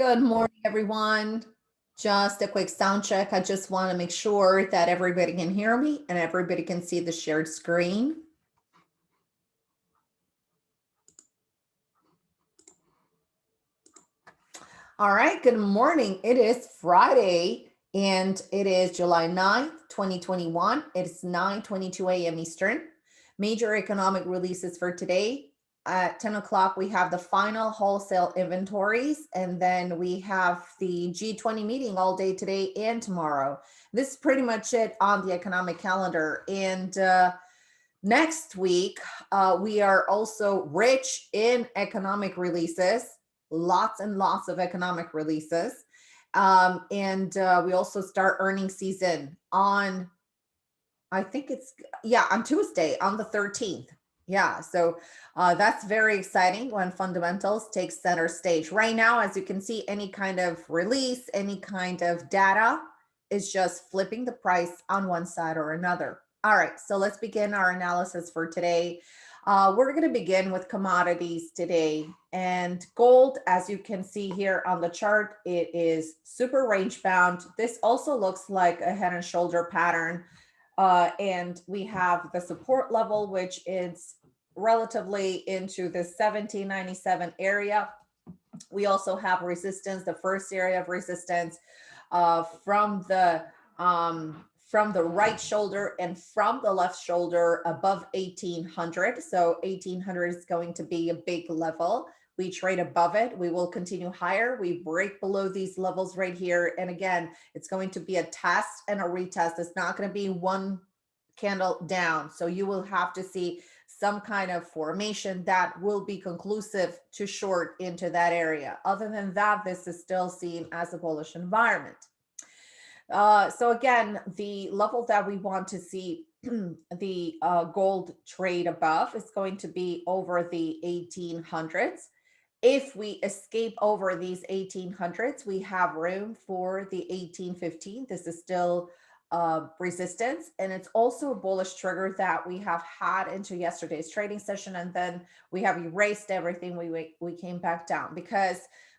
Good morning, everyone. Just a quick sound check. I just want to make sure that everybody can hear me and everybody can see the shared screen. All right, good morning. It is Friday and it is July 9th, 2021. It's 9.22 a.m. Eastern. Major economic releases for today at 10 o'clock, we have the final wholesale inventories, and then we have the G20 meeting all day today and tomorrow. This is pretty much it on the economic calendar. And uh, next week, uh, we are also rich in economic releases, lots and lots of economic releases. Um, and uh, we also start earning season on, I think it's, yeah, on Tuesday, on the 13th. Yeah, so uh, that's very exciting when fundamentals take center stage. Right now, as you can see, any kind of release, any kind of data is just flipping the price on one side or another. All right, so let's begin our analysis for today. Uh, we're going to begin with commodities today and gold, as you can see here on the chart, it is super range bound. This also looks like a head and shoulder pattern. Uh, and we have the support level, which is relatively into the 1797 area. We also have resistance, the first area of resistance uh, from the um, from the right shoulder and from the left shoulder above 1800. So 1800 is going to be a big level. We trade above it. We will continue higher. We break below these levels right here. And again, it's going to be a test and a retest. It's not going to be one candle down. So you will have to see some kind of formation that will be conclusive to short into that area. Other than that, this is still seen as a bullish environment. Uh, so again, the level that we want to see the uh, gold trade above is going to be over the 1800s. If we escape over these 1800s, we have room for the 1815. This is still uh, resistance. And it's also a bullish trigger that we have had into yesterday's trading session. And then we have erased everything. We, we we came back down because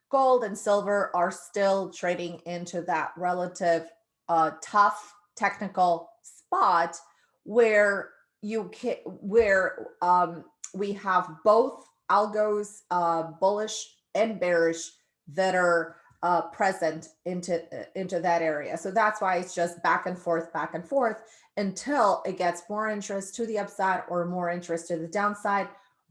gold and silver are still trading into that relative uh, tough technical spot where you can, where um, we have both algos, uh, bullish and bearish that are uh, present into, uh, into that area. So that's why it's just back and forth, back and forth until it gets more interest to the upside or more interest to the downside.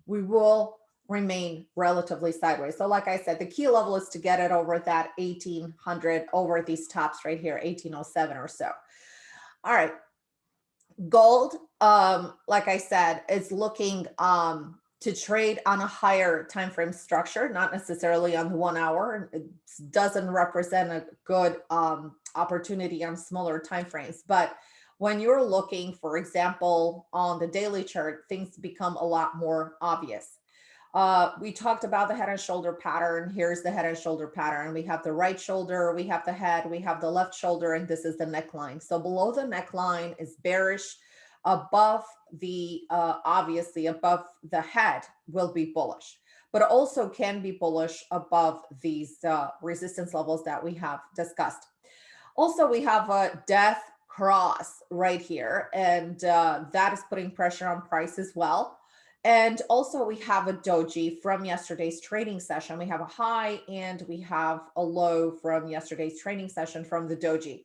We will remain relatively sideways. So like I said, the key level is to get it over that 1800 over these tops right here, 1807 or so. All right. Gold, um, like I said, is looking um, to trade on a higher time frame structure, not necessarily on the one hour. It doesn't represent a good um, opportunity on smaller time frames. But when you're looking, for example, on the daily chart, things become a lot more obvious. Uh, we talked about the head and shoulder pattern. Here's the head and shoulder pattern. We have the right shoulder, we have the head, we have the left shoulder, and this is the neckline. So below the neckline is bearish above the, uh, obviously above the head will be bullish, but also can be bullish above these uh, resistance levels that we have discussed. Also, we have a death cross right here, and uh, that is putting pressure on price as well. And also we have a doji from yesterday's trading session. We have a high and we have a low from yesterday's trading session from the doji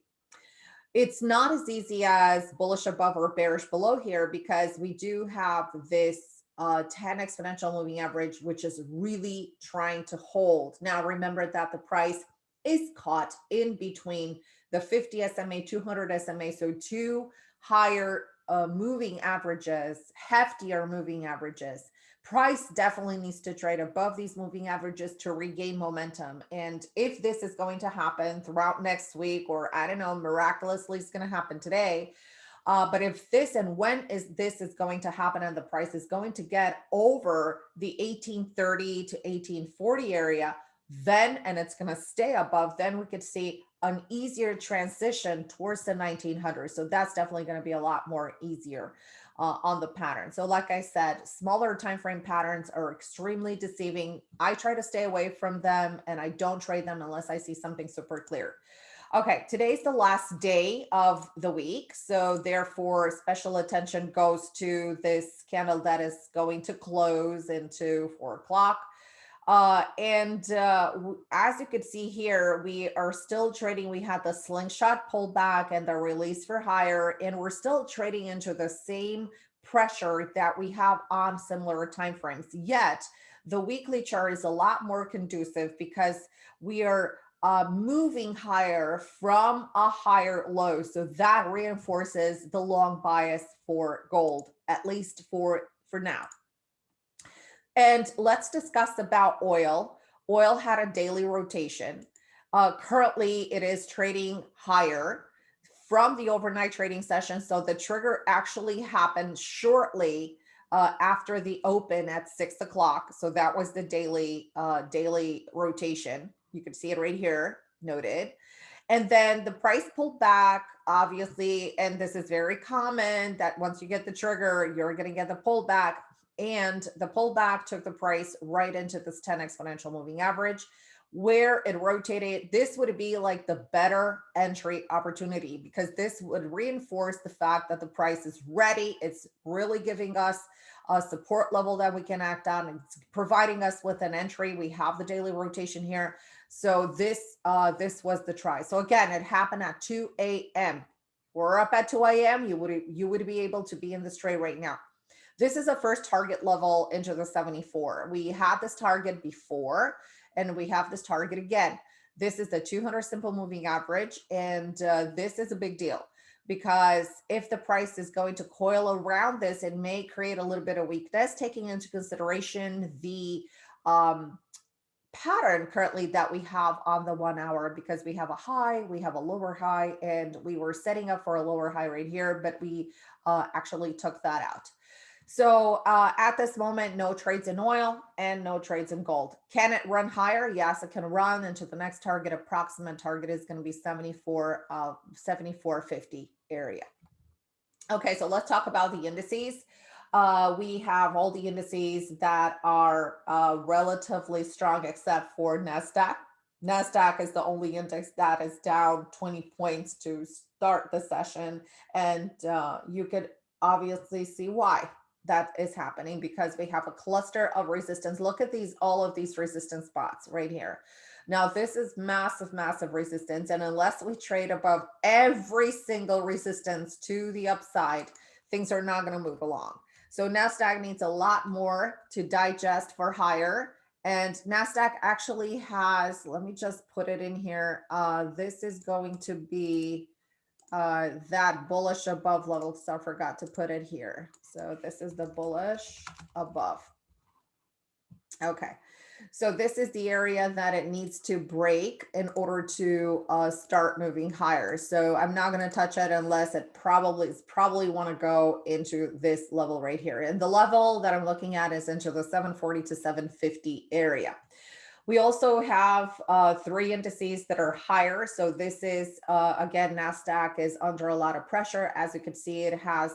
it's not as easy as bullish above or bearish below here because we do have this uh, 10 exponential moving average, which is really trying to hold. Now, remember that the price is caught in between the 50 SMA, 200 SMA, so two higher uh, moving averages, heftier moving averages price definitely needs to trade above these moving averages to regain momentum. And if this is going to happen throughout next week, or I don't know, miraculously it's going to happen today. Uh, but if this and when is this is going to happen and the price is going to get over the 1830 to 1840 area, then and it's going to stay above, then we could see an easier transition towards the 1900s. So that's definitely going to be a lot more easier. Uh, on the pattern. So like I said, smaller time frame patterns are extremely deceiving. I try to stay away from them and I don't trade them unless I see something super clear. Okay, today's the last day of the week. So therefore special attention goes to this candle that is going to close into four o'clock. Uh, and uh, as you can see here, we are still trading. We had the slingshot pullback and the release for higher, and we're still trading into the same pressure that we have on similar timeframes. Yet the weekly chart is a lot more conducive because we are uh, moving higher from a higher low. So that reinforces the long bias for gold, at least for, for now. And let's discuss about oil. Oil had a daily rotation. Uh, currently, it is trading higher from the overnight trading session. So the trigger actually happened shortly uh, after the open at six o'clock. So that was the daily uh, daily rotation. You can see it right here noted. And then the price pulled back, obviously, and this is very common that once you get the trigger, you're going to get the pullback and the pullback took the price right into this 10 exponential moving average where it rotated this would be like the better entry opportunity because this would reinforce the fact that the price is ready. It's really giving us a support level that we can act on. It's providing us with an entry. We have the daily rotation here. So this uh this was the try. So again it happened at 2 a.m we're up at 2 a.m you would you would be able to be in this trade right now this is a first target level into the 74. We had this target before, and we have this target again. This is the 200 simple moving average, and uh, this is a big deal because if the price is going to coil around this, it may create a little bit of weakness, taking into consideration the um, pattern currently that we have on the one hour because we have a high, we have a lower high, and we were setting up for a lower high right here, but we uh, actually took that out. So uh, at this moment, no trades in oil and no trades in gold. Can it run higher? Yes, it can run into the next target. Approximate target is going to be 74, uh, 74.50 area. Okay, so let's talk about the indices. Uh, we have all the indices that are uh, relatively strong except for NASDAQ. NASDAQ is the only index that is down 20 points to start the session. And uh, you could obviously see why that is happening because we have a cluster of resistance. Look at these, all of these resistance spots right here. Now, this is massive, massive resistance. And unless we trade above every single resistance to the upside, things are not going to move along. So NASDAQ needs a lot more to digest for higher. And NASDAQ actually has, let me just put it in here. Uh, this is going to be uh, that bullish above level so I forgot to put it here. So this is the bullish above. Okay, so this is the area that it needs to break in order to uh, start moving higher. So I'm not going to touch it unless it probably is probably want to go into this level right here. And the level that I'm looking at is into the 740 to 750 area. We also have uh, three indices that are higher. So this is, uh, again, NASDAQ is under a lot of pressure. As you can see, it has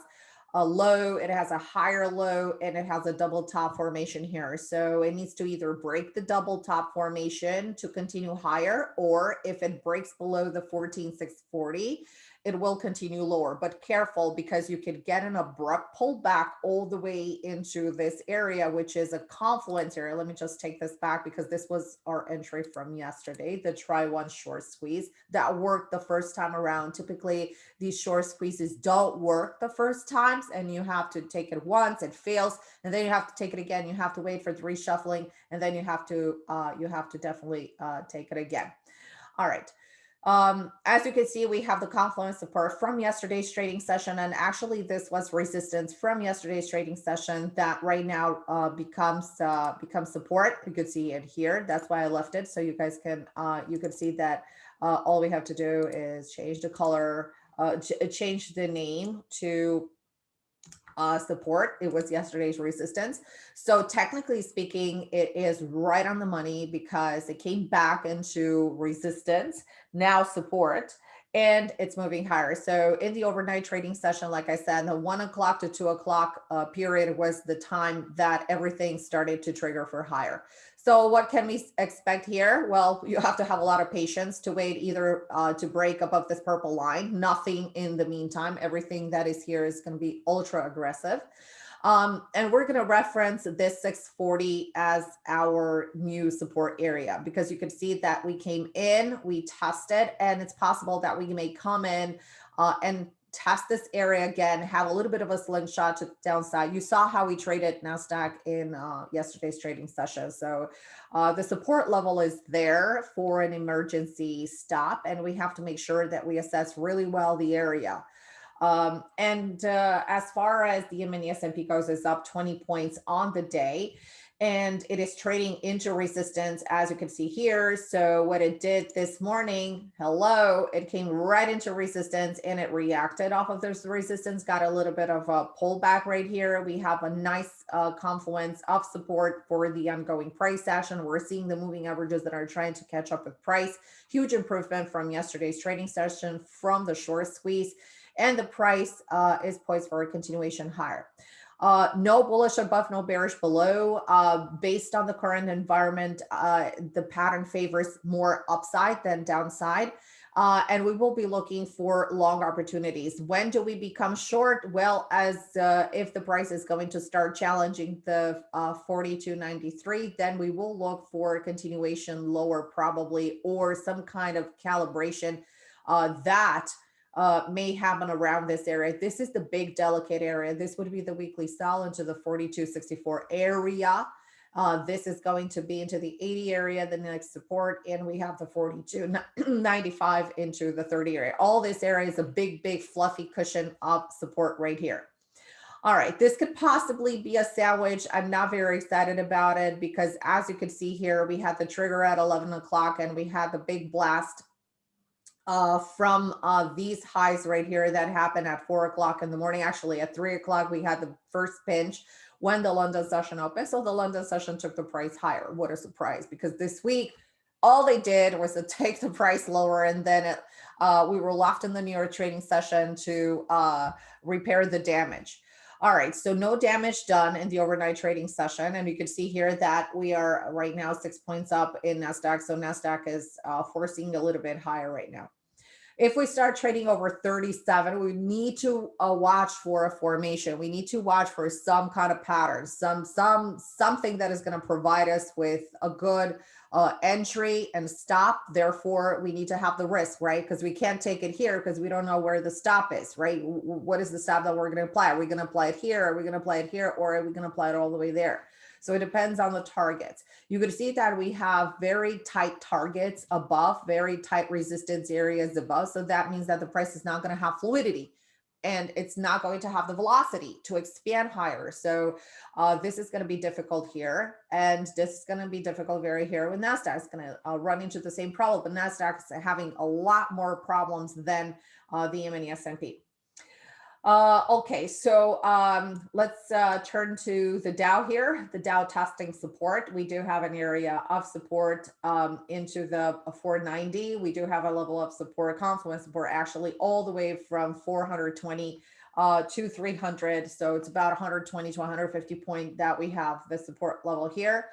a low, it has a higher low, and it has a double top formation here. So it needs to either break the double top formation to continue higher, or if it breaks below the 14640, it will continue lower, but careful because you could get an abrupt pullback all the way into this area, which is a confluence area. Let me just take this back because this was our entry from yesterday, the try one short squeeze that worked the first time around. Typically these short squeezes don't work the first times and you have to take it once, it fails, and then you have to take it again. You have to wait for the reshuffling and then you have to, uh, you have to definitely uh, take it again. All right. Um, as you can see, we have the confluence support from yesterday's trading session. And actually this was resistance from yesterday's trading session that right now uh, becomes uh, becomes support. You could see it here. That's why I left it. So you guys can uh, you can see that uh, all we have to do is change the color, uh, change the name to uh, support. It was yesterday's resistance. So technically speaking, it is right on the money because it came back into resistance, now support. and it's moving higher. So in the overnight trading session, like I said, the one o'clock to two o'clock uh, period was the time that everything started to trigger for higher. So what can we expect here? Well, you have to have a lot of patience to wait either uh, to break above this purple line, nothing in the meantime. Everything that is here is going to be ultra aggressive. Um, and we're going to reference this 640 as our new support area because you can see that we came in, we tested, and it's possible that we may come in uh, and test this area again, have a little bit of a slingshot to downside. You saw how we traded NASDAQ in uh, yesterday's trading session. So uh, the support level is there for an emergency stop, and we have to make sure that we assess really well the area. Um, and uh, as far as the mini S&P goes, it's up 20 points on the day and it is trading into resistance as you can see here. So what it did this morning, hello, it came right into resistance and it reacted off of this resistance, got a little bit of a pullback right here. We have a nice uh, confluence of support for the ongoing price action. We're seeing the moving averages that are trying to catch up with price. Huge improvement from yesterday's trading session from the short squeeze and the price uh, is poised for a continuation higher. Uh, no bullish above, no bearish below. Uh, based on the current environment, uh, the pattern favors more upside than downside. Uh, and we will be looking for long opportunities. When do we become short? Well, as uh, if the price is going to start challenging the uh, 42.93, then we will look for continuation lower probably, or some kind of calibration that uh, may happen around this area. This is the big delicate area. This would be the weekly sell into the 42.64 area. Uh, this is going to be into the 80 area, the next support, and we have the 42.95 into the 30 area. All this area is a big, big fluffy cushion of support right here. All right, this could possibly be a sandwich. I'm not very excited about it because as you can see here, we had the trigger at 11 o'clock and we had the big blast uh, from uh, these highs right here that happened at four o'clock in the morning. Actually, at three o'clock, we had the first pinch when the London session opened. So the London session took the price higher. What a surprise, because this week, all they did was to take the price lower and then it, uh, we were left in the New York trading session to uh, repair the damage. All right, so no damage done in the overnight trading session. And you can see here that we are right now six points up in NASDAQ. So NASDAQ is uh, forcing a little bit higher right now. If we start trading over 37, we need to uh, watch for a formation. We need to watch for some kind of pattern, some some something that is going to provide us with a good uh, entry and stop. Therefore, we need to have the risk, right? Because we can't take it here because we don't know where the stop is, right? What is the stop that we're going to apply? Are we going to apply it here? Are we going to apply it here? Or are we going to apply it all the way there? So it depends on the targets. You can see that we have very tight targets above, very tight resistance areas above. So that means that the price is not going to have fluidity and it's not going to have the velocity to expand higher. So uh, this is going to be difficult here. And this is going to be difficult very here with NASDAQ. It's going to uh, run into the same problem, but NASDAQ is having a lot more problems than uh, the mini S&P. Uh, okay, so um, let's uh, turn to the Dow here, the Dow testing support. We do have an area of support um, into the 490. We do have a level of support, confluence support, actually all the way from 420 uh, to 300. So it's about 120 to 150 point that we have the support level here.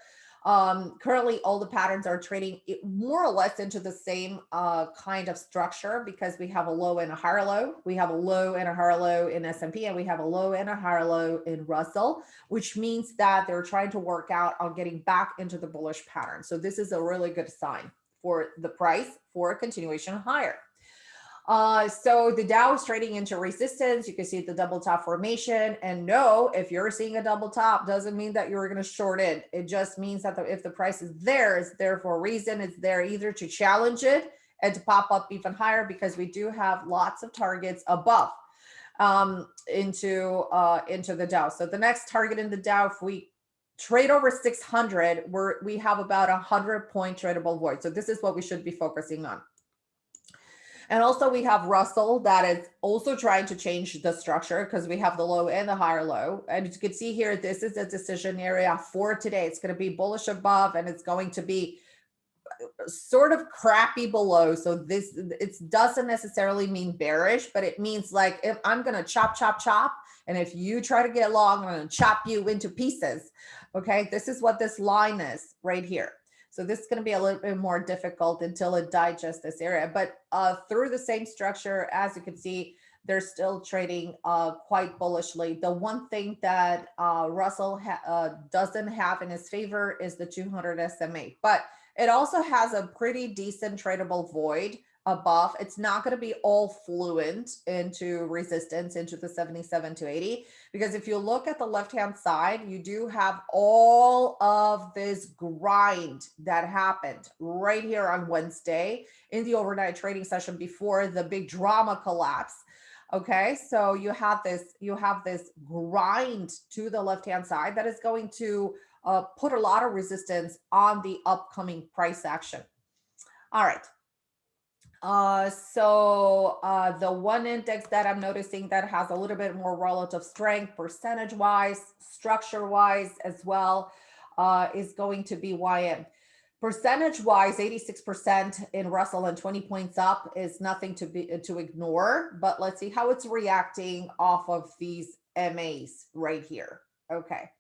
Um, currently, all the patterns are trading more or less into the same uh, kind of structure because we have a low and a higher low. We have a low and a higher low in S&P and we have a low and a higher low in Russell, which means that they're trying to work out on getting back into the bullish pattern. So this is a really good sign for the price for a continuation higher. Uh, so the Dow is trading into resistance. You can see the double top formation. And no, if you're seeing a double top, doesn't mean that you're going to short it. It just means that the, if the price is there, it's there for a reason. It's there either to challenge it and to pop up even higher because we do have lots of targets above um, into uh, into the Dow. So the next target in the Dow, if we trade over 600, we're, we have about a 100 point tradable void. So this is what we should be focusing on. And also we have Russell that is also trying to change the structure because we have the low and the higher low. And you can see here, this is a decision area for today. It's going to be bullish above and it's going to be uh, sort of crappy below. So this it doesn't necessarily mean bearish, but it means like if I'm gonna chop, chop, chop, and if you try to get long, I'm gonna chop you into pieces. Okay, this is what this line is right here. So this is going to be a little bit more difficult until it digests this area. But uh, through the same structure, as you can see, they're still trading uh, quite bullishly. The one thing that uh, Russell ha uh, doesn't have in his favor is the 200 SMA, but it also has a pretty decent tradable void above. It's not going to be all fluent into resistance into the 77 to 80, because if you look at the left-hand side, you do have all of this grind that happened right here on Wednesday in the overnight trading session before the big drama collapse. Okay, so you have this, you have this grind to the left-hand side that is going to uh, put a lot of resistance on the upcoming price action. All right. Uh, so uh, the one index that I'm noticing that has a little bit more relative strength percentage wise, structure wise as well, uh, is going to be YM. Percentage wise, 86% in Russell and 20 points up is nothing to be to ignore, but let's see how it's reacting off of these MAs right here. Okay.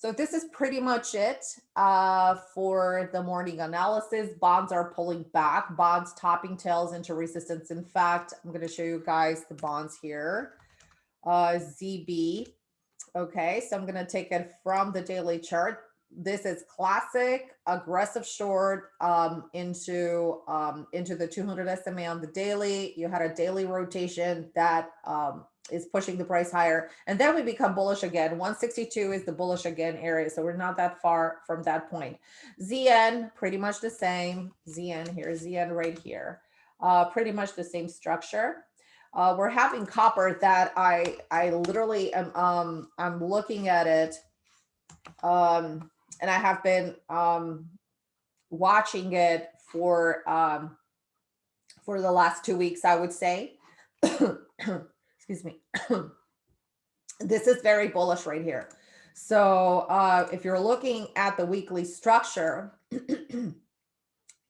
So this is pretty much it uh, for the morning analysis. Bonds are pulling back, bonds topping tails into resistance. In fact, I'm going to show you guys the bonds here. Uh, ZB. Okay, so I'm going to take it from the daily chart this is classic aggressive short um, into um, into the 200 SMA on the daily. You had a daily rotation that um, is pushing the price higher, and then we become bullish again. 162 is the bullish again area, so we're not that far from that point. ZN pretty much the same. ZN here, ZN right here, uh, pretty much the same structure. Uh, we're having copper that I I literally am um I'm looking at it um and I have been um, watching it for um, for the last two weeks, I would say. Excuse me. this is very bullish right here. So uh, if you're looking at the weekly structure,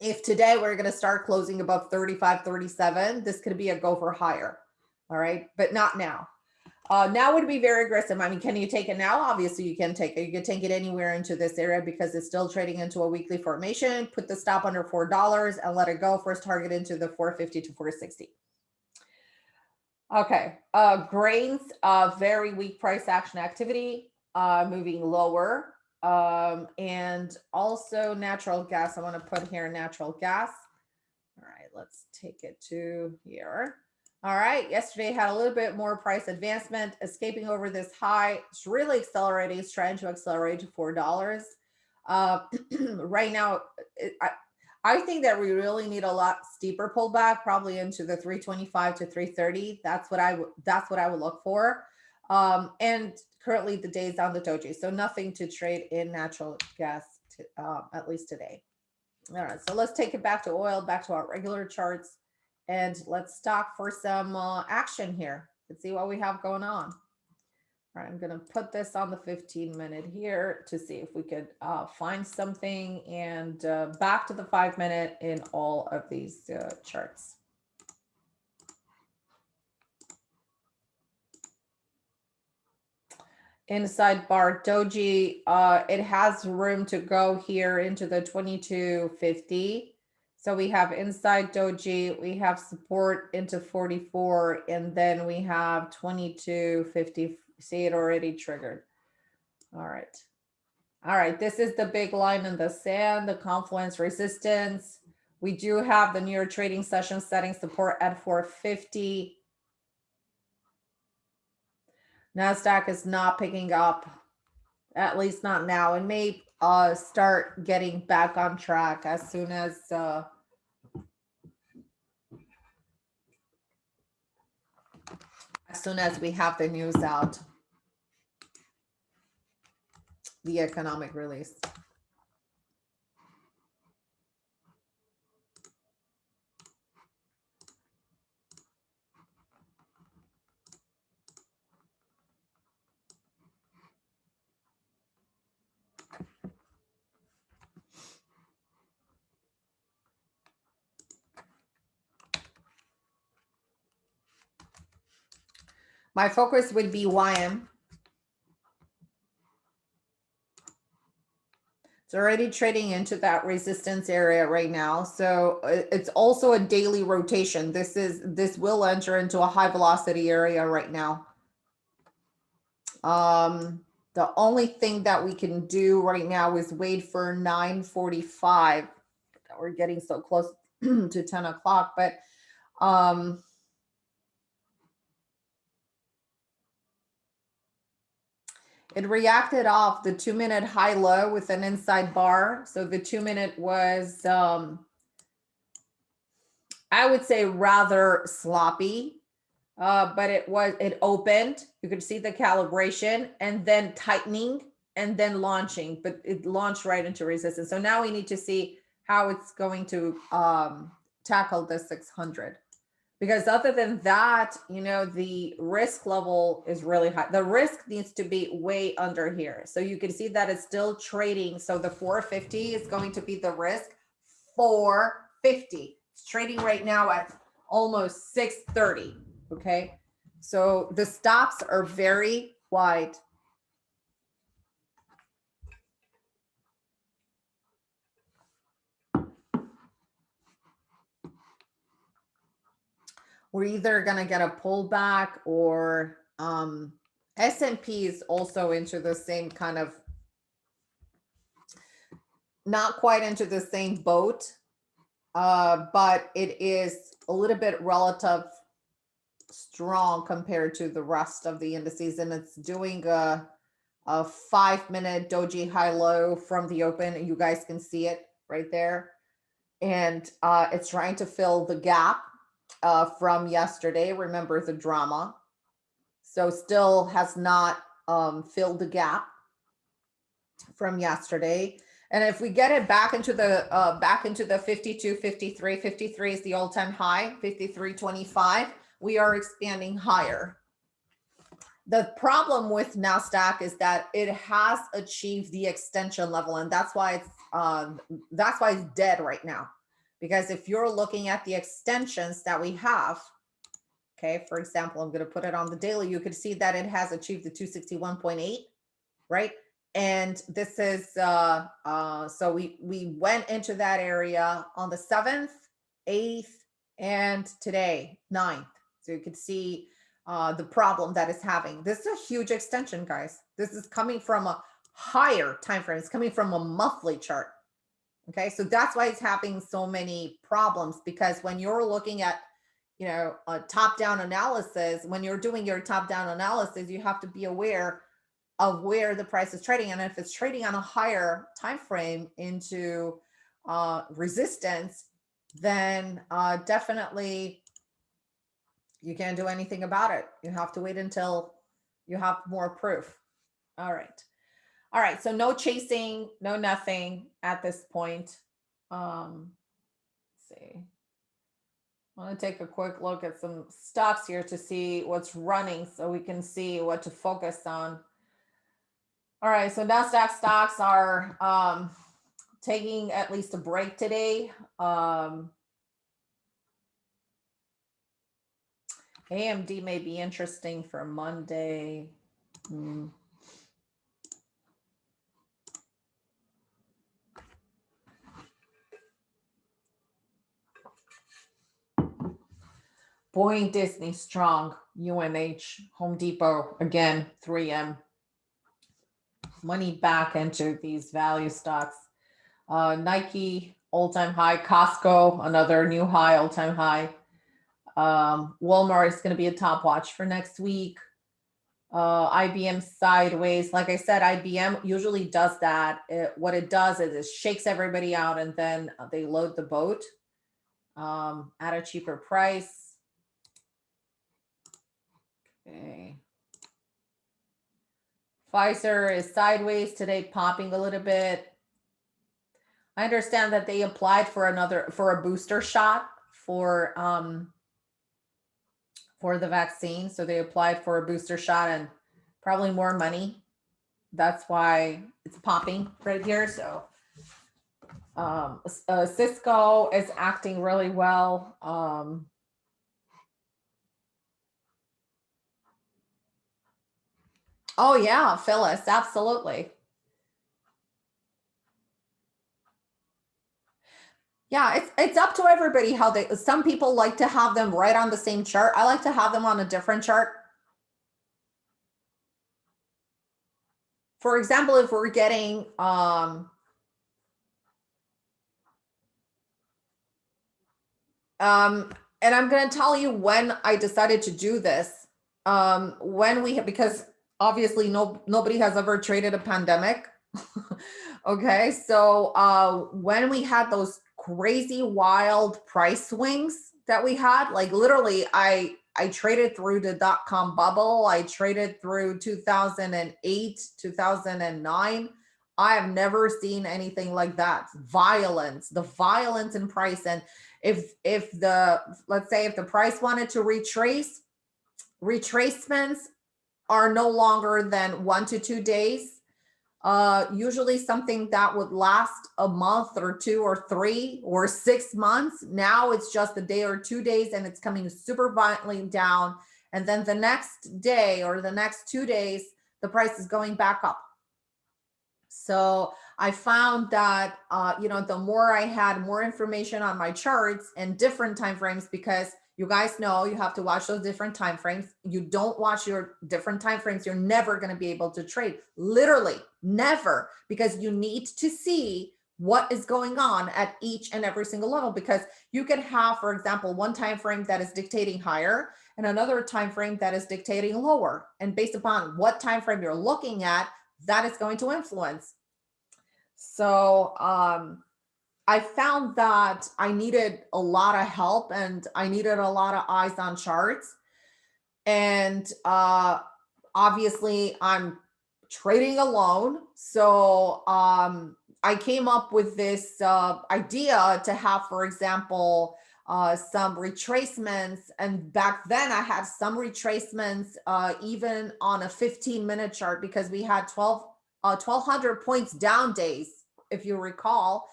if today we're going to start closing above 35, 37, this could be a go for higher. All right, but not now. Uh, now would be very aggressive. I mean, can you take it now? Obviously, you can take it. You can take it anywhere into this area because it's still trading into a weekly formation. Put the stop under $4 and let it go. First target into the 450 to 460. Okay, uh, grains, uh, very weak price action activity, uh, moving lower. Um, and also natural gas. I want to put here natural gas. All right, let's take it to here. All right, yesterday had a little bit more price advancement, escaping over this high. It's really accelerating, it's trying to accelerate to $4. Uh, right now, it, I, I think that we really need a lot steeper pullback, probably into the 325 to 330. That's what I would that's what I would look for. Um, and currently the days on the doji, so nothing to trade in natural gas, to, uh, at least today. All right, so let's take it back to oil, back to our regular charts. And let's stop for some uh, action here. Let's see what we have going on. I'm going to put this on the 15 minute here to see if we could uh, find something and uh, back to the five minute in all of these uh, charts. Inside bar doji, uh, it has room to go here into the 2250 so we have inside doji, we have support into 44, and then we have 2250. See it already triggered. All right. All right, this is the big line in the sand, the confluence resistance. We do have the New trading session setting support at 450. NASDAQ is not picking up, at least not now. It may uh, start getting back on track as soon as uh, as soon as we have the news out, the economic release. My focus would be YM. It's already trading into that resistance area right now. So uh, it's also a daily rotation. This is this will enter into a high velocity area right now. Um, the only thing that we can do right now is wait for 945. We're getting so close to 10 o'clock, but um, It reacted off the two minute high low with an inside bar. So the two minute was, um, I would say rather sloppy, uh, but it was, it opened. You could see the calibration and then tightening and then launching, but it launched right into resistance. So now we need to see how it's going to um, tackle the 600 because other than that, you know, the risk level is really high. The risk needs to be way under here. So you can see that it's still trading. So the 450 is going to be the risk 450. It's trading right now at almost 630. Okay. So the stops are very wide. We're either going to get a pullback or um, S&P is also into the same kind of not quite into the same boat, uh, but it is a little bit relative strong compared to the rest of the indices. And it's doing a, a five minute doji high low from the open. You guys can see it right there. And uh, it's trying to fill the gap uh, from yesterday. Remember the drama. So still has not um, filled the gap from yesterday. And if we get it back into the uh, back into the 52, 53, 53 is the all-time high, 53.25, we are expanding higher. The problem with NASDAQ is that it has achieved the extension level, and that's why it's uh, that's why it's dead right now. Because if you're looking at the extensions that we have, okay, for example, I'm going to put it on the daily, you could see that it has achieved the 261.8, right? And this is, uh, uh, so we, we went into that area on the 7th, 8th, and today, 9th. So you could see uh, the problem that is having. This is a huge extension, guys. This is coming from a higher time frame. It's coming from a monthly chart. Okay, so that's why it's having so many problems because when you're looking at, you know, a top-down analysis, when you're doing your top-down analysis, you have to be aware of where the price is trading. And if it's trading on a higher time frame into uh, resistance, then uh, definitely you can't do anything about it. You have to wait until you have more proof. All right. All right, so no chasing, no nothing at this point. Um, let's see. I want to take a quick look at some stocks here to see what's running so we can see what to focus on. All right, so NASDAQ stocks are um, taking at least a break today. Um, AMD may be interesting for Monday. Mm. Boeing, Disney, Strong, UNH, Home Depot, again, 3M. Money back into these value stocks. Uh, Nike, all-time high. Costco, another new high, all-time high. Um, Walmart is going to be a top watch for next week. Uh, IBM sideways. Like I said, IBM usually does that. It, what it does is it shakes everybody out and then they load the boat um, at a cheaper price. Okay. Pfizer is sideways today, popping a little bit. I understand that they applied for another for a booster shot for um for the vaccine. So they applied for a booster shot and probably more money. That's why it's popping right here. So um, uh, Cisco is acting really well. Um, Oh yeah, Phyllis, absolutely. Yeah, it's it's up to everybody how they some people like to have them right on the same chart. I like to have them on a different chart. For example, if we're getting um um and I'm going to tell you when I decided to do this. Um when we have because obviously no nobody has ever traded a pandemic. okay, so uh when we had those crazy wild price swings that we had. Like literally, I I traded through the dot com bubble. I traded through 2008, 2009. I have never seen anything like that. Violence, the violence in price. And if if the let's say if the price wanted to retrace, retracements are no longer than one to two days uh, usually something that would last a month or two or three or six months. Now it's just a day or two days and it's coming super violently down. And then the next day or the next two days, the price is going back up. So I found that, uh, you know, the more I had more information on my charts and different time frames, because you guys know you have to watch those different time frames. You don't watch your different time frames, you're never going to be able to trade. Literally, never, because you need to see what is going on at each and every single level because you can have for example one time frame that is dictating higher and another time frame that is dictating lower and based upon what time frame you're looking at that is going to influence so um I found that I needed a lot of help and I needed a lot of eyes on charts. And uh, obviously I'm trading alone. So um, I came up with this uh, idea to have, for example, uh, some retracements. And back then I had some retracements uh, even on a 15 minute chart because we had 12, 1200 uh, points down days, if you recall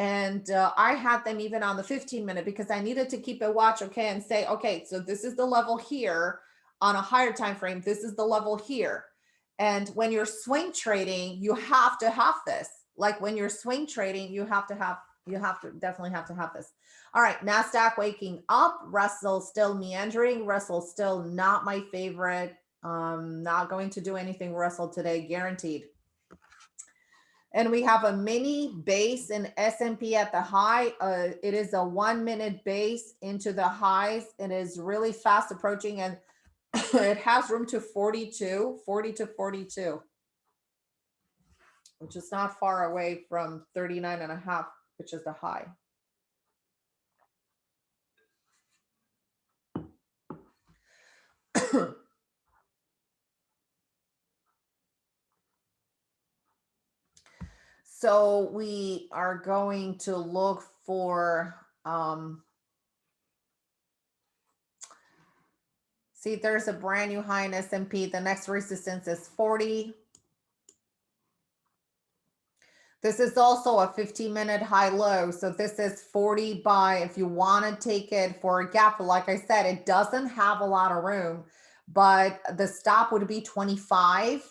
and uh, I had them even on the 15 minute because I needed to keep a watch, okay, and say, okay, so this is the level here on a higher time frame. This is the level here. And when you're swing trading, you have to have this. Like when you're swing trading, you have to have you have to definitely have to have this. All right, NASDAQ waking up, Russell still meandering, Russell still not my favorite. Um, not going to do anything Russell today, guaranteed and we have a mini base in S&P at the high. Uh, it is a one minute base into the highs. It is really fast approaching and it has room to 42, 40 to 42, which is not far away from 39 and a half, which is the high. So we are going to look for, um, see, there's a brand new high in S&P. The next resistance is 40. This is also a 15 minute high low. So this is 40 by, if you want to take it for a gap, like I said, it doesn't have a lot of room, but the stop would be 25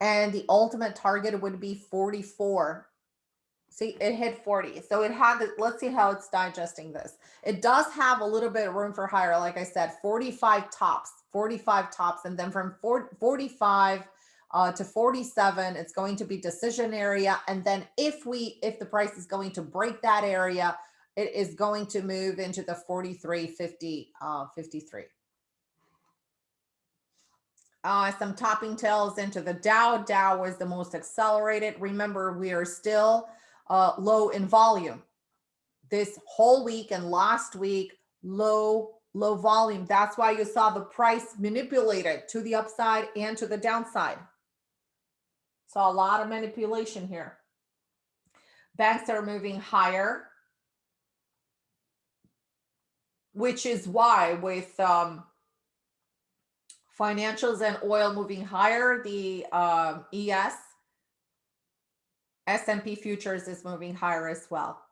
and the ultimate target would be 44. See, it hit 40. So it had, let's see how it's digesting this. It does have a little bit of room for higher. Like I said, 45 tops, 45 tops. And then from 40, 45 uh, to 47, it's going to be decision area. And then if we, if the price is going to break that area, it is going to move into the 43, 50, uh, 53 uh, some topping tails into the Dow. Dow was the most accelerated. Remember, we are still uh, low in volume. This whole week and last week, low, low volume. That's why you saw the price manipulated to the upside and to the downside. Saw a lot of manipulation here. Banks are moving higher, which is why with um, financials and oil moving higher. The um, ES, S&P futures is moving higher as well.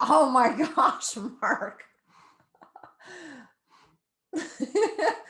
Oh my gosh, Mark.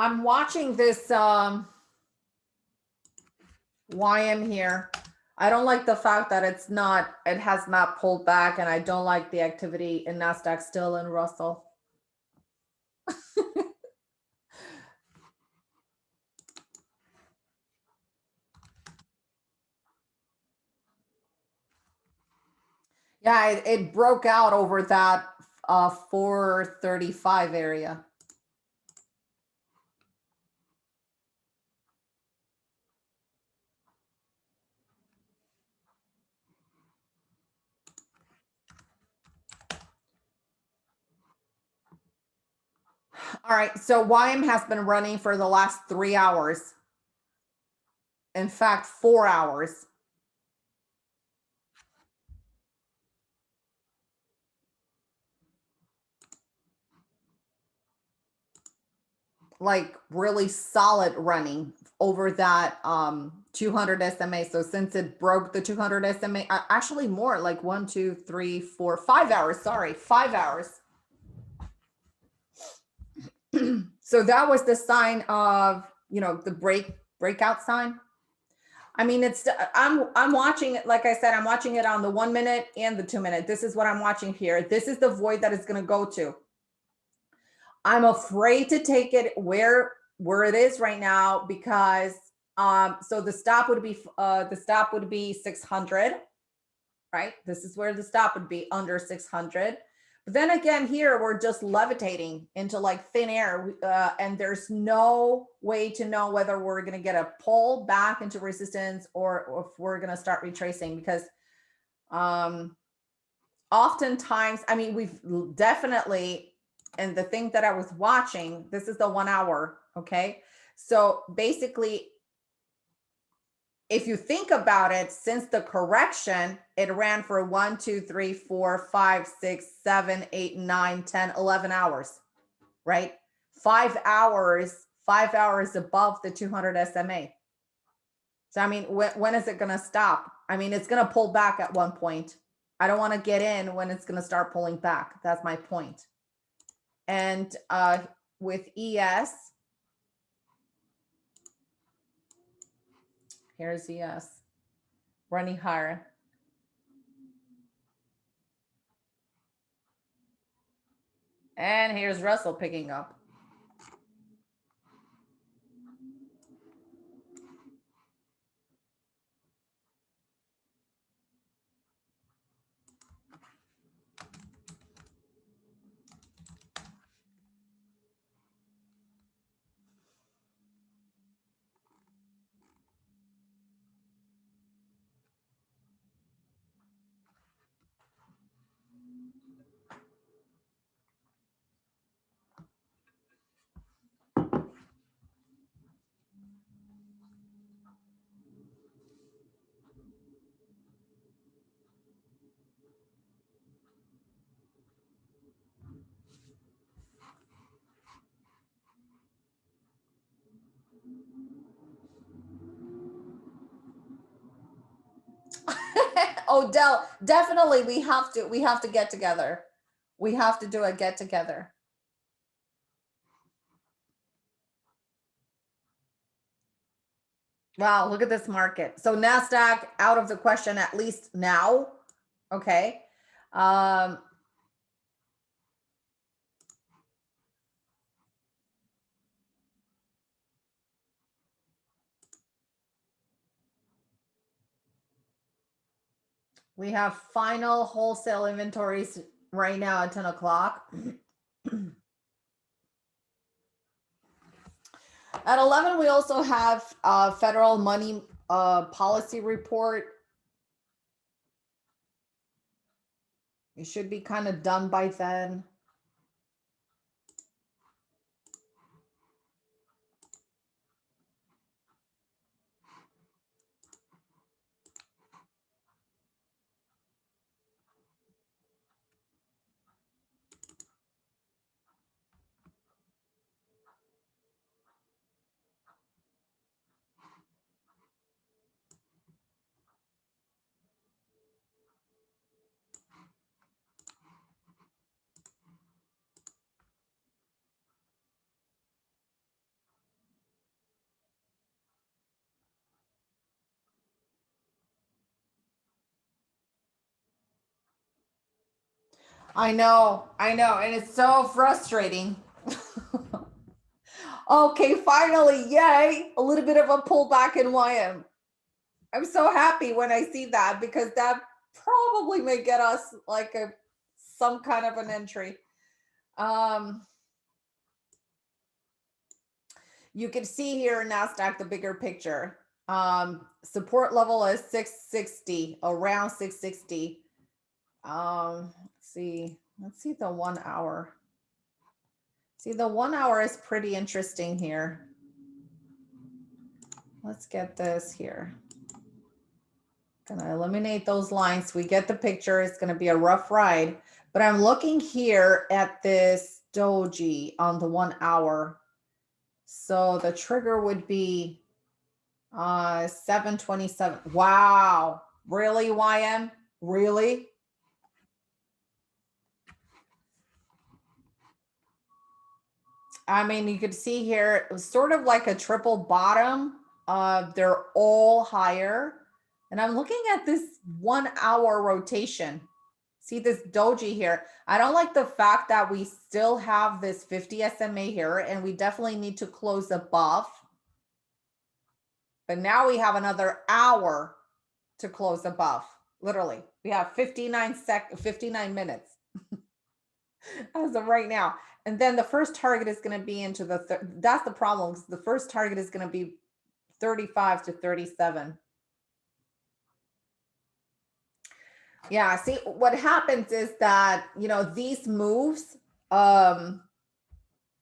I'm watching this um YM here. I don't like the fact that it's not, it has not pulled back and I don't like the activity in NASDAQ still in Russell. yeah, it, it broke out over that uh 435 area. All right, so YM has been running for the last three hours. In fact, four hours. Like really solid running over that um 200 SMA. So since it broke the 200 SMA, actually more like one, two, three, four, five hours. Sorry, five hours. so that was the sign of, you know, the break breakout sign. I mean, it's I'm I'm watching it. Like I said, I'm watching it on the one minute and the two minute. This is what I'm watching here. This is the void that it's going to go to. I'm afraid to take it where where it is right now because um so the stop would be uh the stop would be 600 right this is where the stop would be under 600 but then again, here we're just levitating into like thin air uh, and there's no way to know whether we're going to get a pull back into resistance or, or if we're going to start retracing because um, oftentimes, I mean, we've definitely, and the thing that I was watching, this is the one hour. Okay. So basically if you think about it, since the correction, it ran for one, two, three, four, five, six, seven, eight, nine, 10, 11 hours, right? Five hours, five hours above the 200 SMA. So, I mean, when, when is it going to stop? I mean, it's going to pull back at one point. I don't want to get in when it's going to start pulling back. That's my point. And uh, with ES, Here's ES Running higher. And here's Russell picking up. Odell, definitely we have to we have to get together. We have to do a get together. Wow, look at this market. So NASDAQ out of the question, at least now. Okay. Um, We have final wholesale inventories right now at 10 o'clock. At 11, we also have uh, federal money uh, policy report. It should be kind of done by then. I know, I know, and it's so frustrating. okay, finally, yay, a little bit of a pullback in YM. I'm so happy when I see that because that probably may get us like a some kind of an entry. Um, you can see here in NASDAQ the bigger picture. Um, support level is 660, around 660. Um, see, let's see the one hour. See, the one hour is pretty interesting here. Let's get this here. Gonna eliminate those lines. We get the picture. It's gonna be a rough ride, but I'm looking here at this doji on the one hour. So the trigger would be uh 727. Wow. Really, YM? Really? I mean, you could see here, it was sort of like a triple bottom. Uh, they're all higher. And I'm looking at this one hour rotation. See this doji here. I don't like the fact that we still have this 50 SMA here and we definitely need to close above. But now we have another hour to close above. Literally, we have 59 sec 59 minutes as of right now. And then the first target is going to be into the, that's the problem. The first target is going to be 35 to 37. Yeah, see what happens is that, you know, these moves um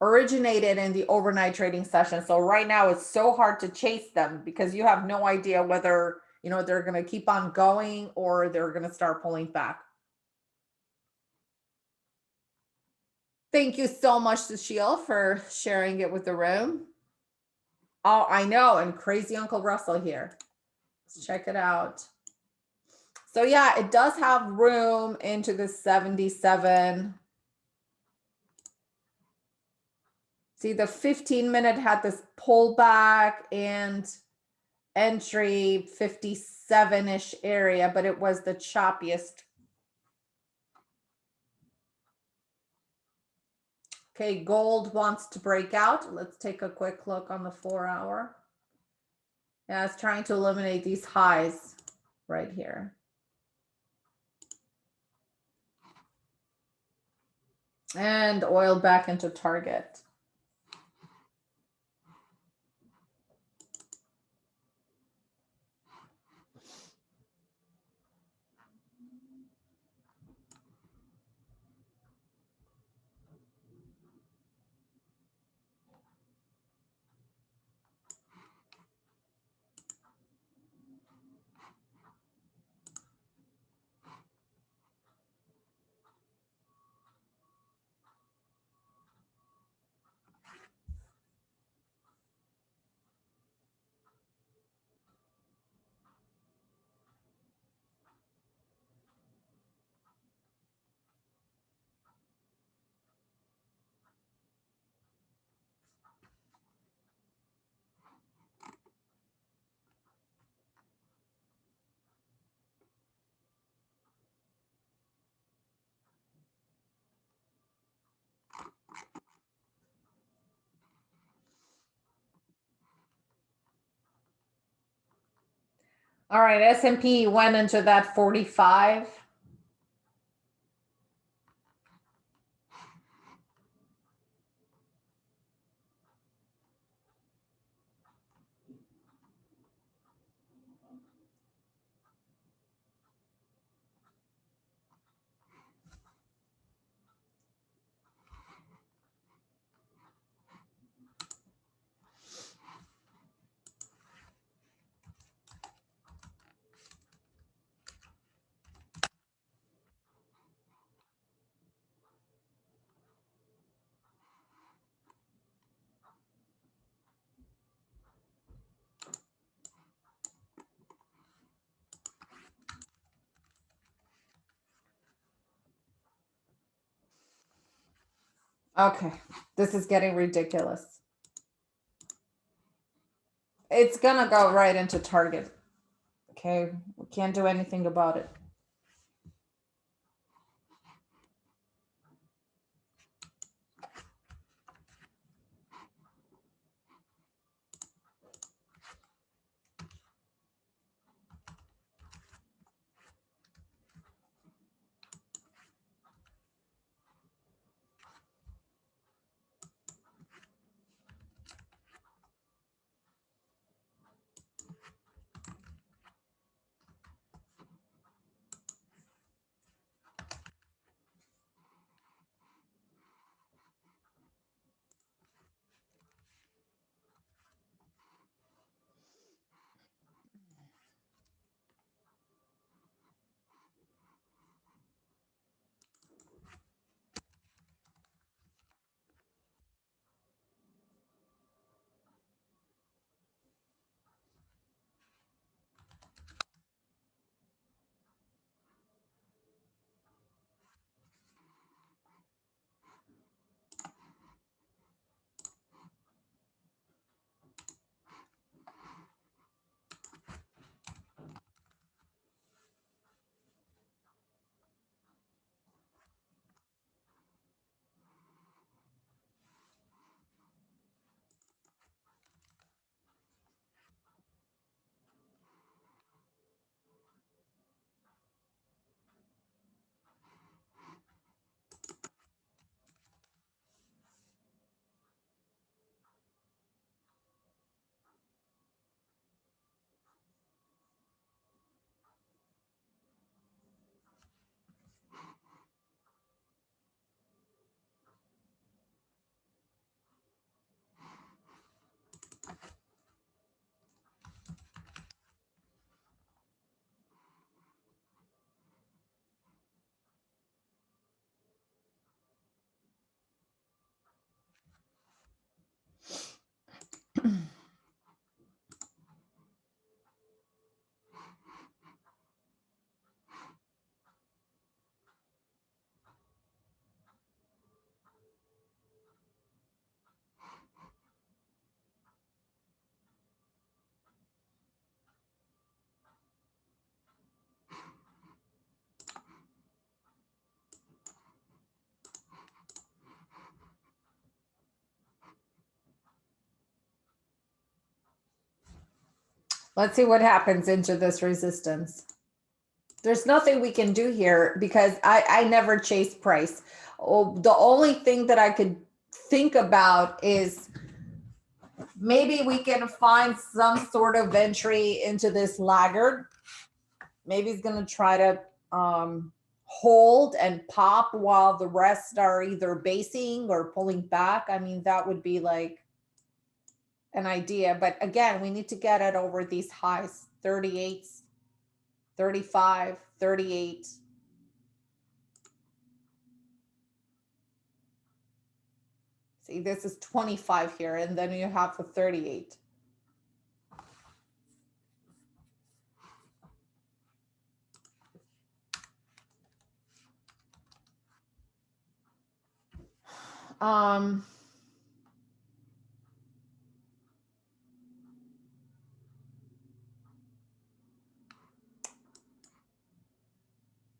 originated in the overnight trading session. So right now it's so hard to chase them because you have no idea whether, you know, they're going to keep on going or they're going to start pulling back. Thank you so much, Sushil, for sharing it with the room. Oh, I know. And crazy Uncle Russell here. Let's check it out. So yeah, it does have room into the 77. See, the 15 minute had this pullback and entry 57-ish area, but it was the choppiest Okay, gold wants to break out. Let's take a quick look on the four hour. Yeah, it's trying to eliminate these highs right here. And oil back into target. All right, S and P went into that 45. Okay, this is getting ridiculous. It's gonna go right into target. Okay, we can't do anything about it. Let's see what happens into this resistance. There's nothing we can do here because I, I never chase price. Oh, the only thing that I could think about is maybe we can find some sort of entry into this laggard. Maybe he's going to try to um, hold and pop while the rest are either basing or pulling back. I mean, that would be like an idea, but again, we need to get it over these highs, 38, 35, 38. See, this is 25 here, and then you have the 38. Um,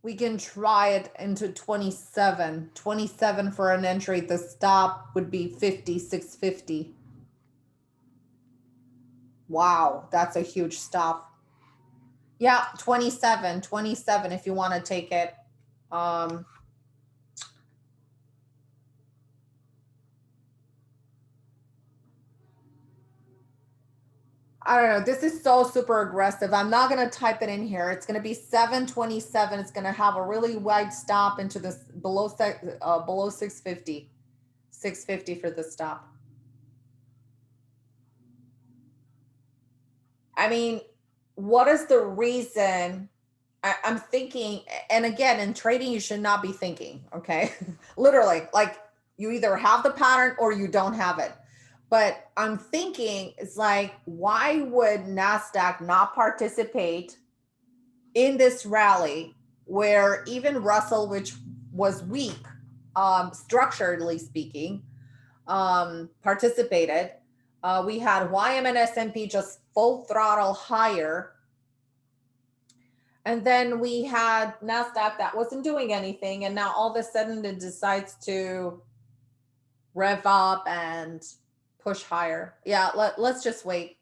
we can try it into 27 27 for an entry the stop would be 50 650 wow that's a huge stop. Yeah, 27, 27 if you want to take it. Um, I don't know. This is so super aggressive. I'm not going to type it in here. It's going to be 727. It's going to have a really wide stop into this below uh, below 650. 650 for the stop. I mean, what is the reason? I, I'm thinking, and again, in trading, you should not be thinking, okay? Literally, like you either have the pattern or you don't have it. But I'm thinking, it's like, why would NASDAQ not participate in this rally where even Russell, which was weak, um, structurally speaking, um, participated. Uh, we had YM and S&P just full throttle higher. And then we had NASDAQ that wasn't doing anything. And now all of a sudden it decides to rev up and push higher. Yeah, let, let's just wait.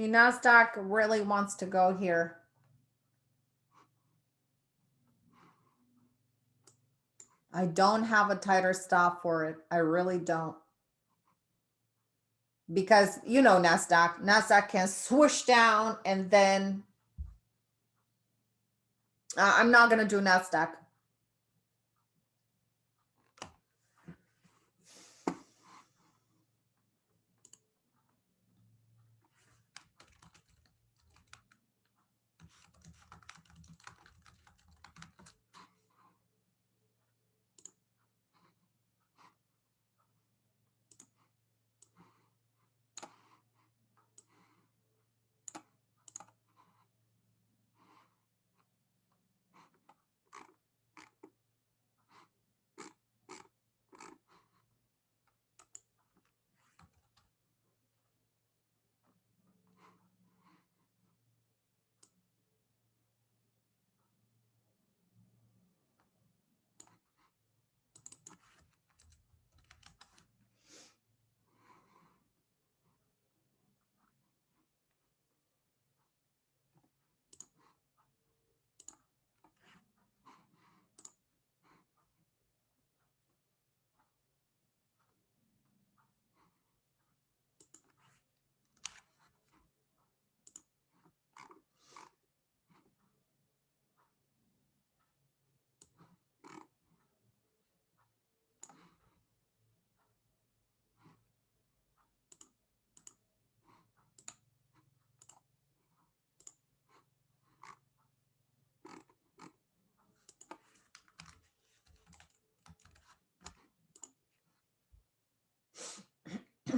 See, NASDAQ really wants to go here. I don't have a tighter stop for it. I really don't. Because you know NASDAQ, NASDAQ can swoosh down and then uh, I'm not going to do NASDAQ.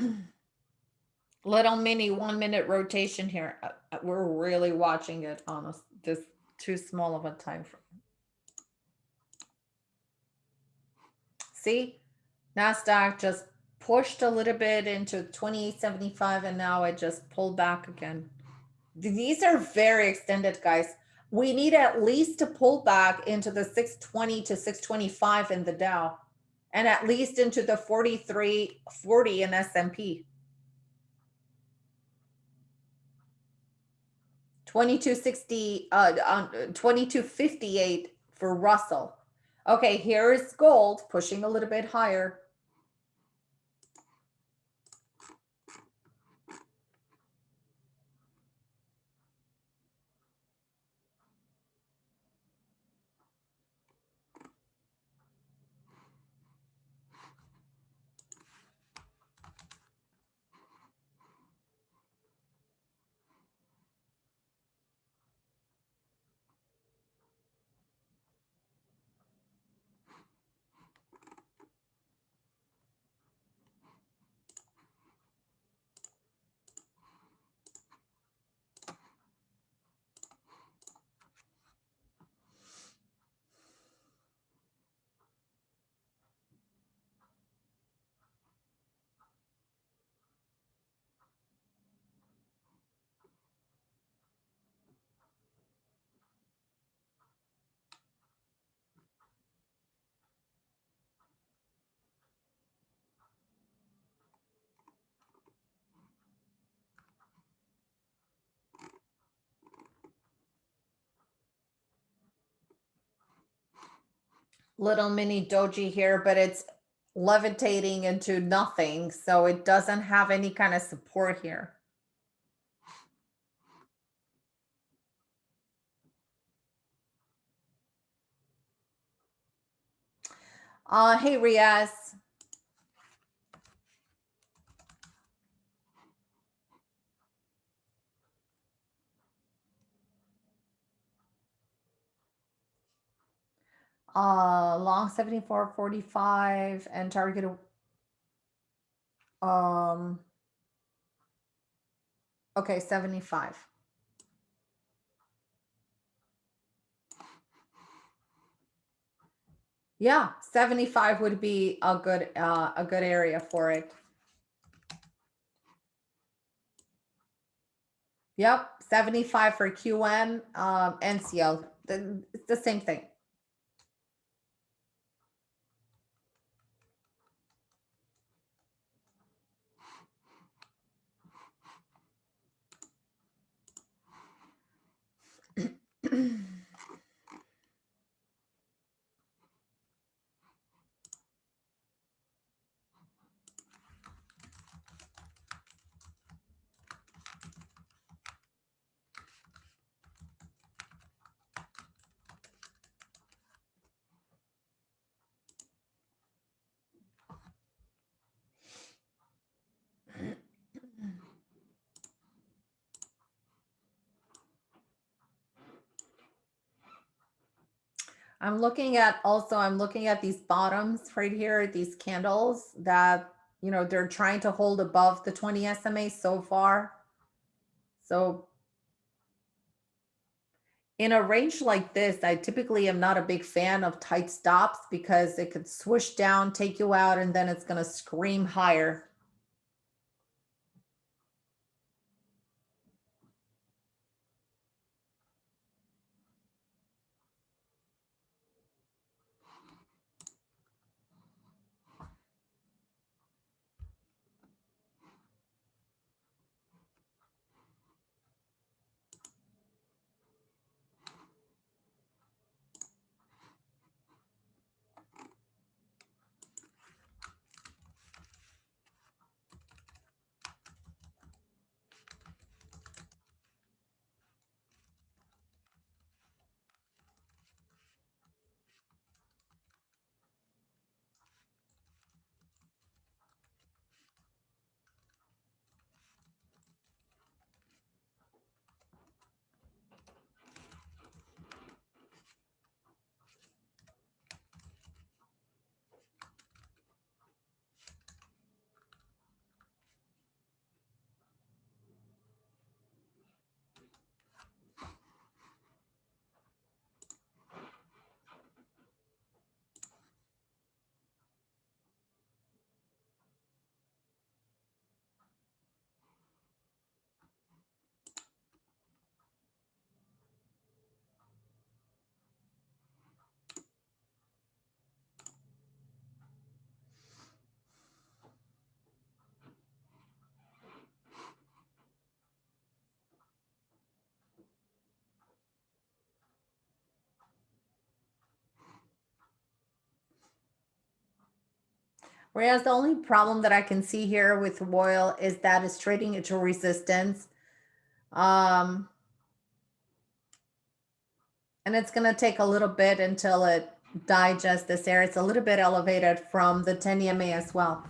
Little mini one minute rotation here. Uh, uh, we're really watching it on this, this too small of a time frame. See, NASDAQ just pushed a little bit into 2875 and now it just pulled back again. These are very extended, guys. We need at least to pull back into the 620 to 625 in the Dow and at least into the 4340 in S&P. 2260 uh, uh 2258 for Russell. Okay, here's gold pushing a little bit higher. Little mini doji here, but it's levitating into nothing. So it doesn't have any kind of support here. Uh, hey, Riaz. Uh, long 74, 45 and target. Um, okay, 75. Yeah, 75 would be a good, uh, a good area for it. Yep, 75 for QM, um, NCL, the, the same thing. mm I'm looking at also, I'm looking at these bottoms right here, these candles that, you know, they're trying to hold above the 20 SMA so far. So in a range like this, I typically am not a big fan of tight stops because it could swoosh down, take you out, and then it's going to scream higher. Whereas the only problem that I can see here with oil is that it's trading into resistance. Um, and it's going to take a little bit until it digests this area. It's a little bit elevated from the 10 EMA as well.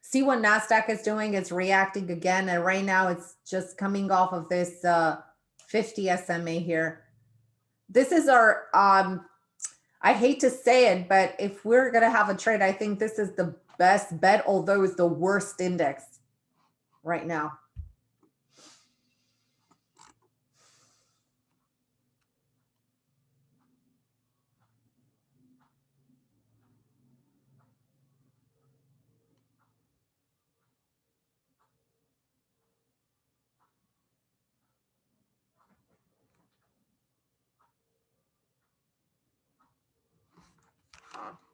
See what NASDAQ is doing? It's reacting again. And right now it's just coming off of this uh, 50 SMA here. This is our um, I hate to say it, but if we're going to have a trade, I think this is the best bet, although it's the worst index right now. Huh.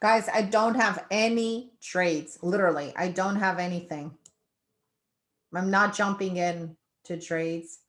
Guys, I don't have any trades. Literally, I don't have anything. I'm not jumping in to trades.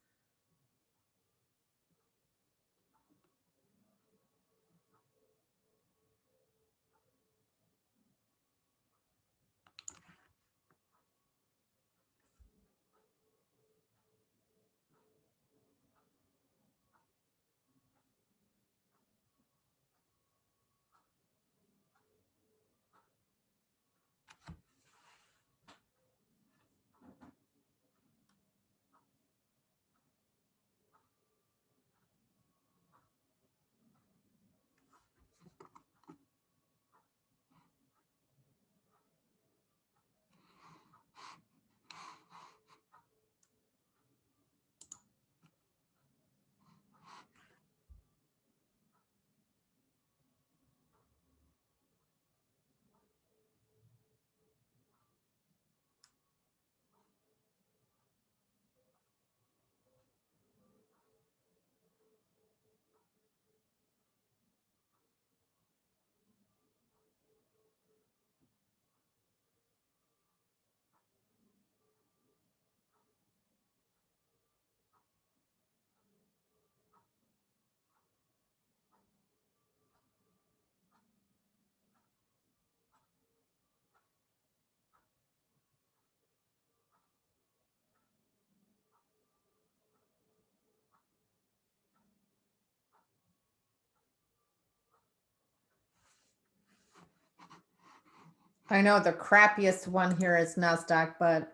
I know the crappiest one here is NASDAQ, but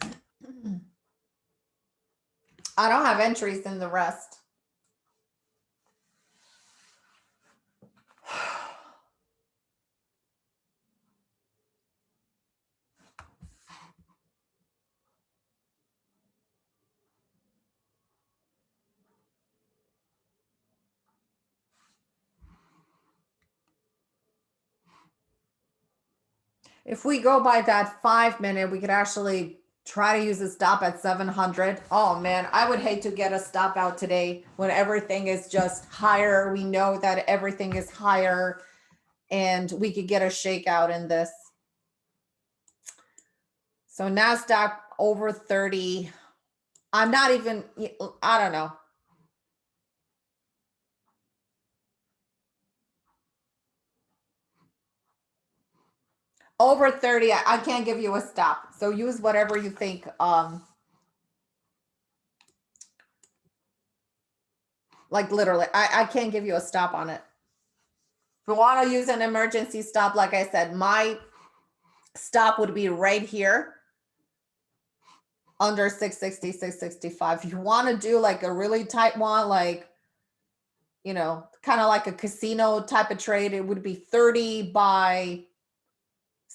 I don't have entries in the rest. If we go by that five minute, we could actually try to use a stop at 700. Oh man, I would hate to get a stop out today when everything is just higher. We know that everything is higher and we could get a shakeout in this. So NASDAQ over 30. I'm not even, I don't know. Over 30, I, I can't give you a stop. So use whatever you think. Um, like literally, I, I can't give you a stop on it. If you want to use an emergency stop, like I said, my stop would be right here under 660, 665. If you want to do like a really tight one, like, you know, kind of like a casino type of trade, it would be 30 by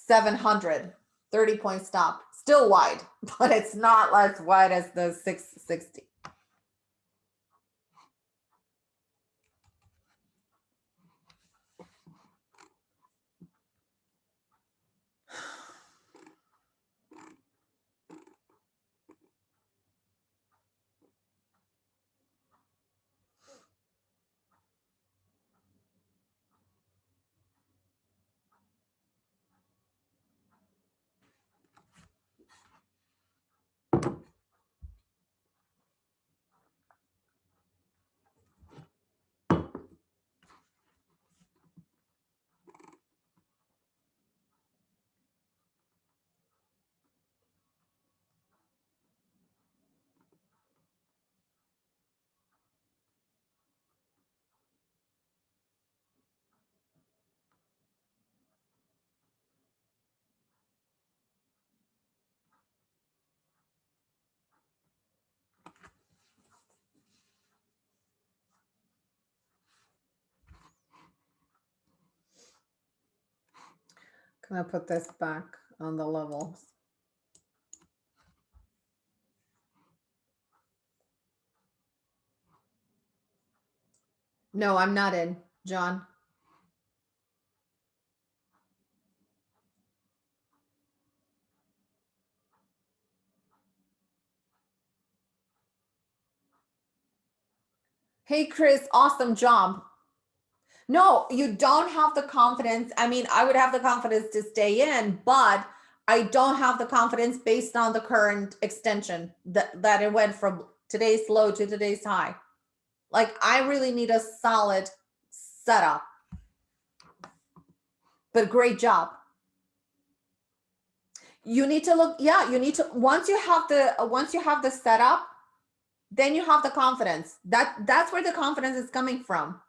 700, 30 point stop. Still wide, but it's not as wide as the 660. Can I put this back on the levels? No, I'm not in, John. Hey, Chris, awesome job. No, you don't have the confidence. I mean, I would have the confidence to stay in, but I don't have the confidence based on the current extension that, that it went from today's low to today's high. Like I really need a solid setup. But great job. You need to look, yeah, you need to, once you have the, once you have the setup, then you have the confidence. That That's where the confidence is coming from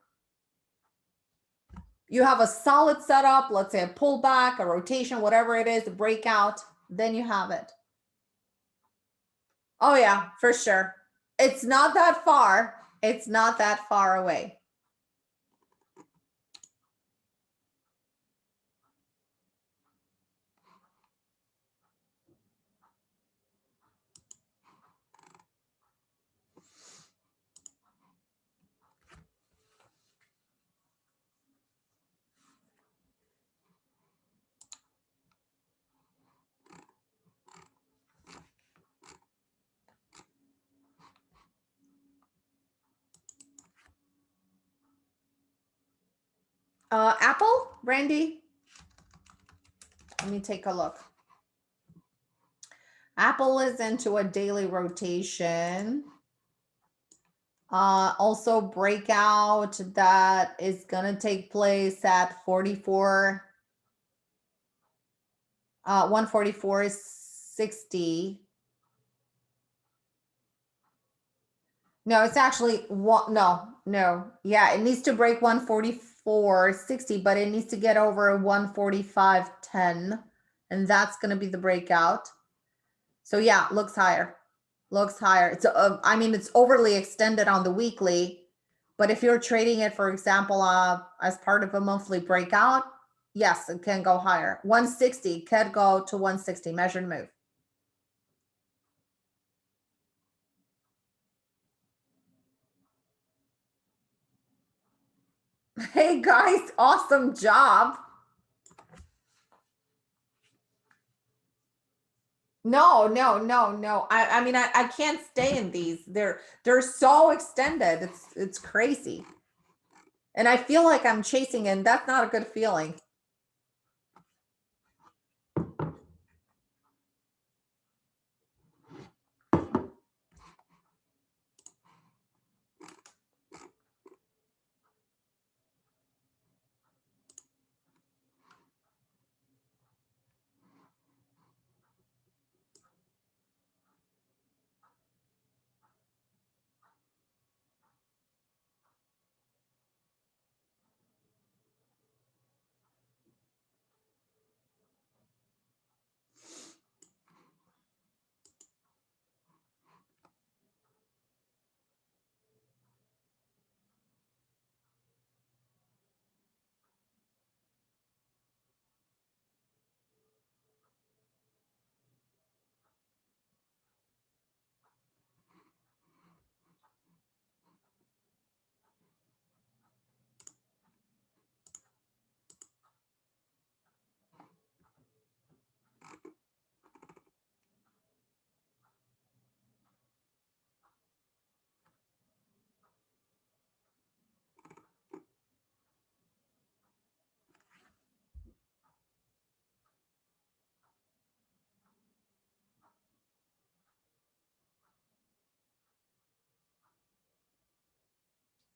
you have a solid setup, let's say a pullback, a rotation, whatever it is, a breakout, then you have it. Oh yeah, for sure. It's not that far. It's not that far away. Uh, Apple, Randy? Let me take a look. Apple is into a daily rotation. Uh, also breakout that is going to take place at 44, uh, 144.60. No, it's actually one. No, no. Yeah, it needs to break 144 for 60, but it needs to get over 145.10. And that's going to be the breakout. So yeah, looks higher. Looks higher. It's, uh, I mean, it's overly extended on the weekly. But if you're trading it, for example, uh, as part of a monthly breakout, yes, it can go higher. 160 could go to 160 measured move. Hey guys, awesome job. No, no, no, no. I, I mean, I, I can't stay in these. They're they're so extended. It's it's crazy. And I feel like I'm chasing and that's not a good feeling.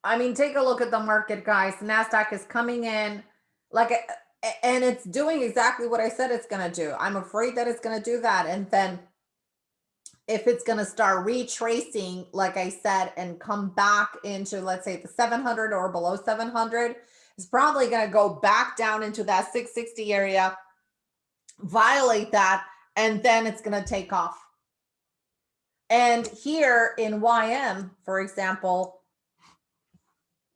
I mean, take a look at the market, guys. NASDAQ is coming in like, and it's doing exactly what I said it's going to do. I'm afraid that it's going to do that. And then if it's going to start retracing, like I said, and come back into, let's say the 700 or below 700, it's probably going to go back down into that 660 area, violate that, and then it's going to take off. And here in YM, for example,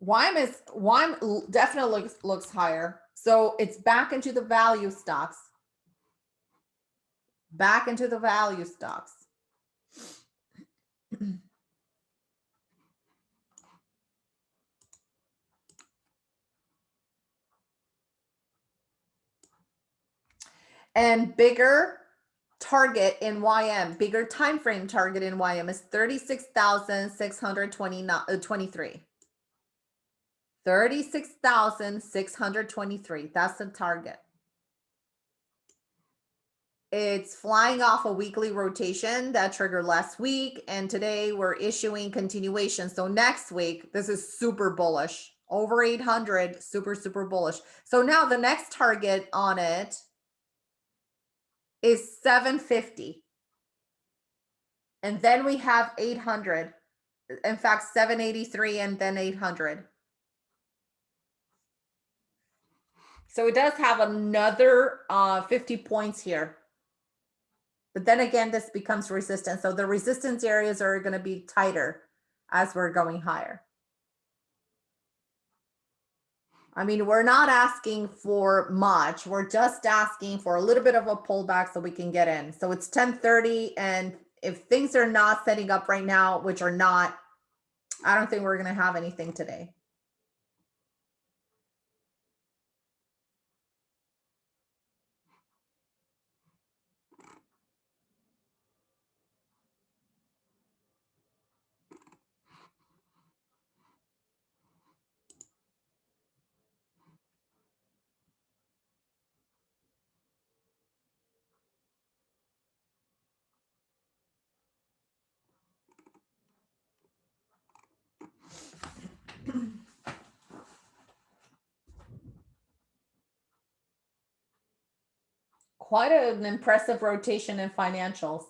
YM is YM definitely looks, looks higher. So it's back into the value stocks. Back into the value stocks. and bigger target in YM, bigger time frame target in YM is 36,623. Uh, 36,623. That's the target. It's flying off a weekly rotation that triggered last week. And today we're issuing continuation. So next week, this is super bullish. Over 800, super, super bullish. So now the next target on it is 750. And then we have 800. In fact, 783 and then 800. So it does have another uh, 50 points here. But then again, this becomes resistance. So the resistance areas are going to be tighter as we're going higher. I mean, we're not asking for much. We're just asking for a little bit of a pullback so we can get in. So it's 1030 and if things are not setting up right now, which are not, I don't think we're going to have anything today. Quite an impressive rotation in financials.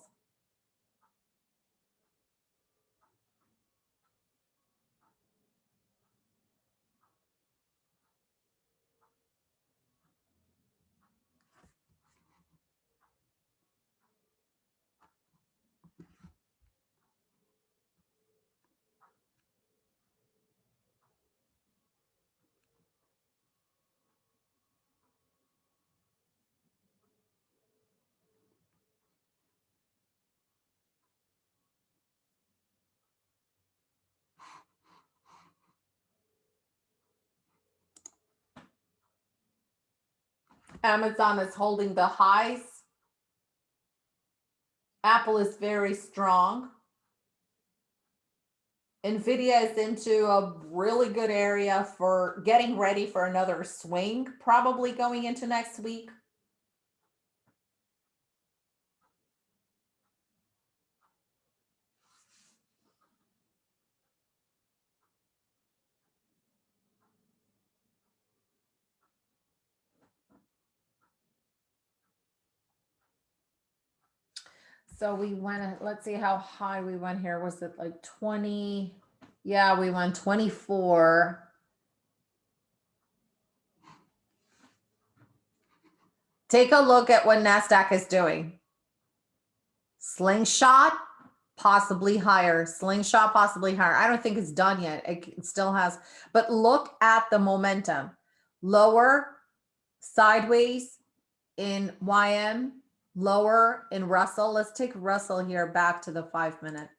Amazon is holding the highs. Apple is very strong. NVIDIA is into a really good area for getting ready for another swing, probably going into next week. So we went, let's see how high we went here. Was it like 20? Yeah, we went 24. Take a look at what NASDAQ is doing. Slingshot, possibly higher. Slingshot, possibly higher. I don't think it's done yet. It still has, but look at the momentum. Lower, sideways in YM, lower in Russell. Let's take Russell here back to the five minute.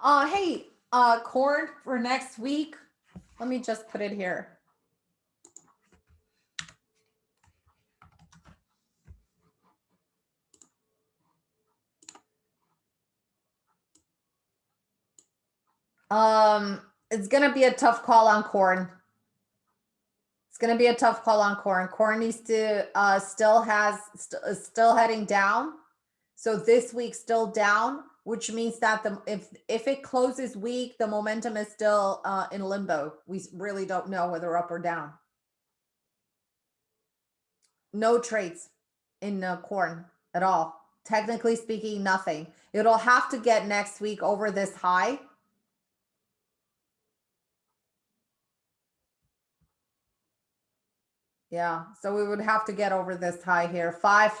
Uh, hey, uh, corn for next week. Let me just put it here. Um, it's gonna be a tough call on corn. It's gonna be a tough call on corn. Corn needs to uh still has st- still heading down. So this week still down, which means that the if if it closes weak, the momentum is still uh in limbo. We really don't know whether up or down. No trades in uh, corn at all. Technically speaking, nothing. It'll have to get next week over this high Yeah, so we would have to get over this high here, five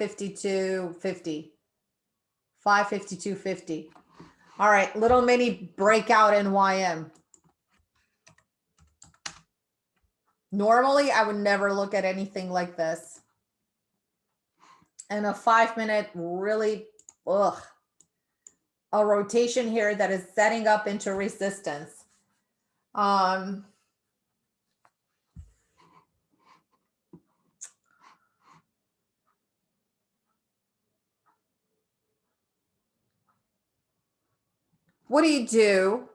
fifty-two fifty. Five fifty-two fifty. All right, little mini breakout in YM. Normally, I would never look at anything like this. And a five minute really, ugh. A rotation here that is setting up into resistance. Um, what do you do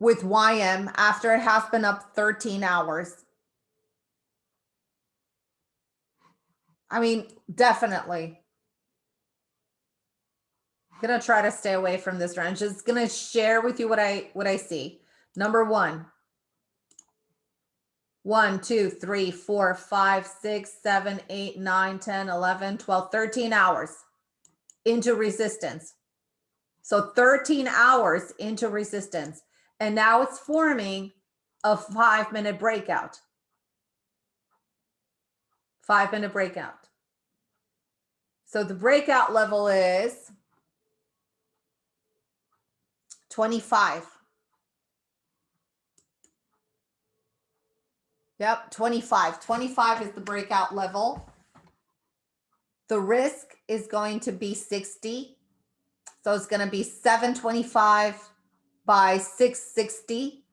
with YM after it has been up 13 hours? I mean, definitely. I'm Gonna try to stay away from this range. Just gonna share with you what I what I see. Number one. One, two, three, four, five, six, seven, eight, nine, 10, 11, 12, 13 hours into resistance. So 13 hours into resistance. And now it's forming a five minute breakout. Five minute breakout. So the breakout level is 25. Yep, 25. 25 is the breakout level. The risk is going to be 60. So it's going to be 725 by 660.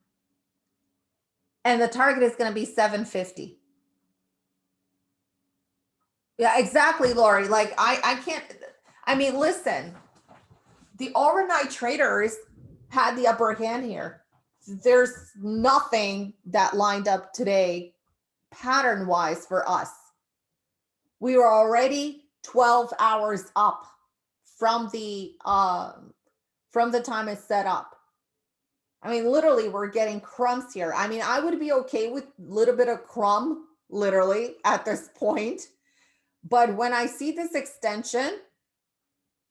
And the target is going to be 750. Yeah, exactly, Lori. Like I, I can't, I mean, listen, the overnight traders had the upper hand here. There's nothing that lined up today pattern wise for us. We were already 12 hours up from the um from the time it's set up. I mean, literally, we're getting crumbs here. I mean, I would be okay with a little bit of crumb, literally, at this point. But when I see this extension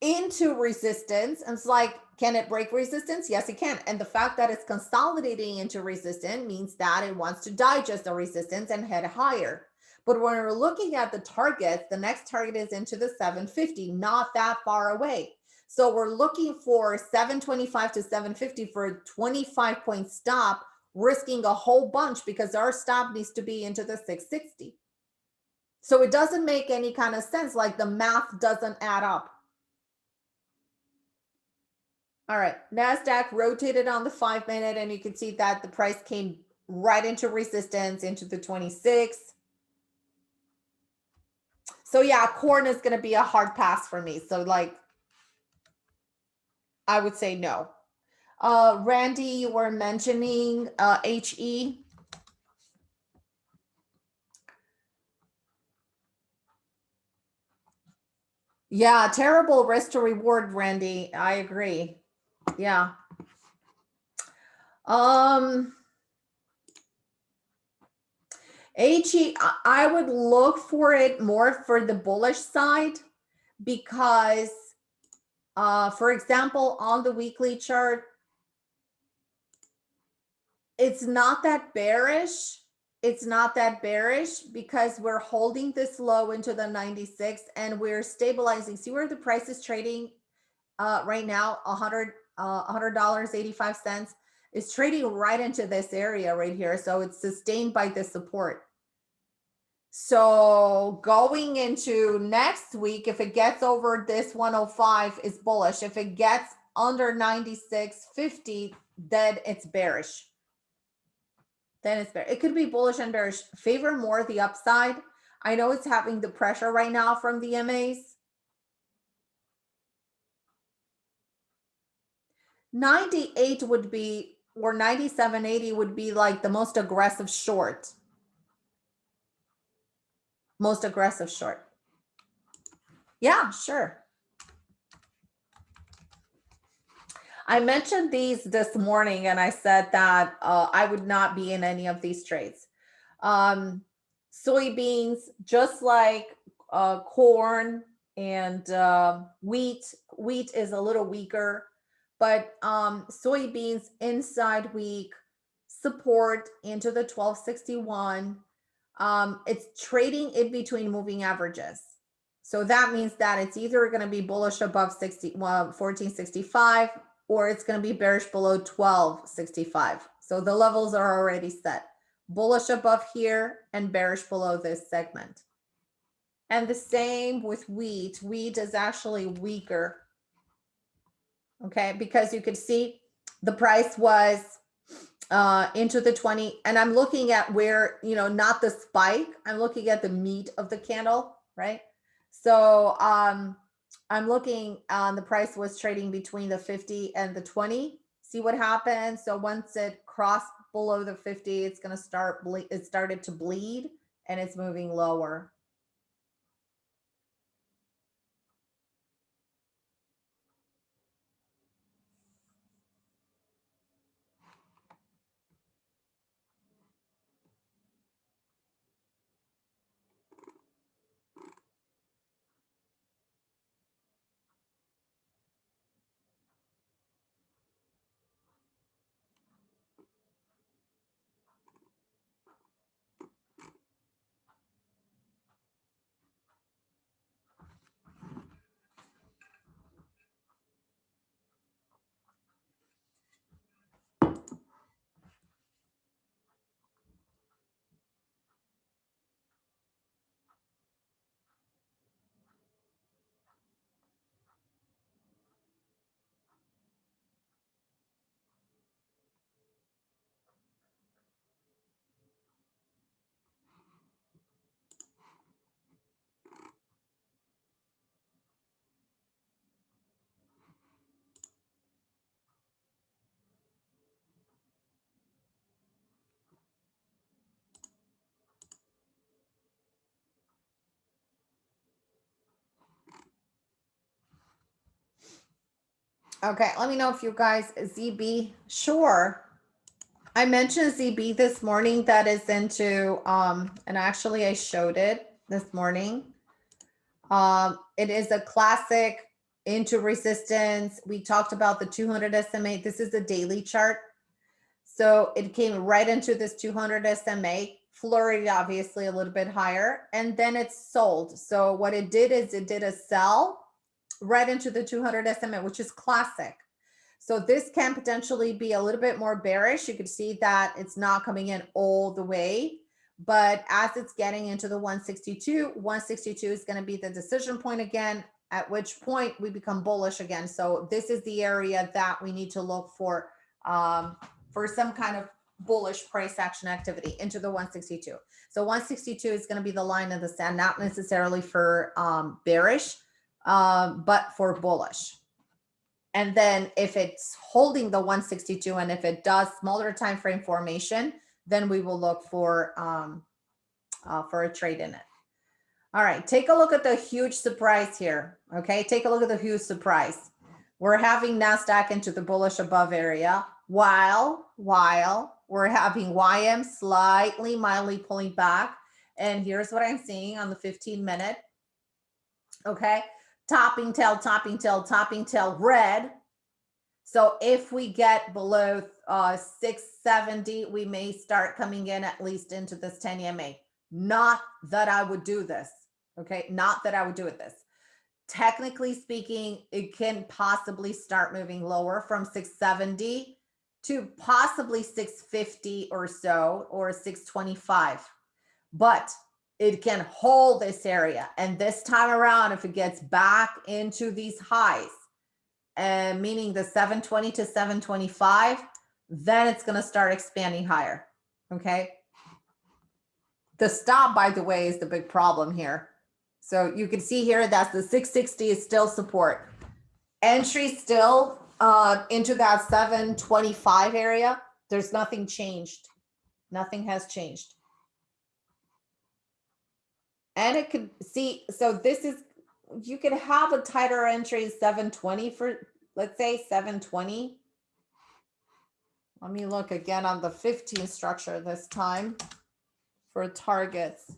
into resistance, it's like, can it break resistance? Yes, it can. And the fact that it's consolidating into resistance means that it wants to digest the resistance and head higher. But when we're looking at the targets, the next target is into the 750, not that far away. So we're looking for 725 to 750 for a 25 point stop, risking a whole bunch because our stop needs to be into the 660. So it doesn't make any kind of sense. Like the math doesn't add up. All right, NASDAQ rotated on the five minute and you can see that the price came right into resistance into the 26. So yeah, corn is going to be a hard pass for me. So like, I would say no. Uh, Randy, you were mentioning uh, HE. Yeah, terrible risk to reward, Randy. I agree. Yeah. Um, HE, I would look for it more for the bullish side because, uh, for example, on the weekly chart, it's not that bearish. It's not that bearish because we're holding this low into the 96 and we're stabilizing. See where the price is trading uh, right now, 100 uh, $100.85 is trading right into this area right here. So it's sustained by the support. So going into next week, if it gets over this 105 is bullish. If it gets under 96.50, then it's bearish. Then it's bear. It could be bullish and bearish. Favor more the upside. I know it's having the pressure right now from the MAs. 98 would be, or 97.80 would be like the most aggressive short. Most aggressive short. Yeah, sure. I mentioned these this morning and I said that uh, I would not be in any of these trades. Um, soybeans, just like uh, corn and uh, wheat, wheat is a little weaker, but um, soybeans inside week support into the 1261. Um, it's trading in between moving averages. So that means that it's either going to be bullish above 60, well, 1465 or it's going to be bearish below 1265. So the levels are already set. Bullish above here and bearish below this segment. And the same with wheat. Wheat is actually weaker. Okay, because you could see the price was uh, into the 20 and I'm looking at where, you know, not the spike, I'm looking at the meat of the candle, right? So um, I'm looking on the price was trading between the 50 and the 20. See what happens. So once it crossed below the 50, it's going to start, it started to bleed and it's moving lower. Okay, let me know if you guys, ZB, sure. I mentioned ZB this morning that is into, um, and actually I showed it this morning. Um, it is a classic into resistance. We talked about the 200 SMA. This is a daily chart. So it came right into this 200 SMA, flurried obviously a little bit higher, and then it's sold. So what it did is it did a sell right into the 200 SMA, which is classic. So this can potentially be a little bit more bearish. You can see that it's not coming in all the way, but as it's getting into the 162, 162 is going to be the decision point again, at which point we become bullish again. So this is the area that we need to look for um, for some kind of bullish price action activity into the 162. So 162 is going to be the line of the sand, not necessarily for um, bearish, um, but for bullish. And then if it's holding the 162 and if it does smaller time frame formation, then we will look for um, uh, for a trade in it. All right, take a look at the huge surprise here. Okay, take a look at the huge surprise. We're having NASDAQ into the bullish above area while, while we're having YM slightly mildly pulling back. And here's what I'm seeing on the 15 minute. Okay, topping tail, topping tail, topping tail, red. So if we get below uh, 670, we may start coming in at least into this 10 EMA. Not that I would do this. Okay. Not that I would do it this. Technically speaking, it can possibly start moving lower from 670 to possibly 650 or so or 625. But it can hold this area. And this time around, if it gets back into these highs, uh, meaning the 720 to 725, then it's going to start expanding higher. Okay. The stop, by the way, is the big problem here. So you can see here that's the 660 is still support. Entry still uh, into that 725 area. There's nothing changed. Nothing has changed. And it could see, so this is, you could have a tighter entry 720 for, let's say 720. Let me look again on the 15 structure this time for targets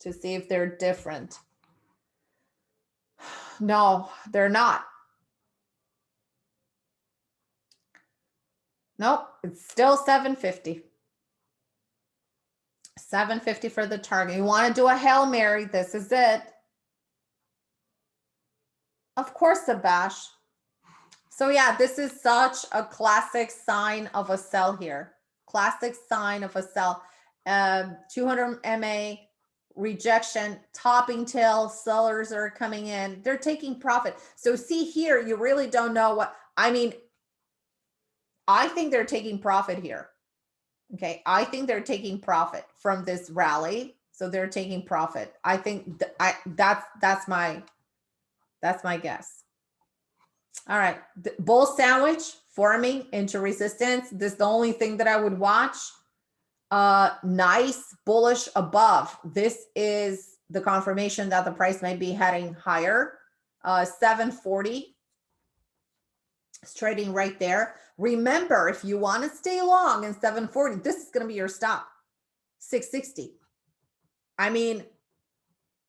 to see if they're different. No, they're not. Nope, it's still 750. 750 for the target. You want to do a Hail Mary, this is it. Of course, a bash. So yeah, this is such a classic sign of a sell here. Classic sign of a sell. Um, 200 MA rejection, topping tail, sellers are coming in. They're taking profit. So see here, you really don't know what, I mean, I think they're taking profit here. Okay, I think they're taking profit from this rally. So they're taking profit. I think th I that's that's my that's my guess. All right, the bull sandwich forming into resistance. This is the only thing that I would watch. Uh, nice bullish above. This is the confirmation that the price might be heading higher. Uh, 740 it's trading right there. Remember, if you want to stay long in 740, this is going to be your stop. 660. I mean,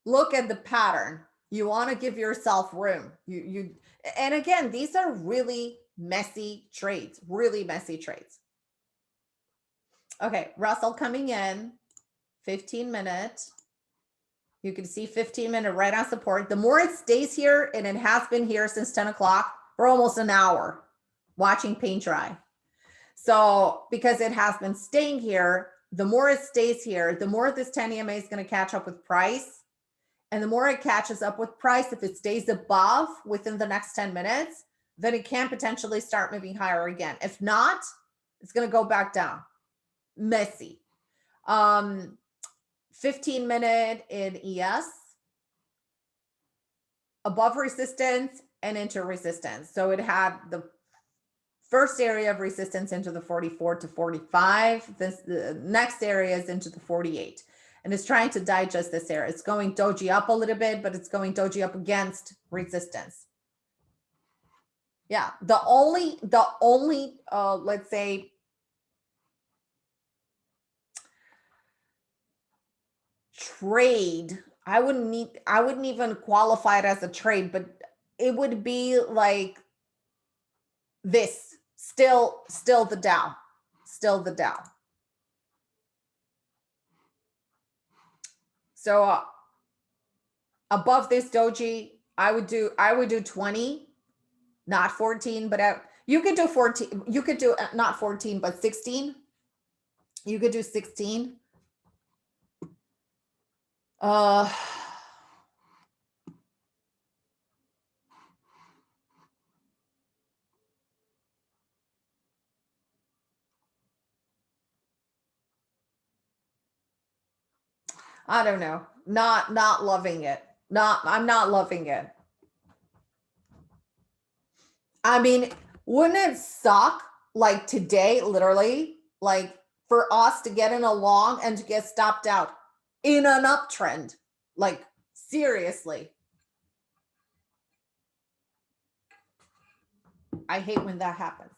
look at the pattern. You want to give yourself room. You you and again, these are really messy trades, really messy trades. Okay, Russell coming in, 15 minutes. You can see 15 minute right on support. The more it stays here, and it has been here since 10 o'clock, for almost an hour watching paint dry. So because it has been staying here, the more it stays here, the more this 10 EMA is going to catch up with price. And the more it catches up with price, if it stays above within the next 10 minutes, then it can potentially start moving higher again. If not, it's going to go back down. Messy. Um, 15 minute in ES. Above resistance, and into resistance. So it had the first area of resistance into the 44 to 45. This the next area is into the 48 and it's trying to digest this area. It's going doji up a little bit, but it's going doji up against resistance. Yeah, the only, the only, uh, let's say, trade, I wouldn't need, I wouldn't even qualify it as a trade, but it would be like this still still the Dow. Still the Dow. So uh, above this doji I would do I would do 20 not 14 but I, you could do 14 you could do uh, not 14 but 16 you could do 16 uh I don't know. Not not loving it. Not I'm not loving it. I mean, wouldn't it suck like today, literally, like for us to get in a long and to get stopped out in an uptrend? Like seriously. I hate when that happens.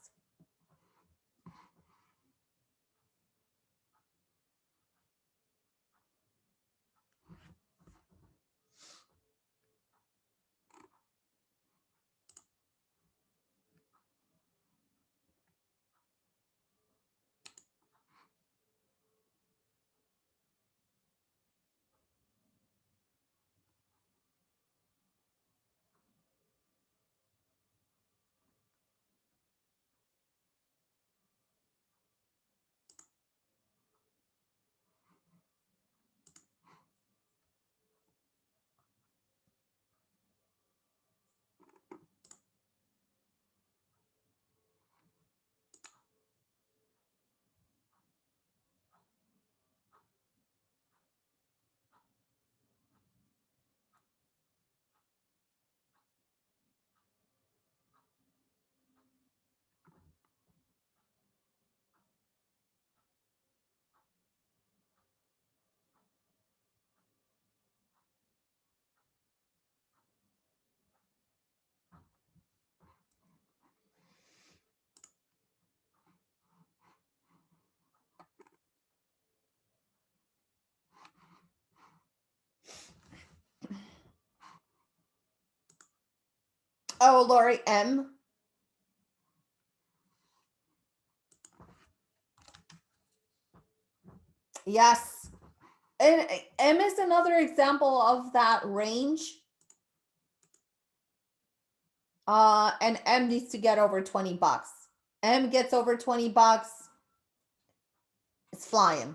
Oh, Lori M. Yes. And M is another example of that range. Uh, and M needs to get over 20 bucks. M gets over 20 bucks. It's flying.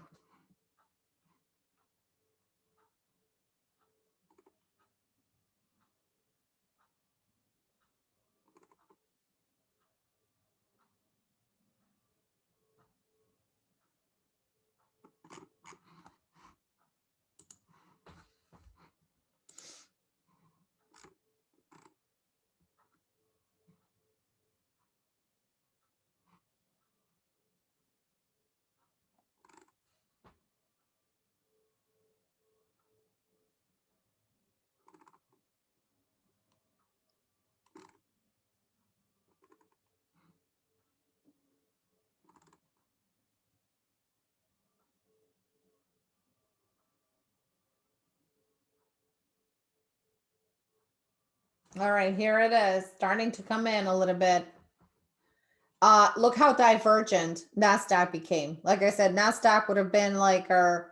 All right, here it is, starting to come in a little bit. Uh, look how divergent NASDAQ became. Like I said, NASDAQ would have been like our,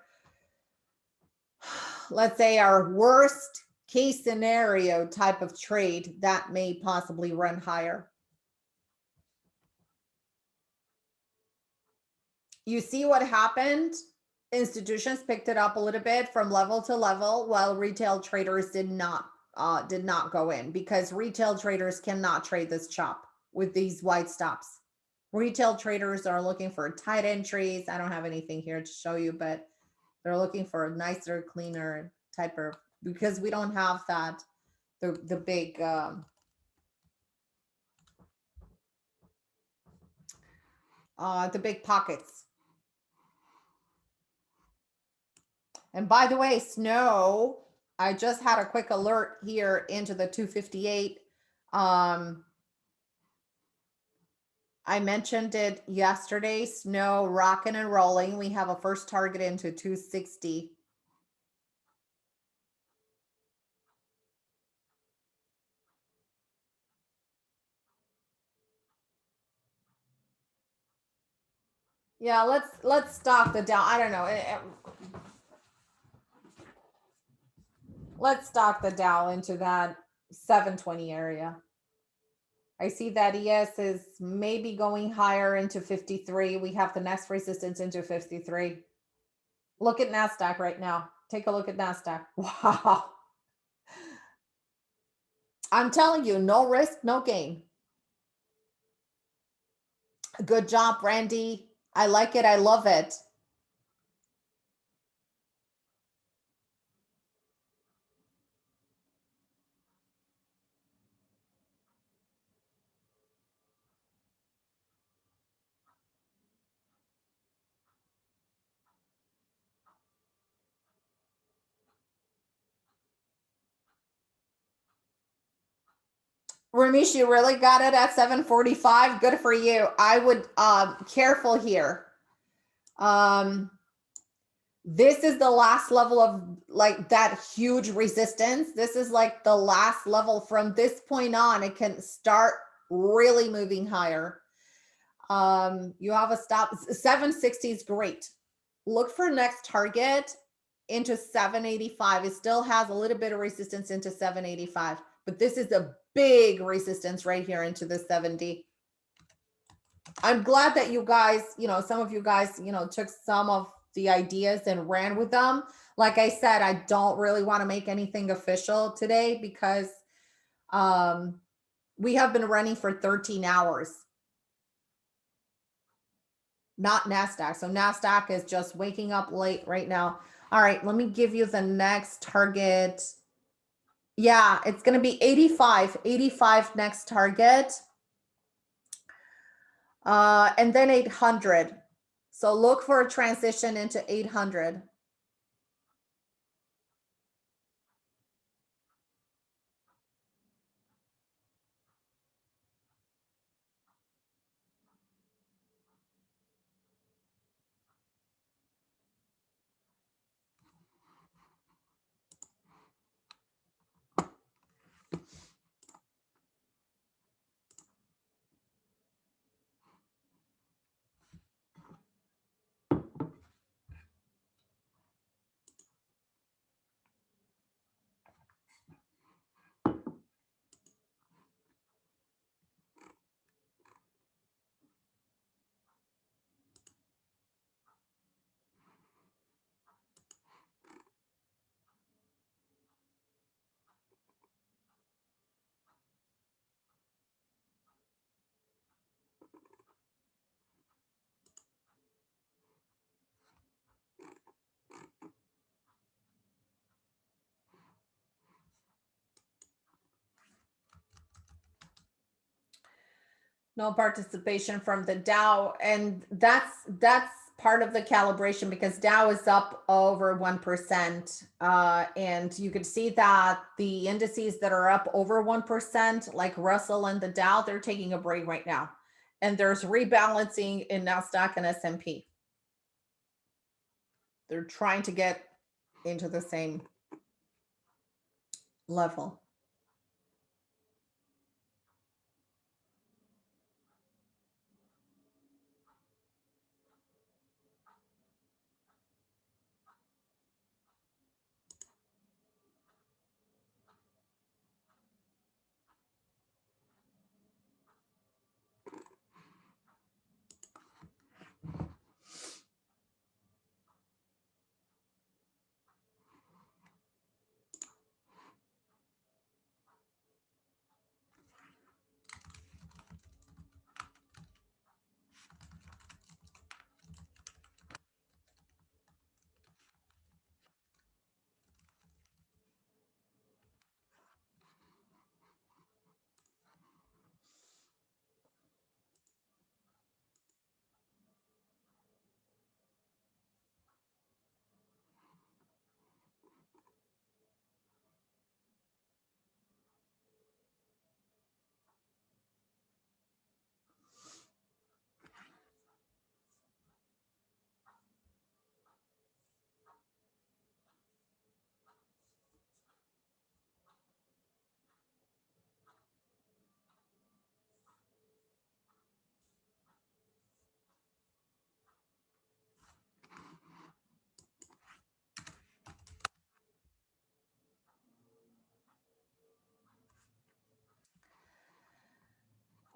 let's say our worst case scenario type of trade that may possibly run higher. You see what happened? Institutions picked it up a little bit from level to level while retail traders did not uh, did not go in because retail traders cannot trade this chop with these wide stops. Retail traders are looking for tight entries. I don't have anything here to show you, but they're looking for a nicer, cleaner type of, because we don't have that, the, the big, um, uh, the big pockets. And by the way, snow I just had a quick alert here into the 258. Um, I mentioned it yesterday, snow rocking and rolling. We have a first target into 260. Yeah, let's let's stop the down. I don't know. It, it, let's stock the Dow into that 720 area. I see that ES is maybe going higher into 53. We have the next resistance into 53. Look at NASDAQ right now. Take a look at NASDAQ. Wow. I'm telling you, no risk, no gain. Good job, Randy. I like it. I love it. Ramesh, you really got it at 745. Good for you. I would um careful here. Um this is the last level of like that huge resistance. This is like the last level from this point on. It can start really moving higher. Um, you have a stop 760 is great. Look for next target into 785. It still has a little bit of resistance into 785, but this is a big resistance right here into the 70. I'm glad that you guys, you know, some of you guys, you know, took some of the ideas and ran with them. Like I said, I don't really want to make anything official today because um, we have been running for 13 hours. Not NASDAQ. So NASDAQ is just waking up late right now. All right, let me give you the next target. Yeah, it's going to be 85, 85 next target. Uh, and then 800. So look for a transition into 800. No participation from the Dow. And that's, that's part of the calibration because Dow is up over 1%. Uh, and you could see that the indices that are up over 1%, like Russell and the Dow, they're taking a break right now. And there's rebalancing in NASDAQ and S&P. They're trying to get into the same level.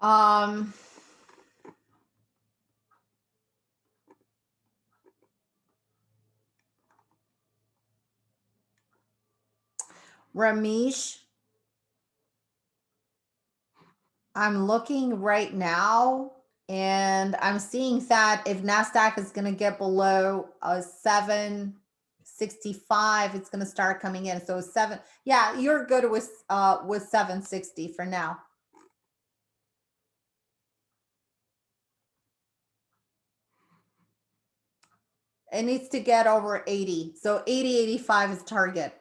Um, Ramesh, I'm looking right now and I'm seeing that if NASDAQ is going to get below a 765, it's going to start coming in. So seven, yeah, you're good with, uh, with 760 for now. It needs to get over 80. So 80, 85 is target.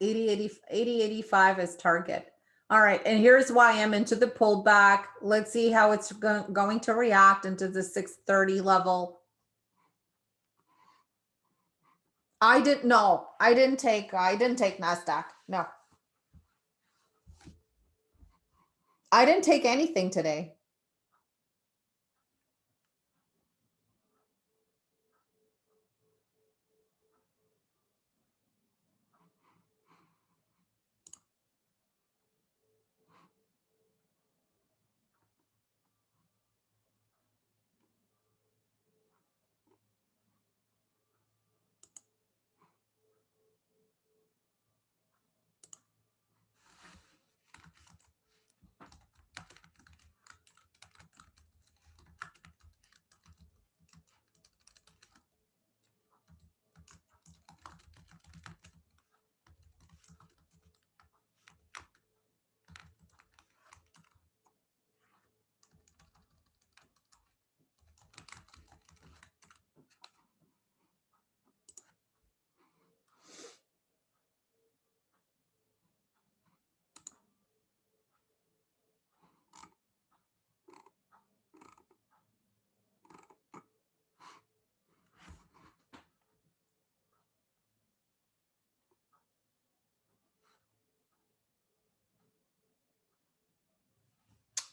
80, 80, 80, 85 is target. All right, and here's why I'm into the pullback. Let's see how it's go going to react into the 630 level. I didn't know. I didn't take I didn't take Nasdaq. No. I didn't take anything today.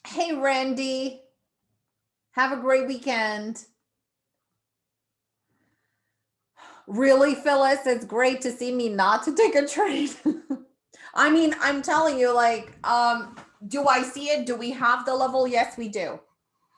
Hey, Randy. Have a great weekend. Really, Phyllis, it's great to see me not to take a trade. I mean, I'm telling you, like, um, do I see it? Do we have the level? Yes, we do.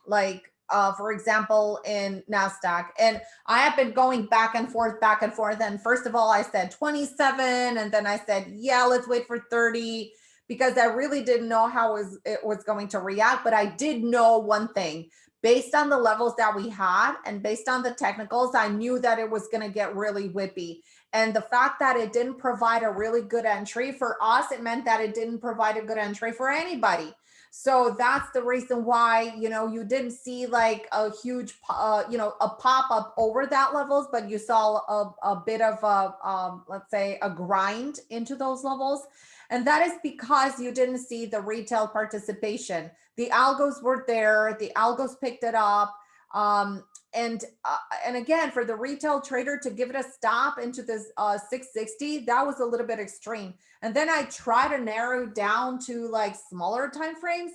Like, uh, for example, in NASDAQ. And I have been going back and forth, back and forth. And first of all, I said 27, and then I said, yeah, let's wait for 30 because I really didn't know how it was, it was going to react. But I did know one thing based on the levels that we had and based on the technicals, I knew that it was going to get really whippy. And the fact that it didn't provide a really good entry for us, it meant that it didn't provide a good entry for anybody. So that's the reason why, you know, you didn't see like a huge, uh, you know, a pop up over that levels, but you saw a, a bit of a, um, let's say a grind into those levels. And that is because you didn't see the retail participation. The algos were there, the algos picked it up. Um, and uh, and again, for the retail trader to give it a stop into this uh, 660, that was a little bit extreme. And then I try to narrow down to like smaller time frames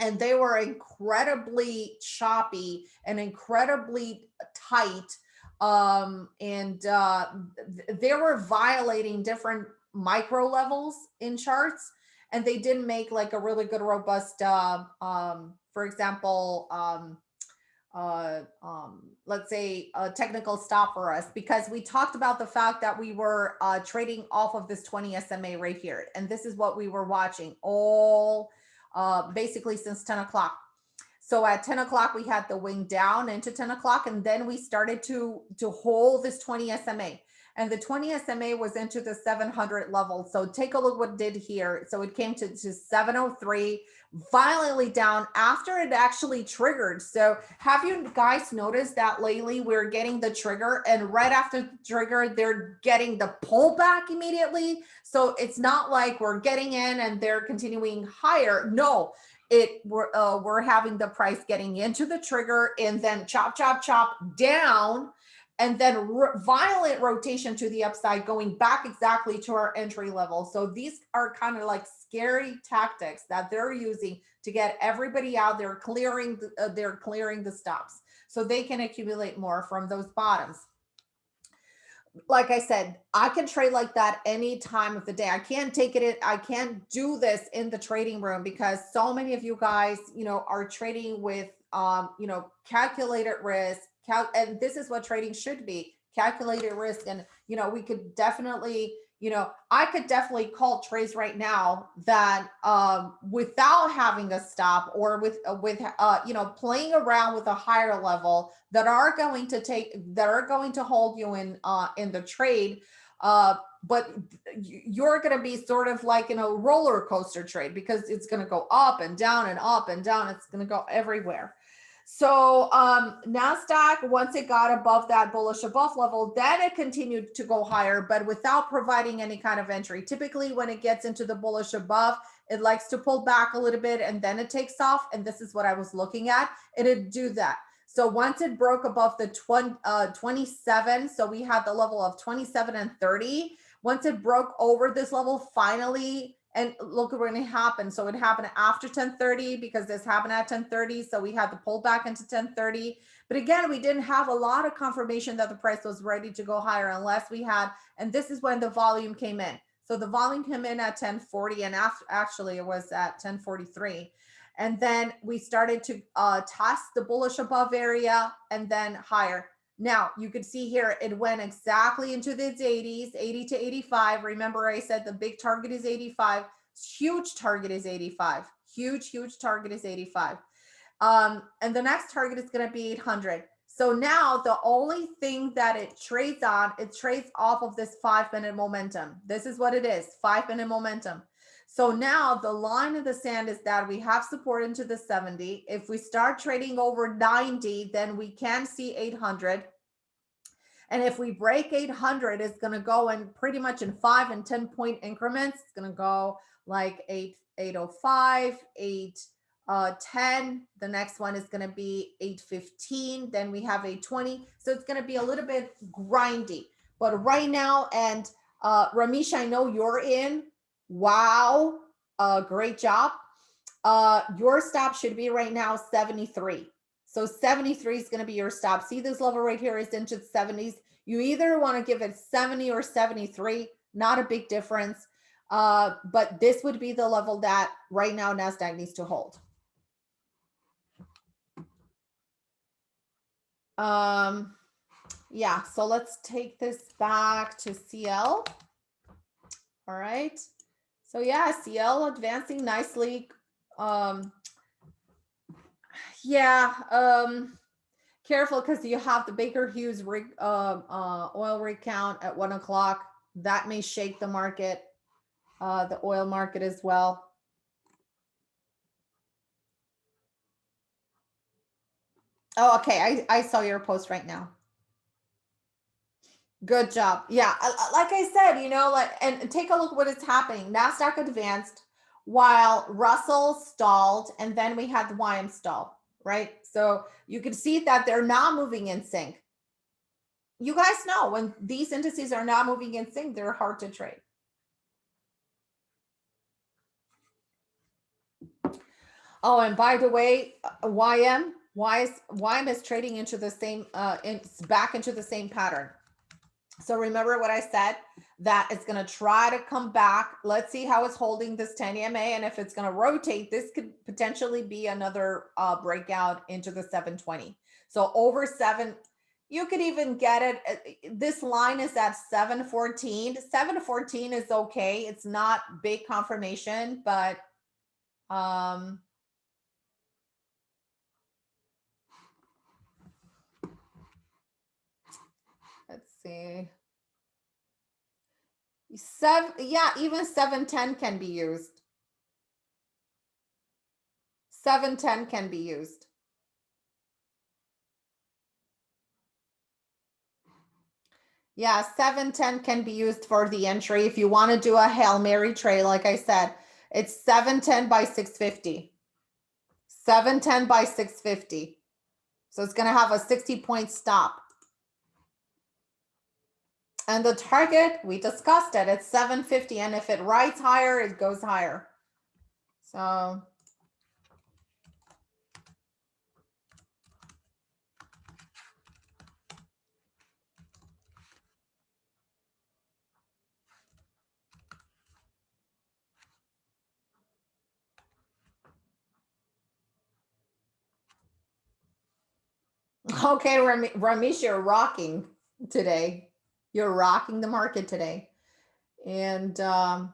and they were incredibly choppy and incredibly tight um and uh they were violating different micro levels in charts and they didn't make like a really good robust uh um for example um uh, um, let's say a technical stop for us because we talked about the fact that we were uh, trading off of this 20 SMA right here. And this is what we were watching all uh, basically since 10 o'clock. So at 10 o'clock, we had the wing down into 10 o'clock, and then we started to, to hold this 20 SMA and the 20 SMA was into the 700 level. So take a look what did here. So it came to, to 703, violently down after it actually triggered. So have you guys noticed that lately we're getting the trigger and right after the trigger, they're getting the pullback immediately. So it's not like we're getting in and they're continuing higher. No, it we're, uh, we're having the price getting into the trigger and then chop, chop, chop down and then violent rotation to the upside going back exactly to our entry level. So these are kind of like scary tactics that they're using to get everybody out there clearing, the, uh, they're clearing the stops so they can accumulate more from those bottoms. Like I said, I can trade like that any time of the day. I can't take it I can't do this in the trading room because so many of you guys, you know, are trading with, um, you know, calculated risk, cal and this is what trading should be calculated risk and you know we could definitely you know i could definitely call trades right now that um without having a stop or with uh, with uh you know playing around with a higher level that are going to take that are going to hold you in uh in the trade uh but you're going to be sort of like in a roller coaster trade because it's going to go up and down and up and down. It's going to go everywhere so um, NASDAQ, once it got above that bullish above level, then it continued to go higher, but without providing any kind of entry. Typically, when it gets into the bullish above, it likes to pull back a little bit and then it takes off. And this is what I was looking at. It'd do that. So once it broke above the 20, uh, 27, so we had the level of 27 and 30. Once it broke over this level, finally and look at what happened. So it happened after 1030 because this happened at 1030. So we had to pull back into 1030. But again, we didn't have a lot of confirmation that the price was ready to go higher unless we had, and this is when the volume came in. So the volume came in at 1040 and after, actually it was at 1043. And then we started to uh, test the bullish above area and then higher. Now you can see here, it went exactly into the 80s, 80 to 85. Remember I said the big target is 85. Huge target is 85. Huge, huge target is 85. Um, and the next target is going to be 800. So now the only thing that it trades on, it trades off of this five minute momentum. This is what it is, five minute momentum. So now the line of the sand is that we have support into the 70. If we start trading over 90, then we can see 800. And if we break 800, it's going to go in pretty much in five and 10 point increments. It's going to go like 8, 805, 8, uh, 10. The next one is going to be 815. Then we have 820. So it's going to be a little bit grindy. But right now, and uh, Ramesh, I know you're in. Wow. Uh, great job. Uh, your stop should be right now 73. So 73 is going to be your stop. See this level right here is into the 70s. You either want to give it 70 or 73, not a big difference. Uh, but this would be the level that right now NASDAQ needs to hold. Um, yeah, so let's take this back to CL. All right. So yeah, CL advancing nicely. Um, yeah, um, careful because you have the Baker Hughes rig, uh, uh, oil rig count at one o'clock. That may shake the market, uh, the oil market as well. Oh, okay. I, I saw your post right now. Good job. Yeah, like I said, you know, like and take a look what is happening. Nasdaq advanced while Russell stalled, and then we had the YM stall, right? So you can see that they're not moving in sync. You guys know when these indices are not moving in sync, they're hard to trade. Oh, and by the way, YM, why is YM is trading into the same uh in, back into the same pattern. So remember what I said, that it's going to try to come back. Let's see how it's holding this 10 EMA. And if it's going to rotate, this could potentially be another uh, breakout into the 720. So over seven, you could even get it. Uh, this line is at 714. 714 is okay. It's not big confirmation, but um, let's see. Seven, yeah, even 710 can be used. 710 can be used. Yeah, 710 can be used for the entry. If you want to do a Hail Mary trade, like I said, it's 710 by 650. 710 by 650. So it's going to have a 60 point stop. And the target, we discussed it, it's 750. And if it rides higher, it goes higher. So Okay, Ramesh, you're rocking today. You're rocking the market today. And um,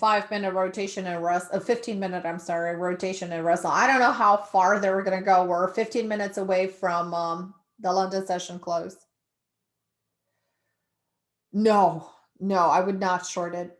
five minute rotation and rest, a 15 minute, I'm sorry, rotation and Russell. I don't know how far they were going to go. We're 15 minutes away from um, the London session close. No, no, I would not short it.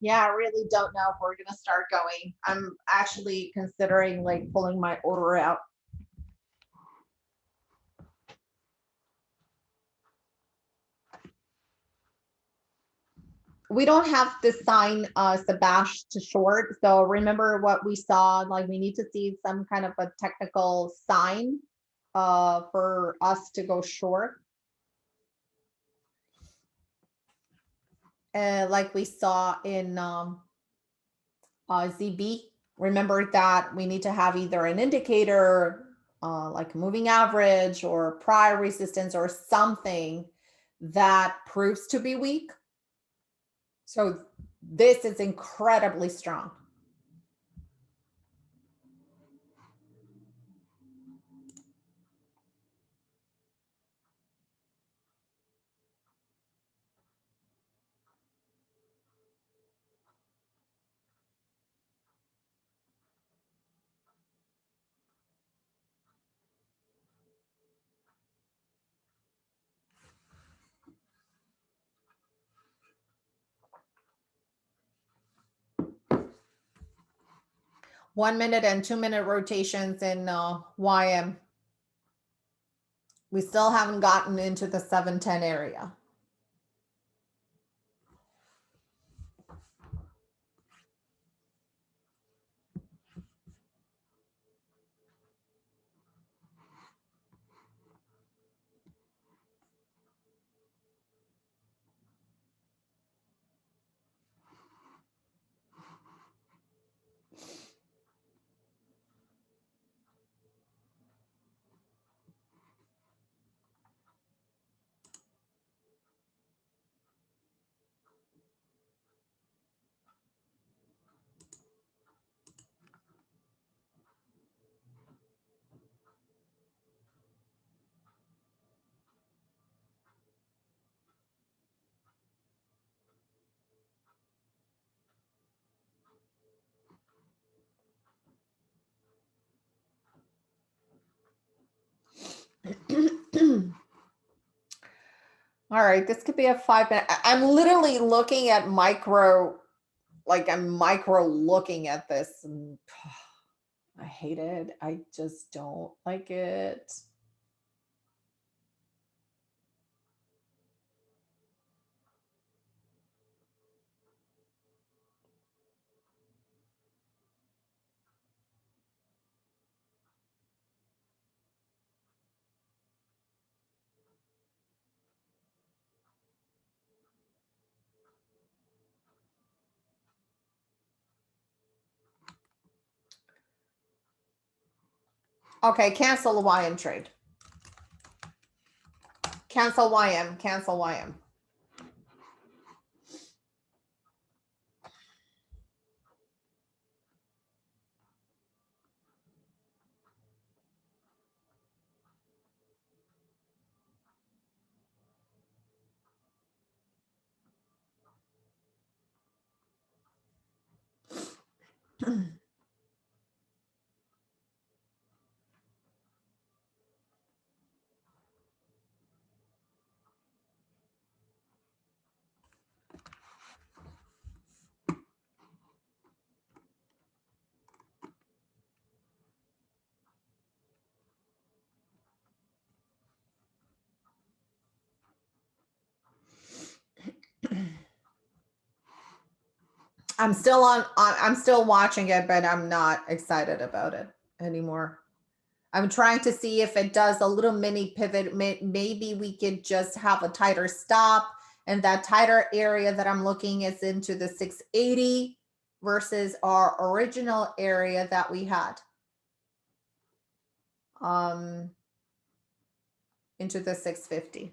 Yeah, I really don't know if we're gonna start going. I'm actually considering like pulling my order out. We don't have to sign uh to short, so remember what we saw, like we need to see some kind of a technical sign uh for us to go short. uh, like we saw in um, uh, ZB. Remember that we need to have either an indicator, uh, like moving average or prior resistance or something that proves to be weak. So this is incredibly strong. One minute and two minute rotations in uh, YM. We still haven't gotten into the 710 area. All right, this could be a five minute. I'm literally looking at micro, like I'm micro looking at this and I hate it. I just don't like it. Okay, cancel the YM trade. Cancel YM, cancel YM. I'm still on, on I'm still watching it, but I'm not excited about it anymore. I'm trying to see if it does a little mini pivot. Maybe we could just have a tighter stop and that tighter area that I'm looking is into the 680 versus our original area that we had. Um, into the 650.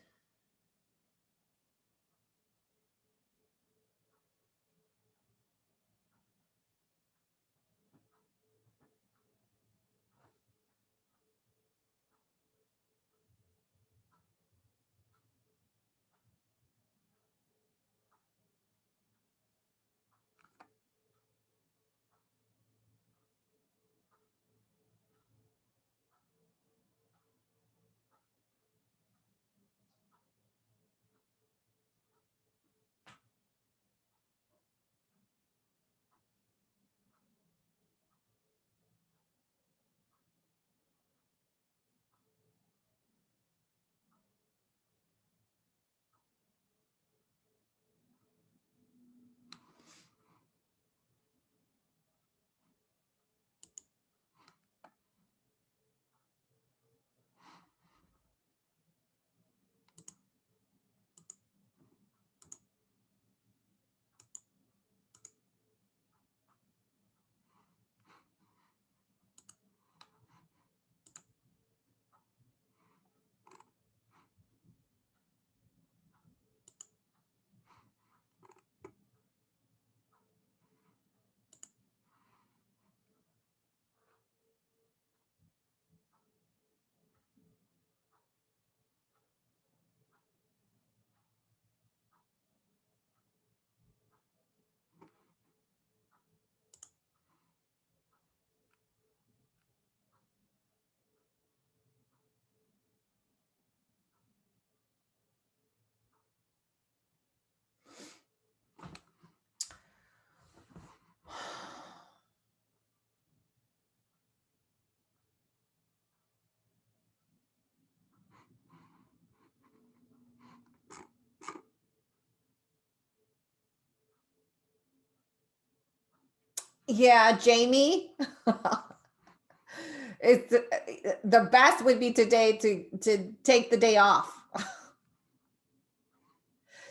Yeah, Jamie. it's uh, the best would be today to to take the day off.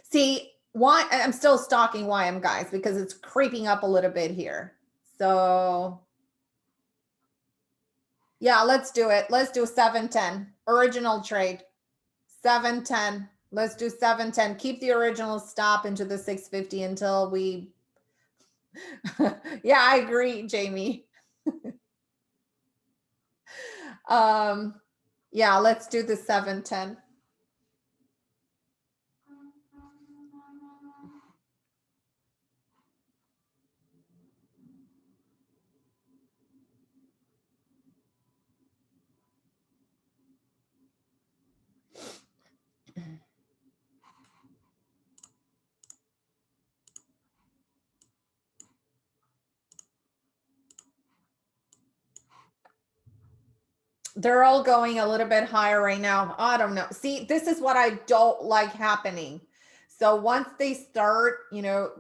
See, why I'm still stalking YM guys because it's creeping up a little bit here. So yeah, let's do it. Let's do 710 original trade. 710. Let's do 710. Keep the original stop into the 650 until we yeah, I agree, Jamie. um, yeah, let's do the 710. They're all going a little bit higher right now. I don't know. See, this is what I don't like happening. So once they start, you know,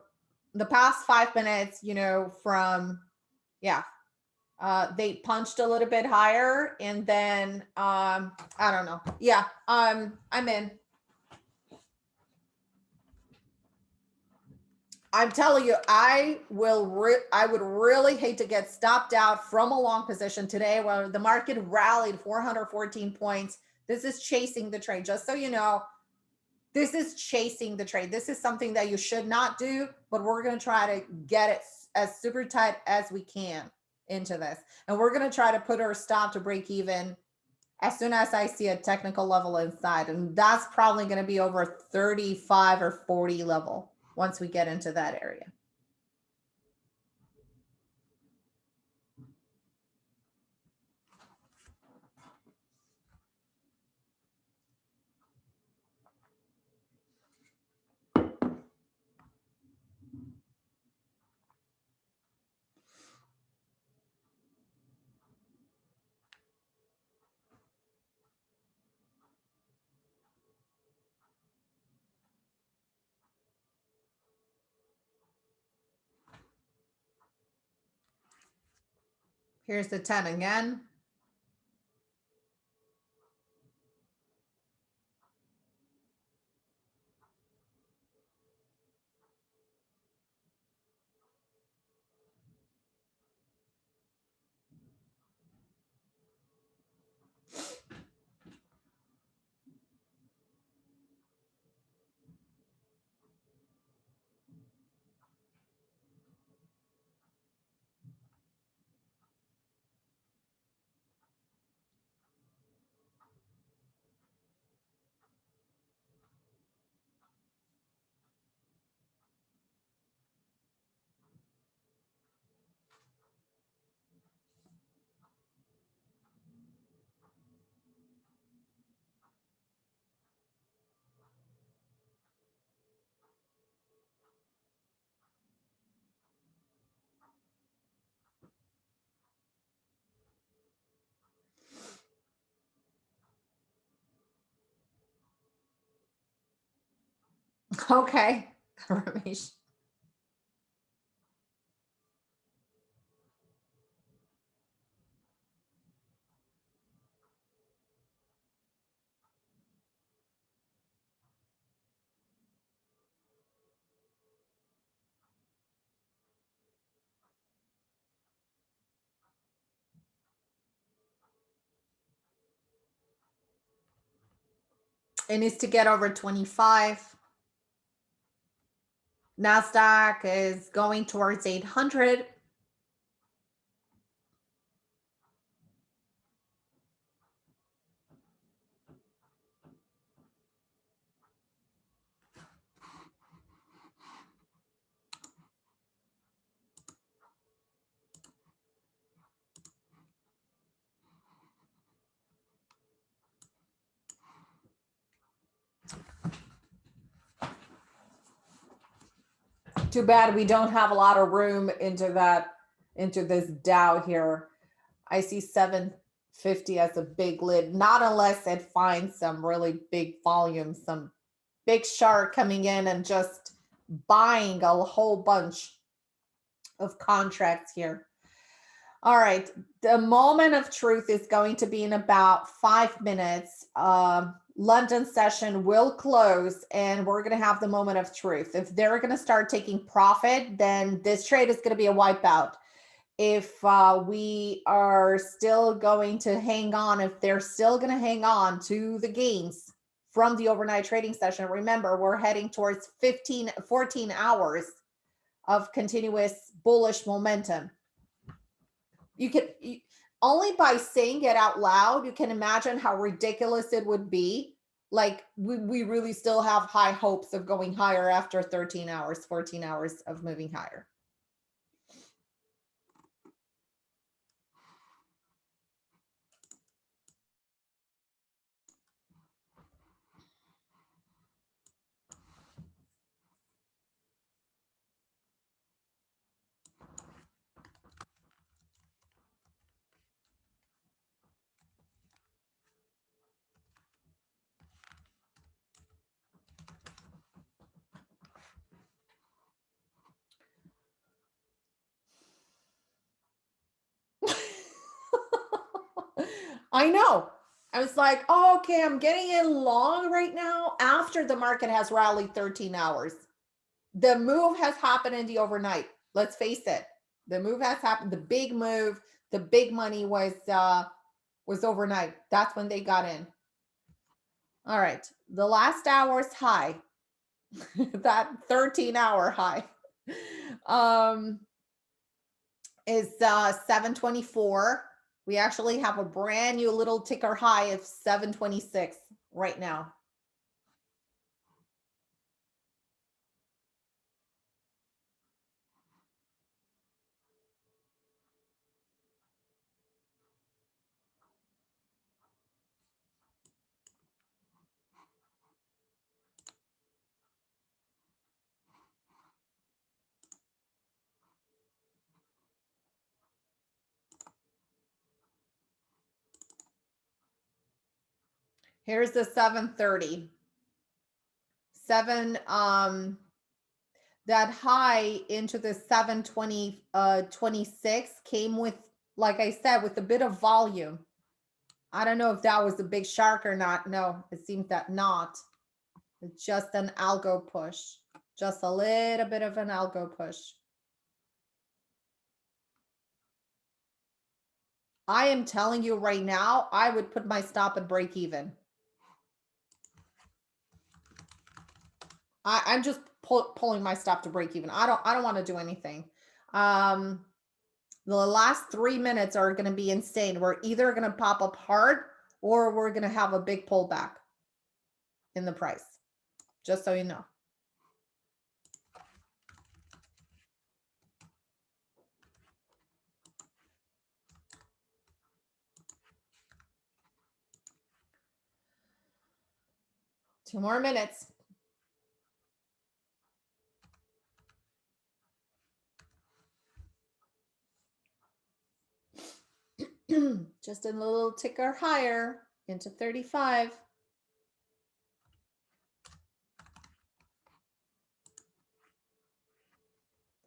the past five minutes, you know, from, yeah, uh, they punched a little bit higher and then, um, I don't know. Yeah, um, I'm in. I'm telling you, I will. I would really hate to get stopped out from a long position today, where the market rallied 414 points. This is chasing the trade. Just so you know, this is chasing the trade. This is something that you should not do, but we're going to try to get it as super tight as we can into this, and we're going to try to put our stop to break even as soon as I see a technical level inside, and that's probably going to be over 35 or 40 level once we get into that area. Here's the 10 again. Okay. It needs to get over 25. NASDAQ is going towards 800. Too bad we don't have a lot of room into that, into this Dow here. I see 750 as a big lid, not unless it finds some really big volume, some big shark coming in and just buying a whole bunch of contracts here. All right, the moment of truth is going to be in about five minutes. Um, London session will close and we're going to have the moment of truth. If they're going to start taking profit, then this trade is going to be a wipeout. If uh, we are still going to hang on, if they're still going to hang on to the gains from the overnight trading session, remember we're heading towards 15, 14 hours of continuous bullish momentum. You can, only by saying it out loud, you can imagine how ridiculous it would be. Like we, we really still have high hopes of going higher after 13 hours, 14 hours of moving higher. I know. I was like, oh, okay, I'm getting in long right now after the market has rallied 13 hours. The move has happened in the overnight. Let's face it. The move has happened. The big move, the big money was uh was overnight. That's when they got in. All right. The last hour's high. that 13 hour high. Um is uh 724 we actually have a brand new little ticker high of 726 right now. Here's the 730. Seven, um, that high into the 720, uh, 26 came with, like I said, with a bit of volume. I don't know if that was a big shark or not. No, it seems that not. It's just an algo push, just a little bit of an algo push. I am telling you right now, I would put my stop at break even. I, I'm just pull, pulling my stop to break even. I don't I don't want to do anything. Um, the last three minutes are going to be insane. We're either going to pop up hard or we're going to have a big pullback in the price, just so you know. Two more minutes. just a little ticker higher into 35.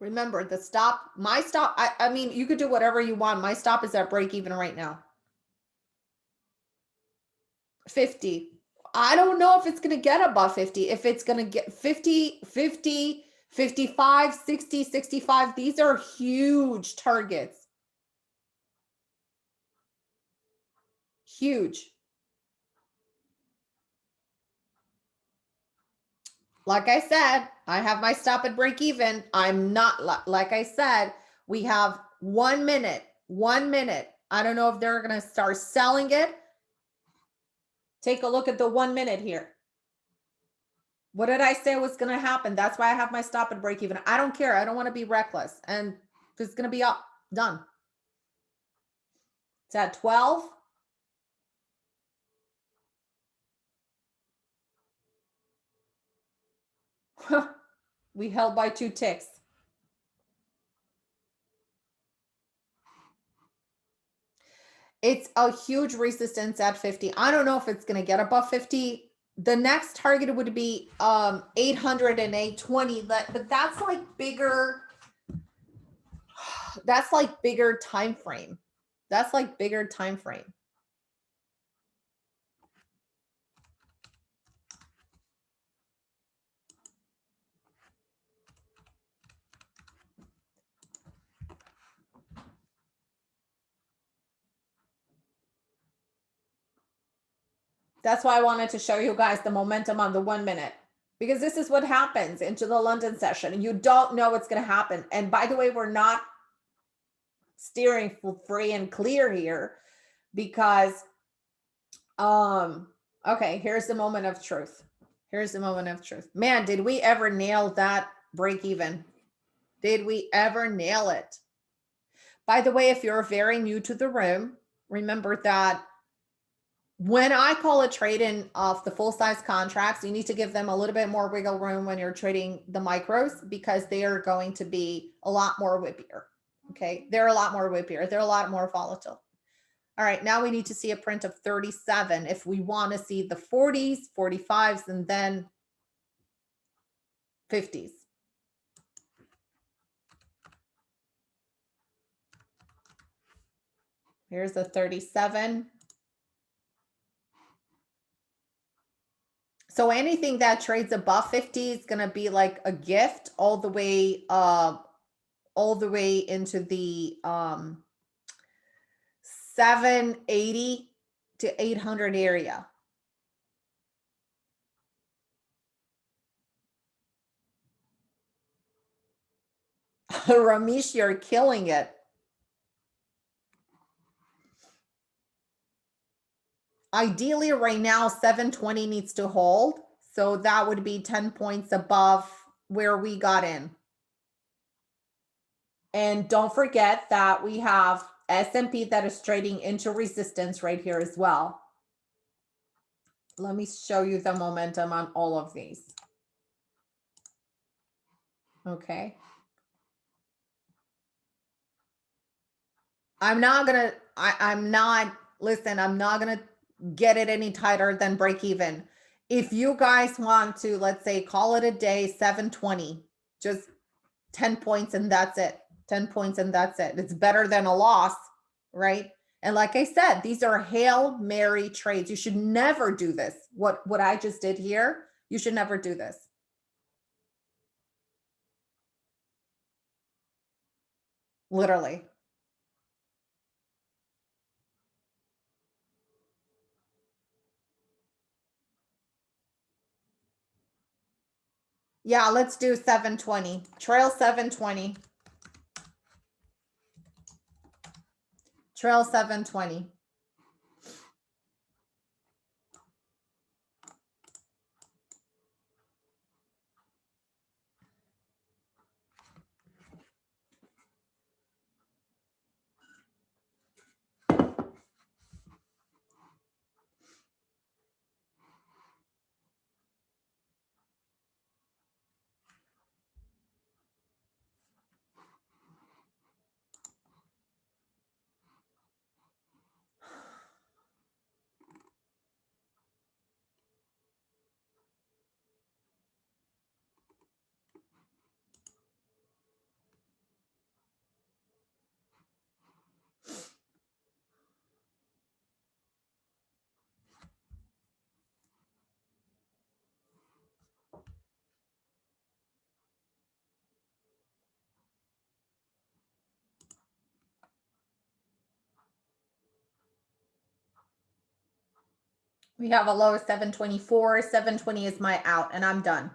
Remember the stop, my stop, I, I mean, you could do whatever you want. My stop is at break even right now. 50. I don't know if it's going to get above 50. If it's going to get 50, 50, 55, 60, 65, these are huge targets. Huge. Like I said, I have my stop at break even. I'm not, like I said, we have one minute, one minute. I don't know if they're going to start selling it. Take a look at the one minute here. What did I say was going to happen? That's why I have my stop and break even. I don't care. I don't want to be reckless. And it's going to be up. Done. It's at 12. we held by two ticks. It's a huge resistance at 50. I don't know if it's going to get above 50 the next target would be um 800 and 820 but, but that's like bigger that's like bigger time frame that's like bigger time frame That's why I wanted to show you guys the momentum on the one minute because this is what happens into the London session you don't know what's going to happen. And by the way, we're not steering free and clear here because, um, okay, here's the moment of truth. Here's the moment of truth. Man, did we ever nail that break even? Did we ever nail it? By the way, if you're very new to the room, remember that when I call a trade in off the full size contracts, you need to give them a little bit more wiggle room when you're trading the micros because they are going to be a lot more whippier. Okay. They're a lot more whippier. They're a lot more volatile. All right. Now we need to see a print of 37 if we want to see the 40s, 45s, and then 50s. Here's the 37. So anything that trades above 50 is going to be like a gift all the way uh all the way into the um 780 to 800 area. Ramesh, you're killing it. Ideally right now, 720 needs to hold. So that would be 10 points above where we got in. And don't forget that we have S&P that is trading into resistance right here as well. Let me show you the momentum on all of these. Okay. I'm not gonna, I, I'm not, listen, I'm not gonna get it any tighter than break even. If you guys want to, let's say, call it a day, 720, just 10 points and that's it. 10 points and that's it. It's better than a loss, right? And like I said, these are Hail Mary trades. You should never do this. What, what I just did here, you should never do this. Literally. Yeah, let's do 720. Trail 720. Trail 720. We have a low of 724. 720 is my out, and I'm done.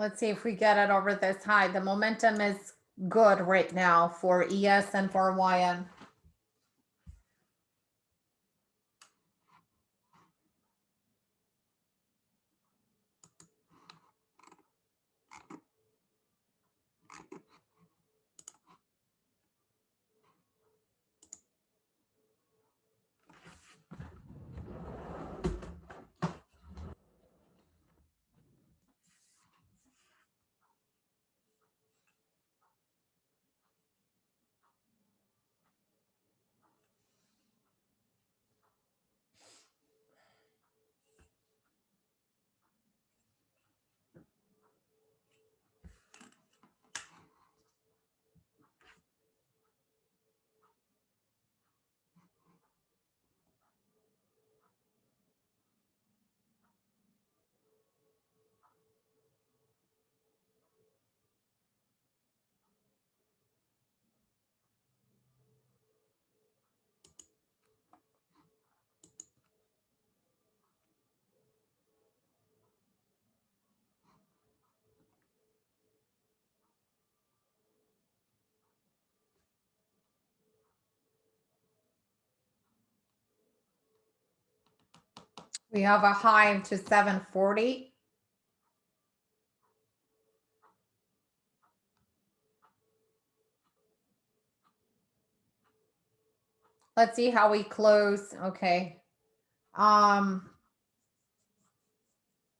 Let's see if we get it over this high. The momentum is good right now for ES and for YM. We have a high to 740. Let's see how we close. Okay. Um,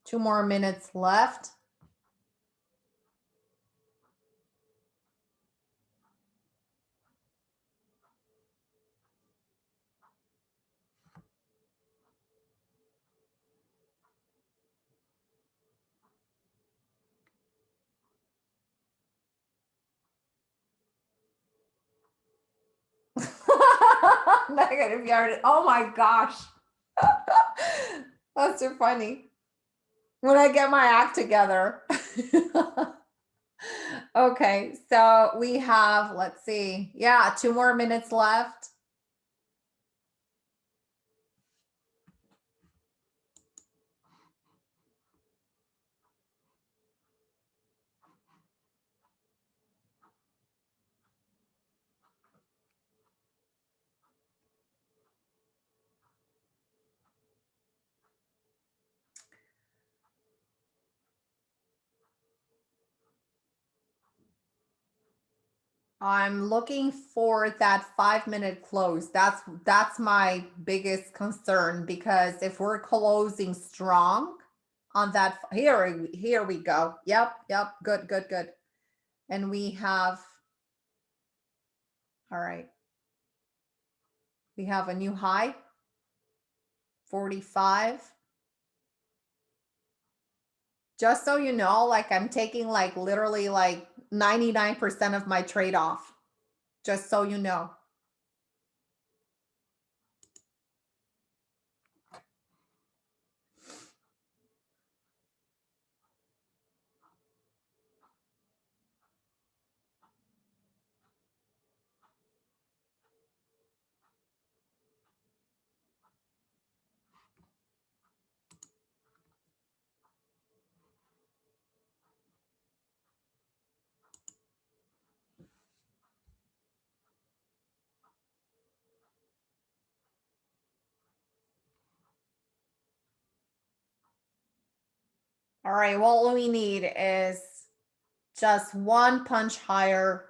two more minutes left. Negative yard. Oh my gosh. That's so funny. When I get my act together. okay, so we have, let's see. Yeah, two more minutes left. I'm looking for that five minute close. That's that's my biggest concern because if we're closing strong on that, here here we go. Yep, yep, good, good, good. And we have, all right. We have a new high, 45 just so you know, like I'm taking like literally like 99% of my trade off, just so you know. All right, well, what we need is just one punch higher.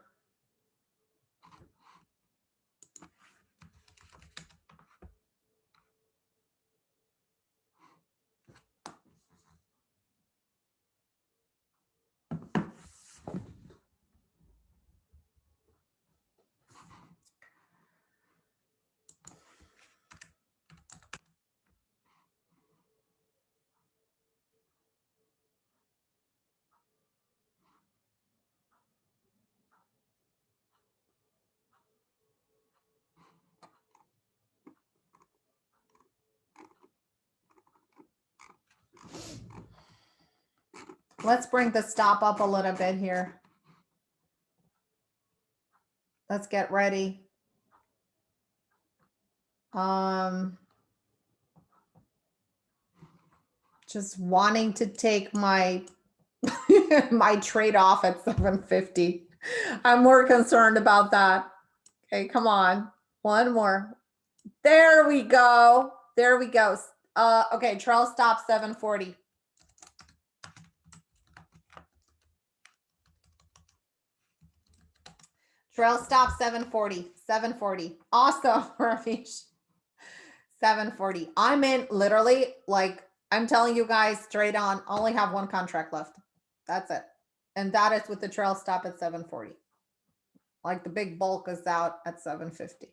Let's bring the stop up a little bit here. Let's get ready. Um, just wanting to take my my trade off at 750. I'm more concerned about that. Okay, come on. One more. There we go. There we go. Uh, okay, trail stop 740. Trail stop 740, 740. Awesome, Ramesh. 740. I'm in literally like I'm telling you guys straight on, only have one contract left. That's it. And that is with the trail stop at 740. Like the big bulk is out at 750.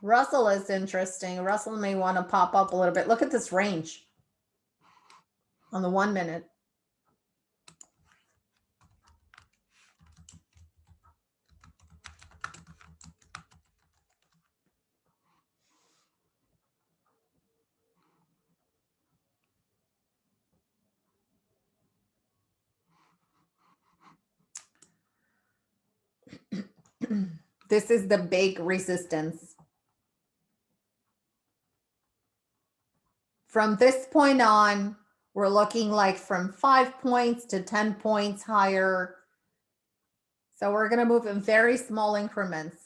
Russell is interesting. Russell may want to pop up a little bit. Look at this range on the one minute. This is the big resistance. From this point on, we're looking like from five points to 10 points higher. So we're going to move in very small increments.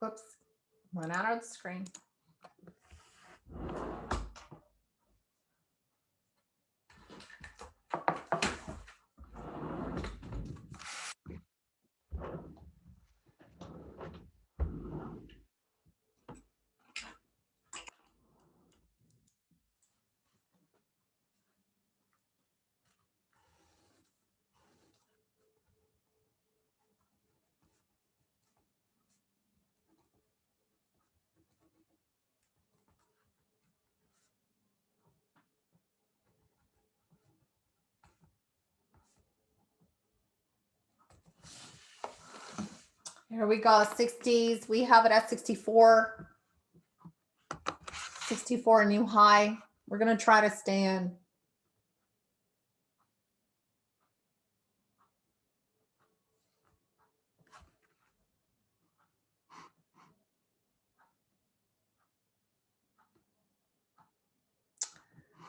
Whoops, went out of the screen. Here we go, 60s. We have it at 64. 64 new high. We're going to try to stay in.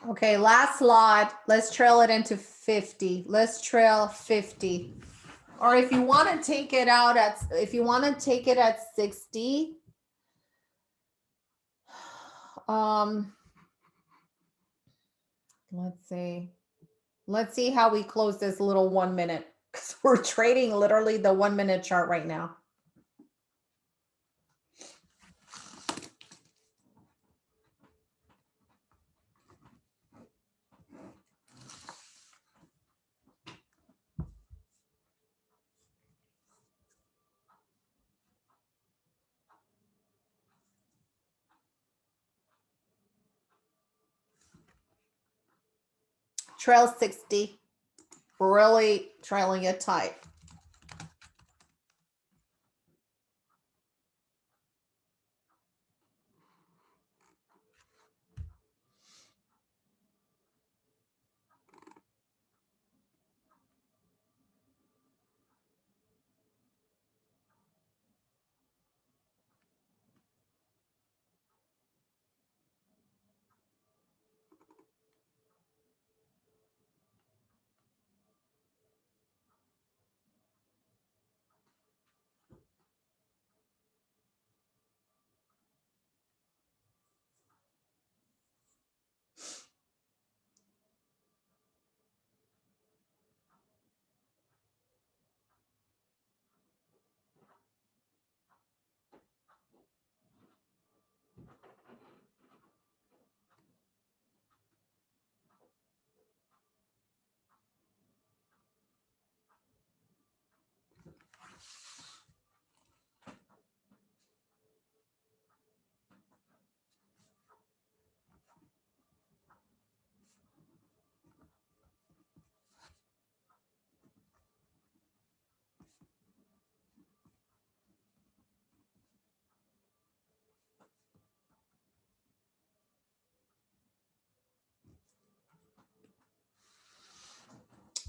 Okay, last lot. Let's trail it into 50. Let's trail 50. Or if you want to take it out at, if you want to take it at 60, um, let's see. Let's see how we close this little one minute because we're trading literally the one minute chart right now. Trail 60, really trailing it tight.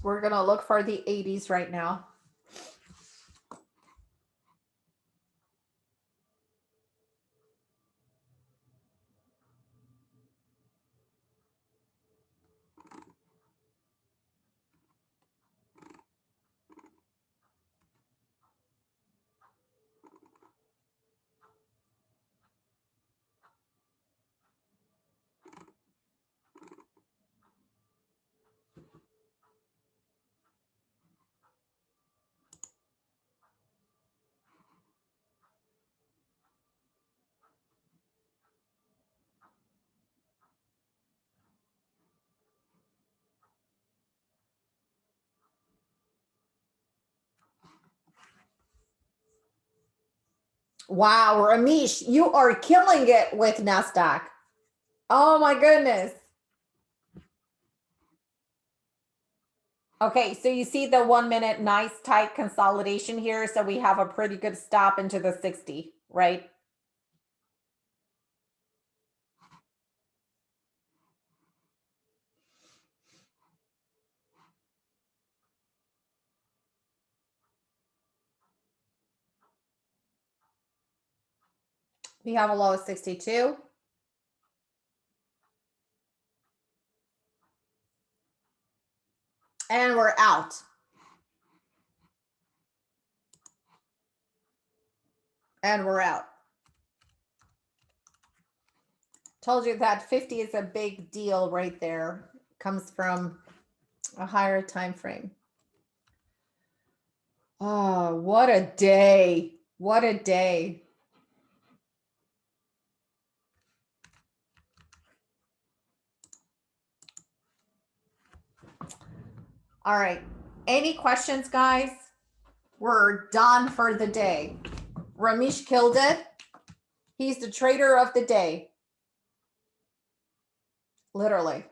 We're going to look for the 80s right now. Wow, Ramesh, you are killing it with NASDAQ. Oh my goodness. Okay, so you see the one minute nice tight consolidation here. So we have a pretty good stop into the 60, right? We have a low of 62. And we're out. And we're out. Told you that 50 is a big deal right there. Comes from a higher time frame. Oh, what a day. What a day. All right. Any questions, guys? We're done for the day. Ramesh killed it. He's the trader of the day. Literally.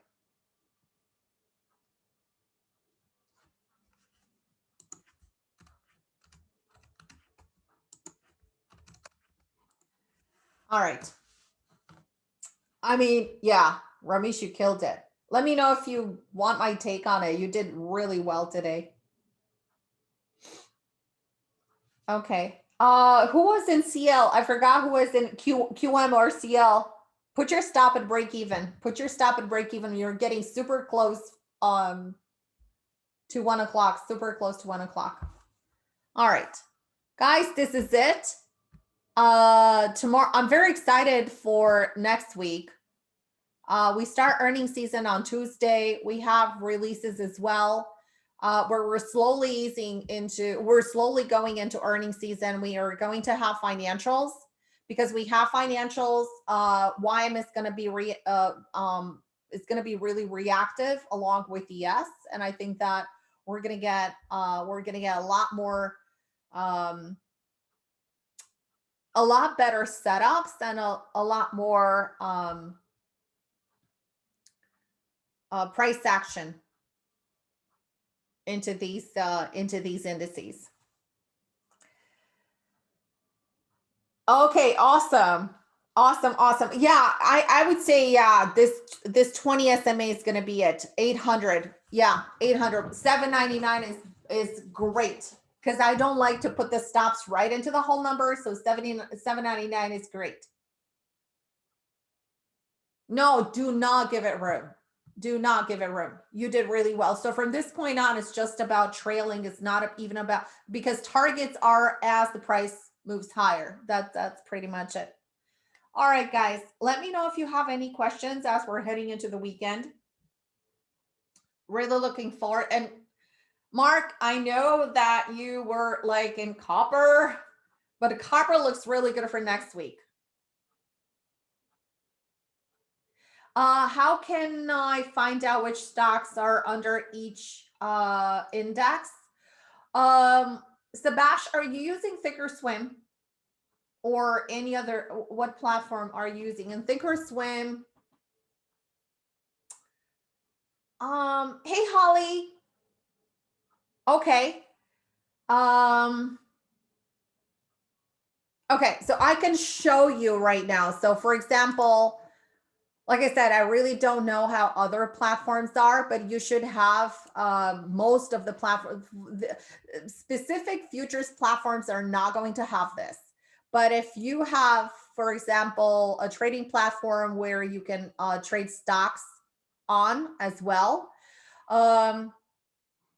All right. I mean, yeah, Ramesh, you killed it. Let me know if you want my take on it. You did really well today. Okay. Uh, who was in CL? I forgot who was in Q, QM or CL. Put your stop at break even. Put your stop at break even. You're getting super close um, to one o'clock, super close to one o'clock. All right, guys, this is it. Uh, tomorrow, I'm very excited for next week. Uh, we start earning season on Tuesday. We have releases as well. Uh, where we're slowly easing into, we're slowly going into earning season. We are going to have financials because we have financials. Uh, YM is going to be re, uh, um, it's going to be really reactive along with ES, and I think that we're going to get uh, we're going to get a lot more um, a lot better setups and a, a lot more um, uh, price action into these uh, into these indices. Okay, awesome. Awesome, awesome. Yeah, I, I would say, yeah, this this 20 SMA is going to be at 800. Yeah, 800. 799 is is great because I don't like to put the stops right into the whole number. So 70, 799 is great. No, do not give it room do not give it room. You did really well. So from this point on, it's just about trailing. It's not even about because targets are as the price moves higher. That, that's pretty much it. All right, guys, let me know if you have any questions as we're heading into the weekend. Really looking forward. And Mark, I know that you were like in copper, but copper looks really good for next week. Uh, how can I find out which stocks are under each uh, index? Um, Sebastian, are you using Thinkorswim or any other, what platform are you using? And Thinkorswim, um, hey, Holly. Okay. Um, okay, so I can show you right now. So for example, like I said, I really don't know how other platforms are, but you should have um, most of the platform the specific futures platforms are not going to have this. But if you have, for example, a trading platform where you can uh, trade stocks on as well. Um,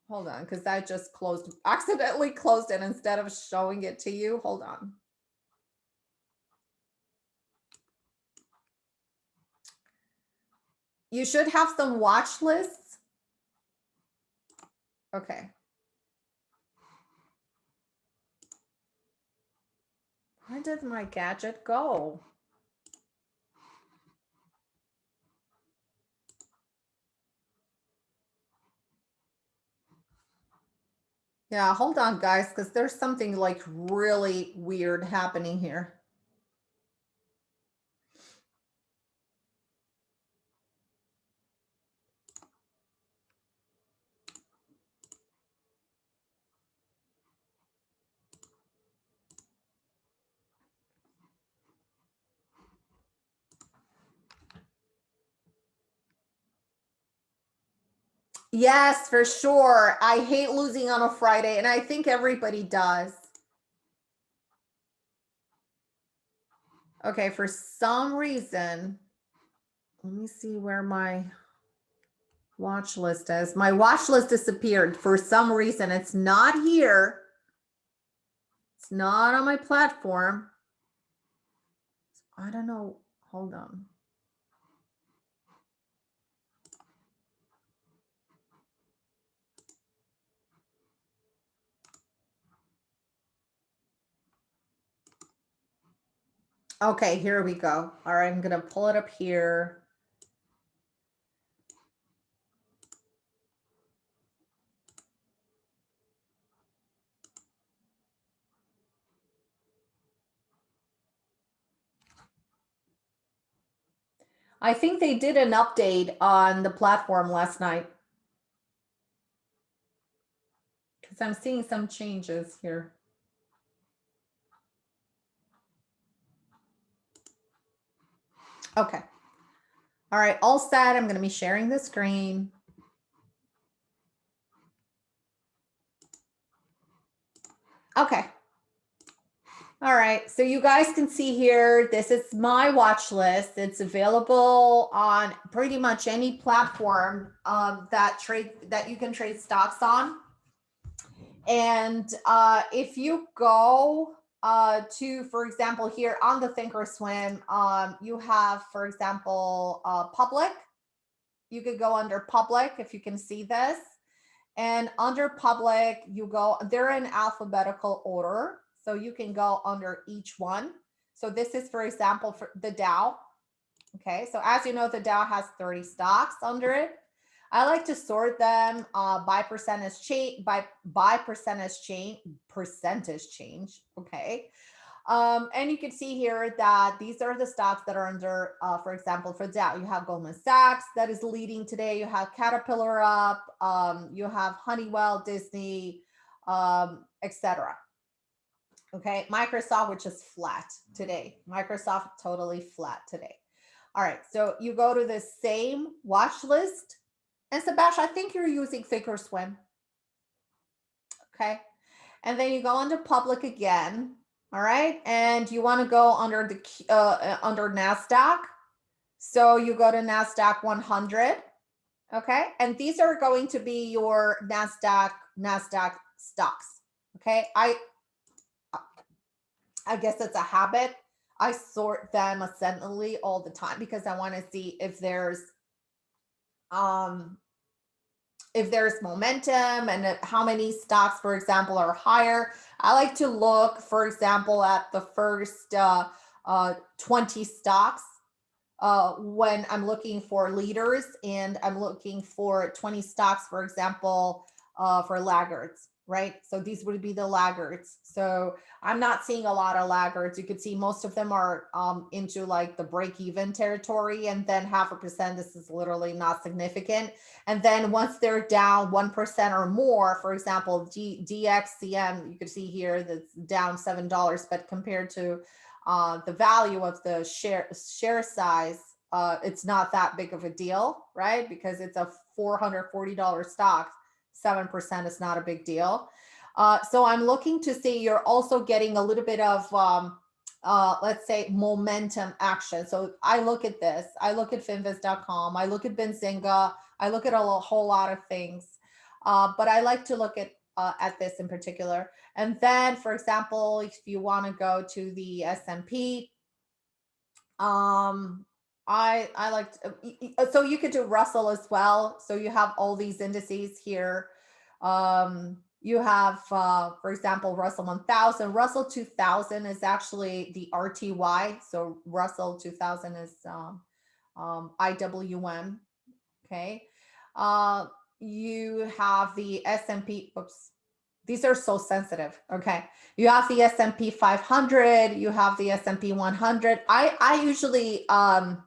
hold on, because I just closed, accidentally closed it instead of showing it to you. Hold on. You should have some watch lists. Okay. Where did my gadget go? Yeah, hold on, guys, because there's something like really weird happening here. Yes, for sure. I hate losing on a Friday, and I think everybody does. Okay, for some reason, let me see where my watch list is. My watch list disappeared for some reason. It's not here. It's not on my platform. I don't know. Hold on. Okay, here we go. All right, I'm going to pull it up here. I think they did an update on the platform last night. Because I'm seeing some changes here. Okay. All right, all set. I'm going to be sharing the screen. Okay. All right, so you guys can see here, this is my watch list. It's available on pretty much any platform um, that trade that you can trade stocks on. And uh, if you go uh, to, for example, here on the Thinkorswim, um, you have, for example, uh, public. You could go under public if you can see this. And under public, you go, they're in alphabetical order. So you can go under each one. So this is, for example, for the Dow. Okay, so as you know, the Dow has 30 stocks under it. I like to sort them uh, by percentage change by by percentage change percentage change. Okay. Um, and you can see here that these are the stocks that are under, uh, for example, for Dow, you have Goldman Sachs that is leading today. You have Caterpillar up, um, you have Honeywell, Disney, um, etc. Okay, Microsoft, which is flat today. Microsoft totally flat today. All right, so you go to the same watch list and Sebastian, I think you're using Thinkorswim. Okay. And then you go under public again. All right. And you want to go under the uh, under NASDAQ. So you go to NASDAQ 100. Okay. And these are going to be your NASDAQ, NASDAQ stocks. Okay. I, I guess it's a habit. I sort them ascendingly all the time because I want to see if there's um, if there's momentum and how many stocks, for example, are higher. I like to look, for example, at the first uh, uh, 20 stocks uh, when I'm looking for leaders and I'm looking for 20 stocks, for example, uh, for laggards right? So these would be the laggards. So I'm not seeing a lot of laggards. You could see most of them are um, into like the break even territory and then half a percent, this is literally not significant. And then once they're down 1% or more, for example, D DXCM, you can see here that's down $7, but compared to uh, the value of the share share size uh, it's not that big of a deal, right? Because it's a $440 stock, 7% is not a big deal. Uh, so I'm looking to see you're also getting a little bit of, um, uh, let's say, momentum action. So I look at this, I look at finviz.com, I look at Benzinga, I look at a whole lot of things, uh, but I like to look at uh, at this in particular. And then, for example, if you want to go to the S&P, um, I I like uh, so you could do Russell as well. So you have all these indices here. Um, you have, uh, for example, Russell 1000. Russell 2000 is actually the RTY. So Russell 2000 is um, um, IWM. Okay. Uh, you have the S&P. Oops. These are so sensitive. Okay. You have the S&P 500. You have the S&P 100. I, I usually, um,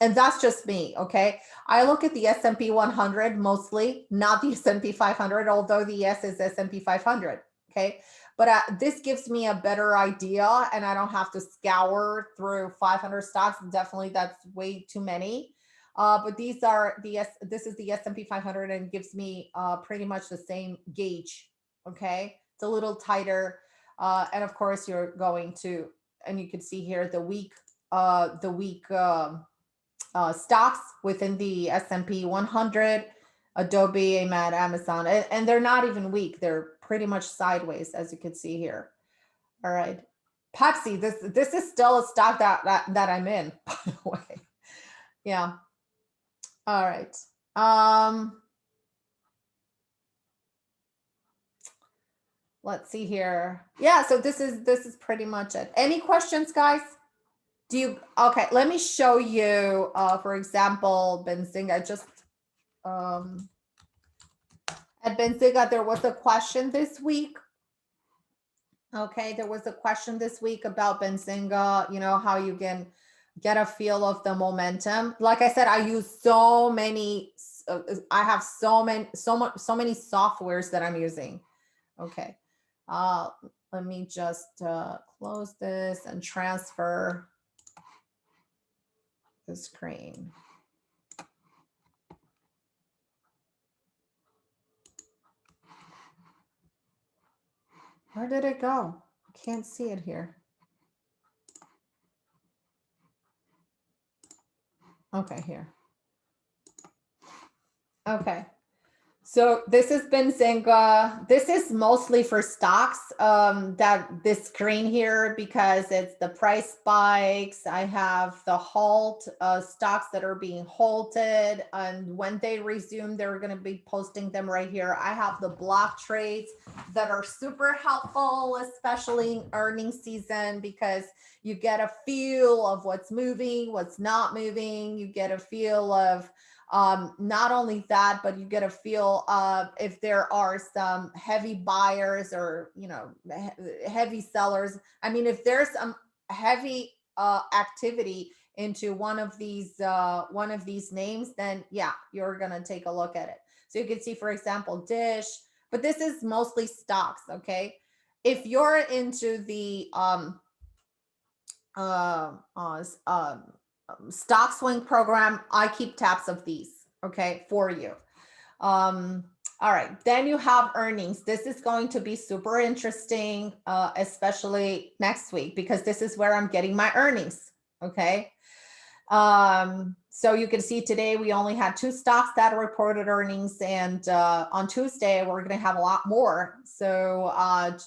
and that's just me okay? I look at the s&p 100 mostly not the s&p 500 although the s is s&p 500 okay? But uh, this gives me a better idea and i don't have to scour through 500 stocks. Definitely that's way too many. Uh, but these are the S, this is the S&P 500 and gives me uh, pretty much the same gauge. Okay, it's a little tighter, uh, and of course you're going to, and you can see here the week, uh, the week um, uh, stocks within the S&P 100, Adobe, AMAT, Amazon, and, and they're not even weak. They're pretty much sideways, as you can see here. All right. Pepsi, this this is still a stock that that, that I'm in, by the way. Yeah. All right. Um, let's see here. Yeah, so this is this is pretty much it. Any questions, guys? Do you, okay, let me show you, uh, for example, Benzinga, just, um, at Benzinga, there was a question this week. Okay, there was a question this week about Benzinga, you know, how you can get a feel of the momentum. Like I said, I use so many, uh, I have so many, so much, so many softwares that I'm using. Okay, uh, let me just uh, close this and transfer the screen. Where did it go? I can't see it here. Okay, here. Okay. So this has been Benzinga. This is mostly for stocks, um, that this screen here, because it's the price spikes. I have the halt uh, stocks that are being halted. And when they resume, they're going to be posting them right here. I have the block trades that are super helpful, especially in earnings season, because you get a feel of what's moving, what's not moving. You get a feel of um, not only that, but you get a feel of if there are some heavy buyers or, you know, he heavy sellers. I mean, if there's some heavy uh, activity into one of these uh, one of these names, then yeah, you're going to take a look at it. So you can see, for example, Dish, but this is mostly stocks. Okay. If you're into the um, uh, uh, um, um, stock swing program, I keep tabs of these, okay, for you. Um, all right, then you have earnings. This is going to be super interesting, uh, especially next week, because this is where I'm getting my earnings, okay? Um, so you can see today we only had two stocks that reported earnings and uh, on Tuesday we're going to have a lot more. So uh,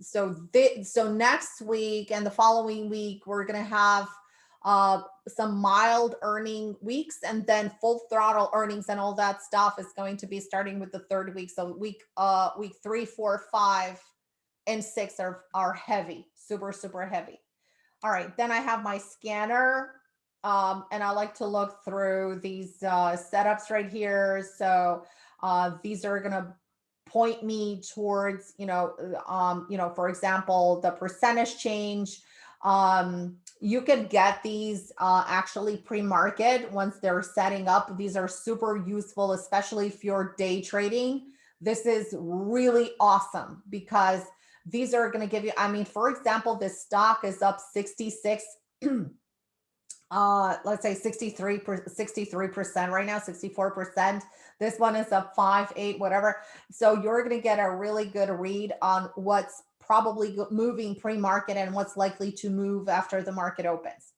so so next week and the following week we're going to have uh, some mild earning weeks and then full throttle earnings and all that stuff is going to be starting with the third week. So week uh, week three, four, five, and six are, are heavy, super, super heavy. All right, then I have my scanner um, and I like to look through these uh, setups right here. So uh, these are gonna point me towards, you know, um, you know, for example, the percentage change, um, you can get these uh, actually pre-market once they're setting up. These are super useful, especially if you're day trading. This is really awesome because these are going to give you, I mean, for example, this stock is up 66, uh, let's say 63 63% right now, 64%. This one is up five, eight, whatever. So you're going to get a really good read on what's probably moving pre-market and what's likely to move after the market opens.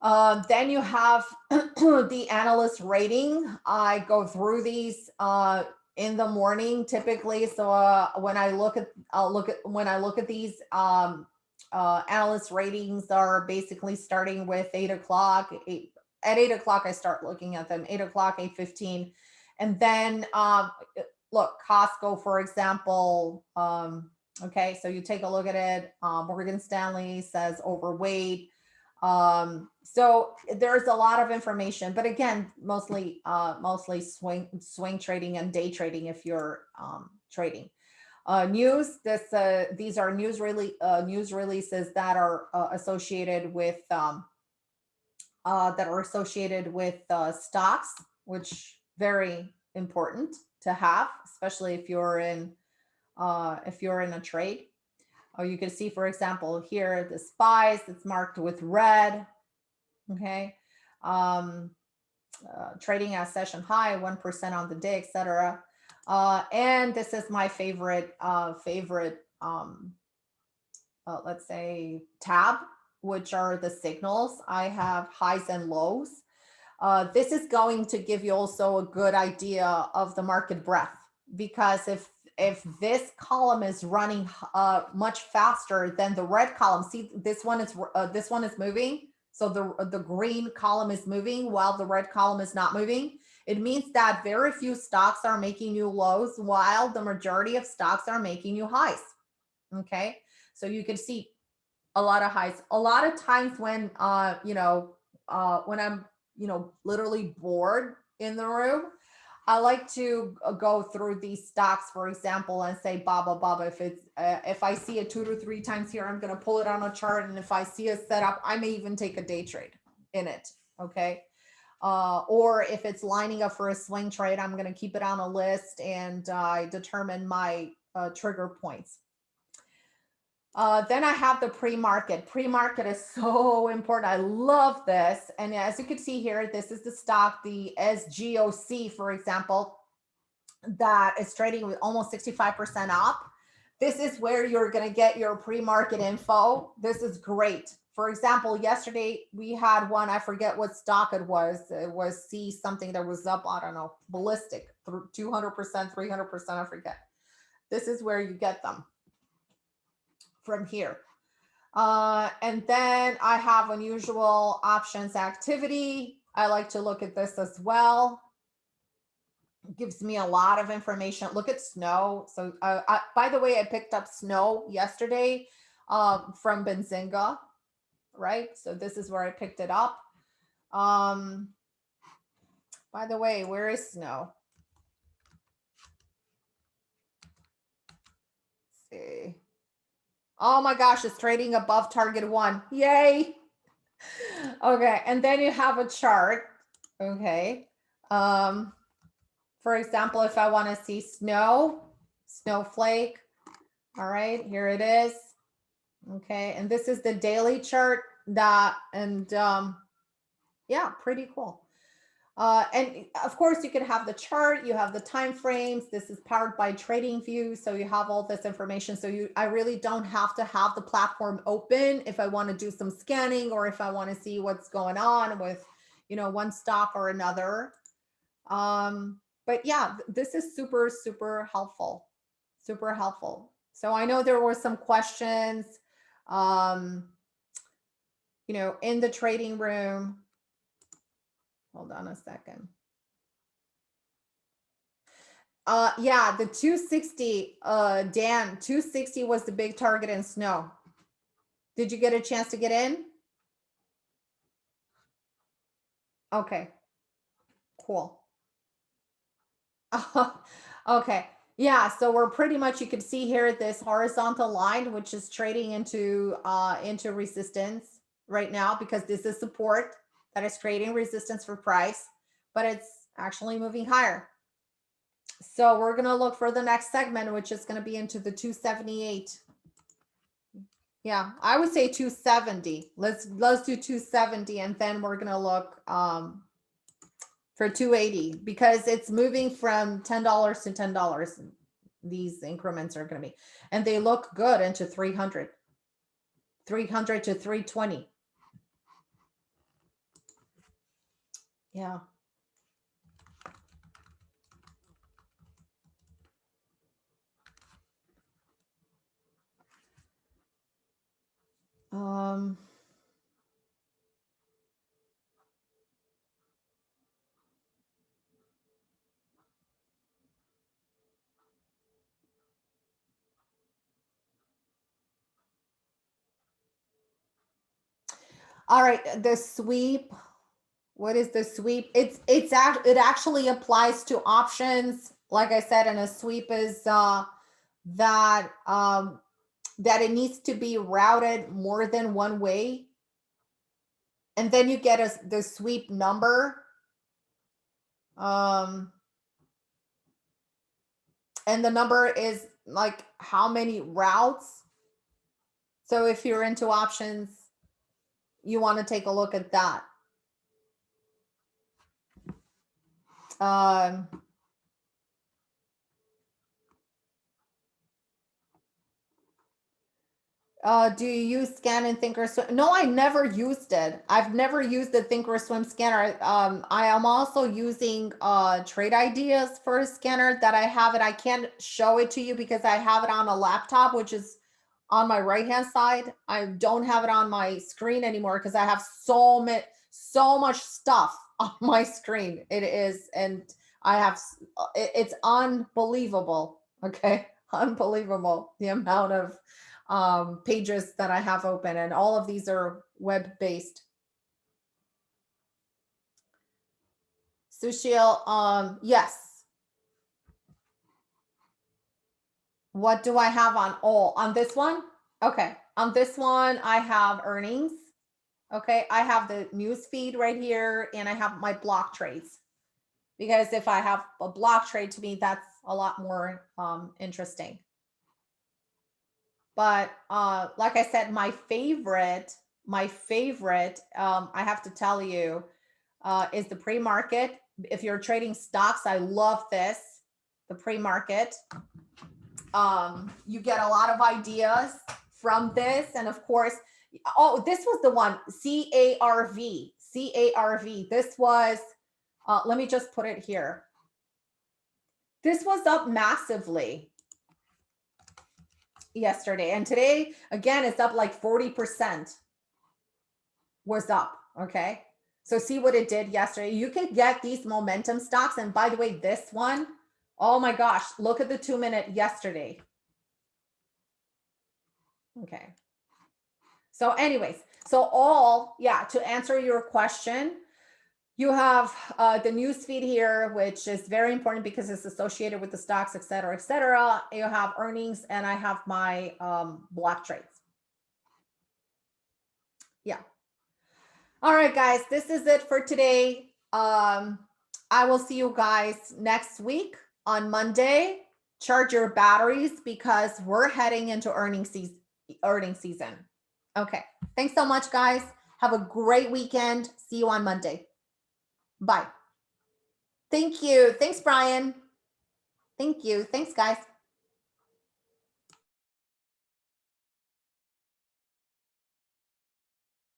Uh, then you have the analyst rating. I go through these uh, in the morning typically. So uh, when I look at, I'll look at when I look at these um, uh, analyst ratings are basically starting with eight o'clock. At eight o'clock, I start looking at them. Eight o'clock, eight fifteen, and then um, look Costco, for example. Um, okay, so you take a look at it. Um, Morgan Stanley says overweight. Um, so there's a lot of information, but again, mostly uh, mostly swing swing trading and day trading if you're um, trading. Uh, news, this, uh, these are news, really, uh, news releases that are uh, associated with, um, that are associated with stocks, which very important to have, especially if you're in, uh, if you're in a trade. Or you can see, for example, here, the spies, it's marked with red, okay? Um, uh, trading at session high, 1% on the day, etc. Uh, and this is my favorite, uh, favorite, um, uh, let's say tab, which are the signals. I have highs and lows. Uh, this is going to give you also a good idea of the market breadth because if if this column is running uh, much faster than the red column, see this one is uh, this one is moving. So the the green column is moving while the red column is not moving. It means that very few stocks are making new lows while the majority of stocks are making new highs. Okay, so you can see a lot of highs. A lot of times when, uh, you know, uh, when I'm, you know, literally bored in the room, I like to uh, go through these stocks, for example, and say, Baba, Baba, if it's, uh, if I see it two to three times here, I'm going to pull it on a chart. And if I see a setup, I may even take a day trade in it. Okay uh, or if it's lining up for a swing trade, I'm going to keep it on a list and I uh, determine my uh, trigger points. Uh, then I have the pre-market. Pre-market is so important. I love this. And as you can see here, this is the stock, the SGOC, for example, that is trading with almost 65% up. This is where you're going to get your pre-market info. This is great for example, yesterday we had one, I forget what stock it was. It was C something that was up, I don't know, ballistic, 200%, 300%, I forget. This is where you get them from here. Uh, and then I have unusual options activity. I like to look at this as well. Gives me a lot of information. Look at snow. So uh, I, by the way, I picked up snow yesterday um, from Benzinga right? So this is where I picked it up. Um, by the way, where is snow? Let's see. Oh my gosh, it's trading above target one. Yay. Okay, and then you have a chart. Okay. Um, for example, if I want to see snow, snowflake. All right, here it is. Okay, and this is the daily chart that, and um, yeah, pretty cool. Uh, and of course, you can have the chart, you have the time frames. This is powered by TradingView, so you have all this information. So you, I really don't have to have the platform open if I want to do some scanning or if I want to see what's going on with, you know, one stock or another. Um, but yeah, this is super, super helpful, super helpful. So I know there were some questions um, you know, in the trading room. Hold on a second. Uh, yeah, the 260, uh, Dan, 260 was the big target in snow. Did you get a chance to get in? Okay, cool. okay. Yeah, so we're pretty much, you can see here this horizontal line, which is trading into uh, into resistance right now because this is support that is creating resistance for price, but it's actually moving higher. So we're going to look for the next segment, which is going to be into the 278. Yeah, I would say 270. Let's let's do 270 and then we're gonna look um for 280 because it's moving from $10 to $10. These increments are gonna be and they look good into 300. 300 to 320. Yeah. Um, all right, the sweep. What is the sweep? It's it's act it actually applies to options. Like I said, and a sweep is uh that um that it needs to be routed more than one way. And then you get a, the sweep number. Um, and the number is like how many routes. So if you're into options, you want to take a look at that. Um, Uh, do you use scan and thinkorswim? No, I never used it. I've never used the thinkorswim scanner. Um, I am also using uh trade ideas for a scanner that I have it. I can't show it to you because I have it on a laptop, which is on my right hand side. I don't have it on my screen anymore because I have so much so much stuff on my screen. It is, and I have uh, it, it's unbelievable. Okay, unbelievable the amount of um, pages that I have open and all of these are web-based. Sushil, um, yes. What do I have on all? On this one? Okay. On this one, I have earnings. Okay. I have the news feed right here and I have my block trades. Because if I have a block trade to me, that's a lot more um, interesting. But uh, like I said, my favorite, my favorite, um, I have to tell you, uh, is the pre-market. If you're trading stocks, I love this, the pre-market. Um, you get a lot of ideas from this. And of course, oh, this was the one, C-A-R-V, C-A-R-V. This was, uh, let me just put it here. This was up massively yesterday. And today, again, it's up like 40% was up. Okay. So see what it did yesterday. You can get these momentum stocks. And by the way, this one, oh my gosh, look at the two minute yesterday. Okay. So anyways, so all, yeah, to answer your question, you have uh, the news feed here, which is very important because it's associated with the stocks, et cetera, et cetera. You have earnings and I have my um, block trades. Yeah. All right, guys, this is it for today. Um, I will see you guys next week on Monday. Charge your batteries because we're heading into earning season. Earning season. Okay. Thanks so much, guys. Have a great weekend. See you on Monday. Bye. Thank you. Thanks, Brian. Thank you. Thanks, guys.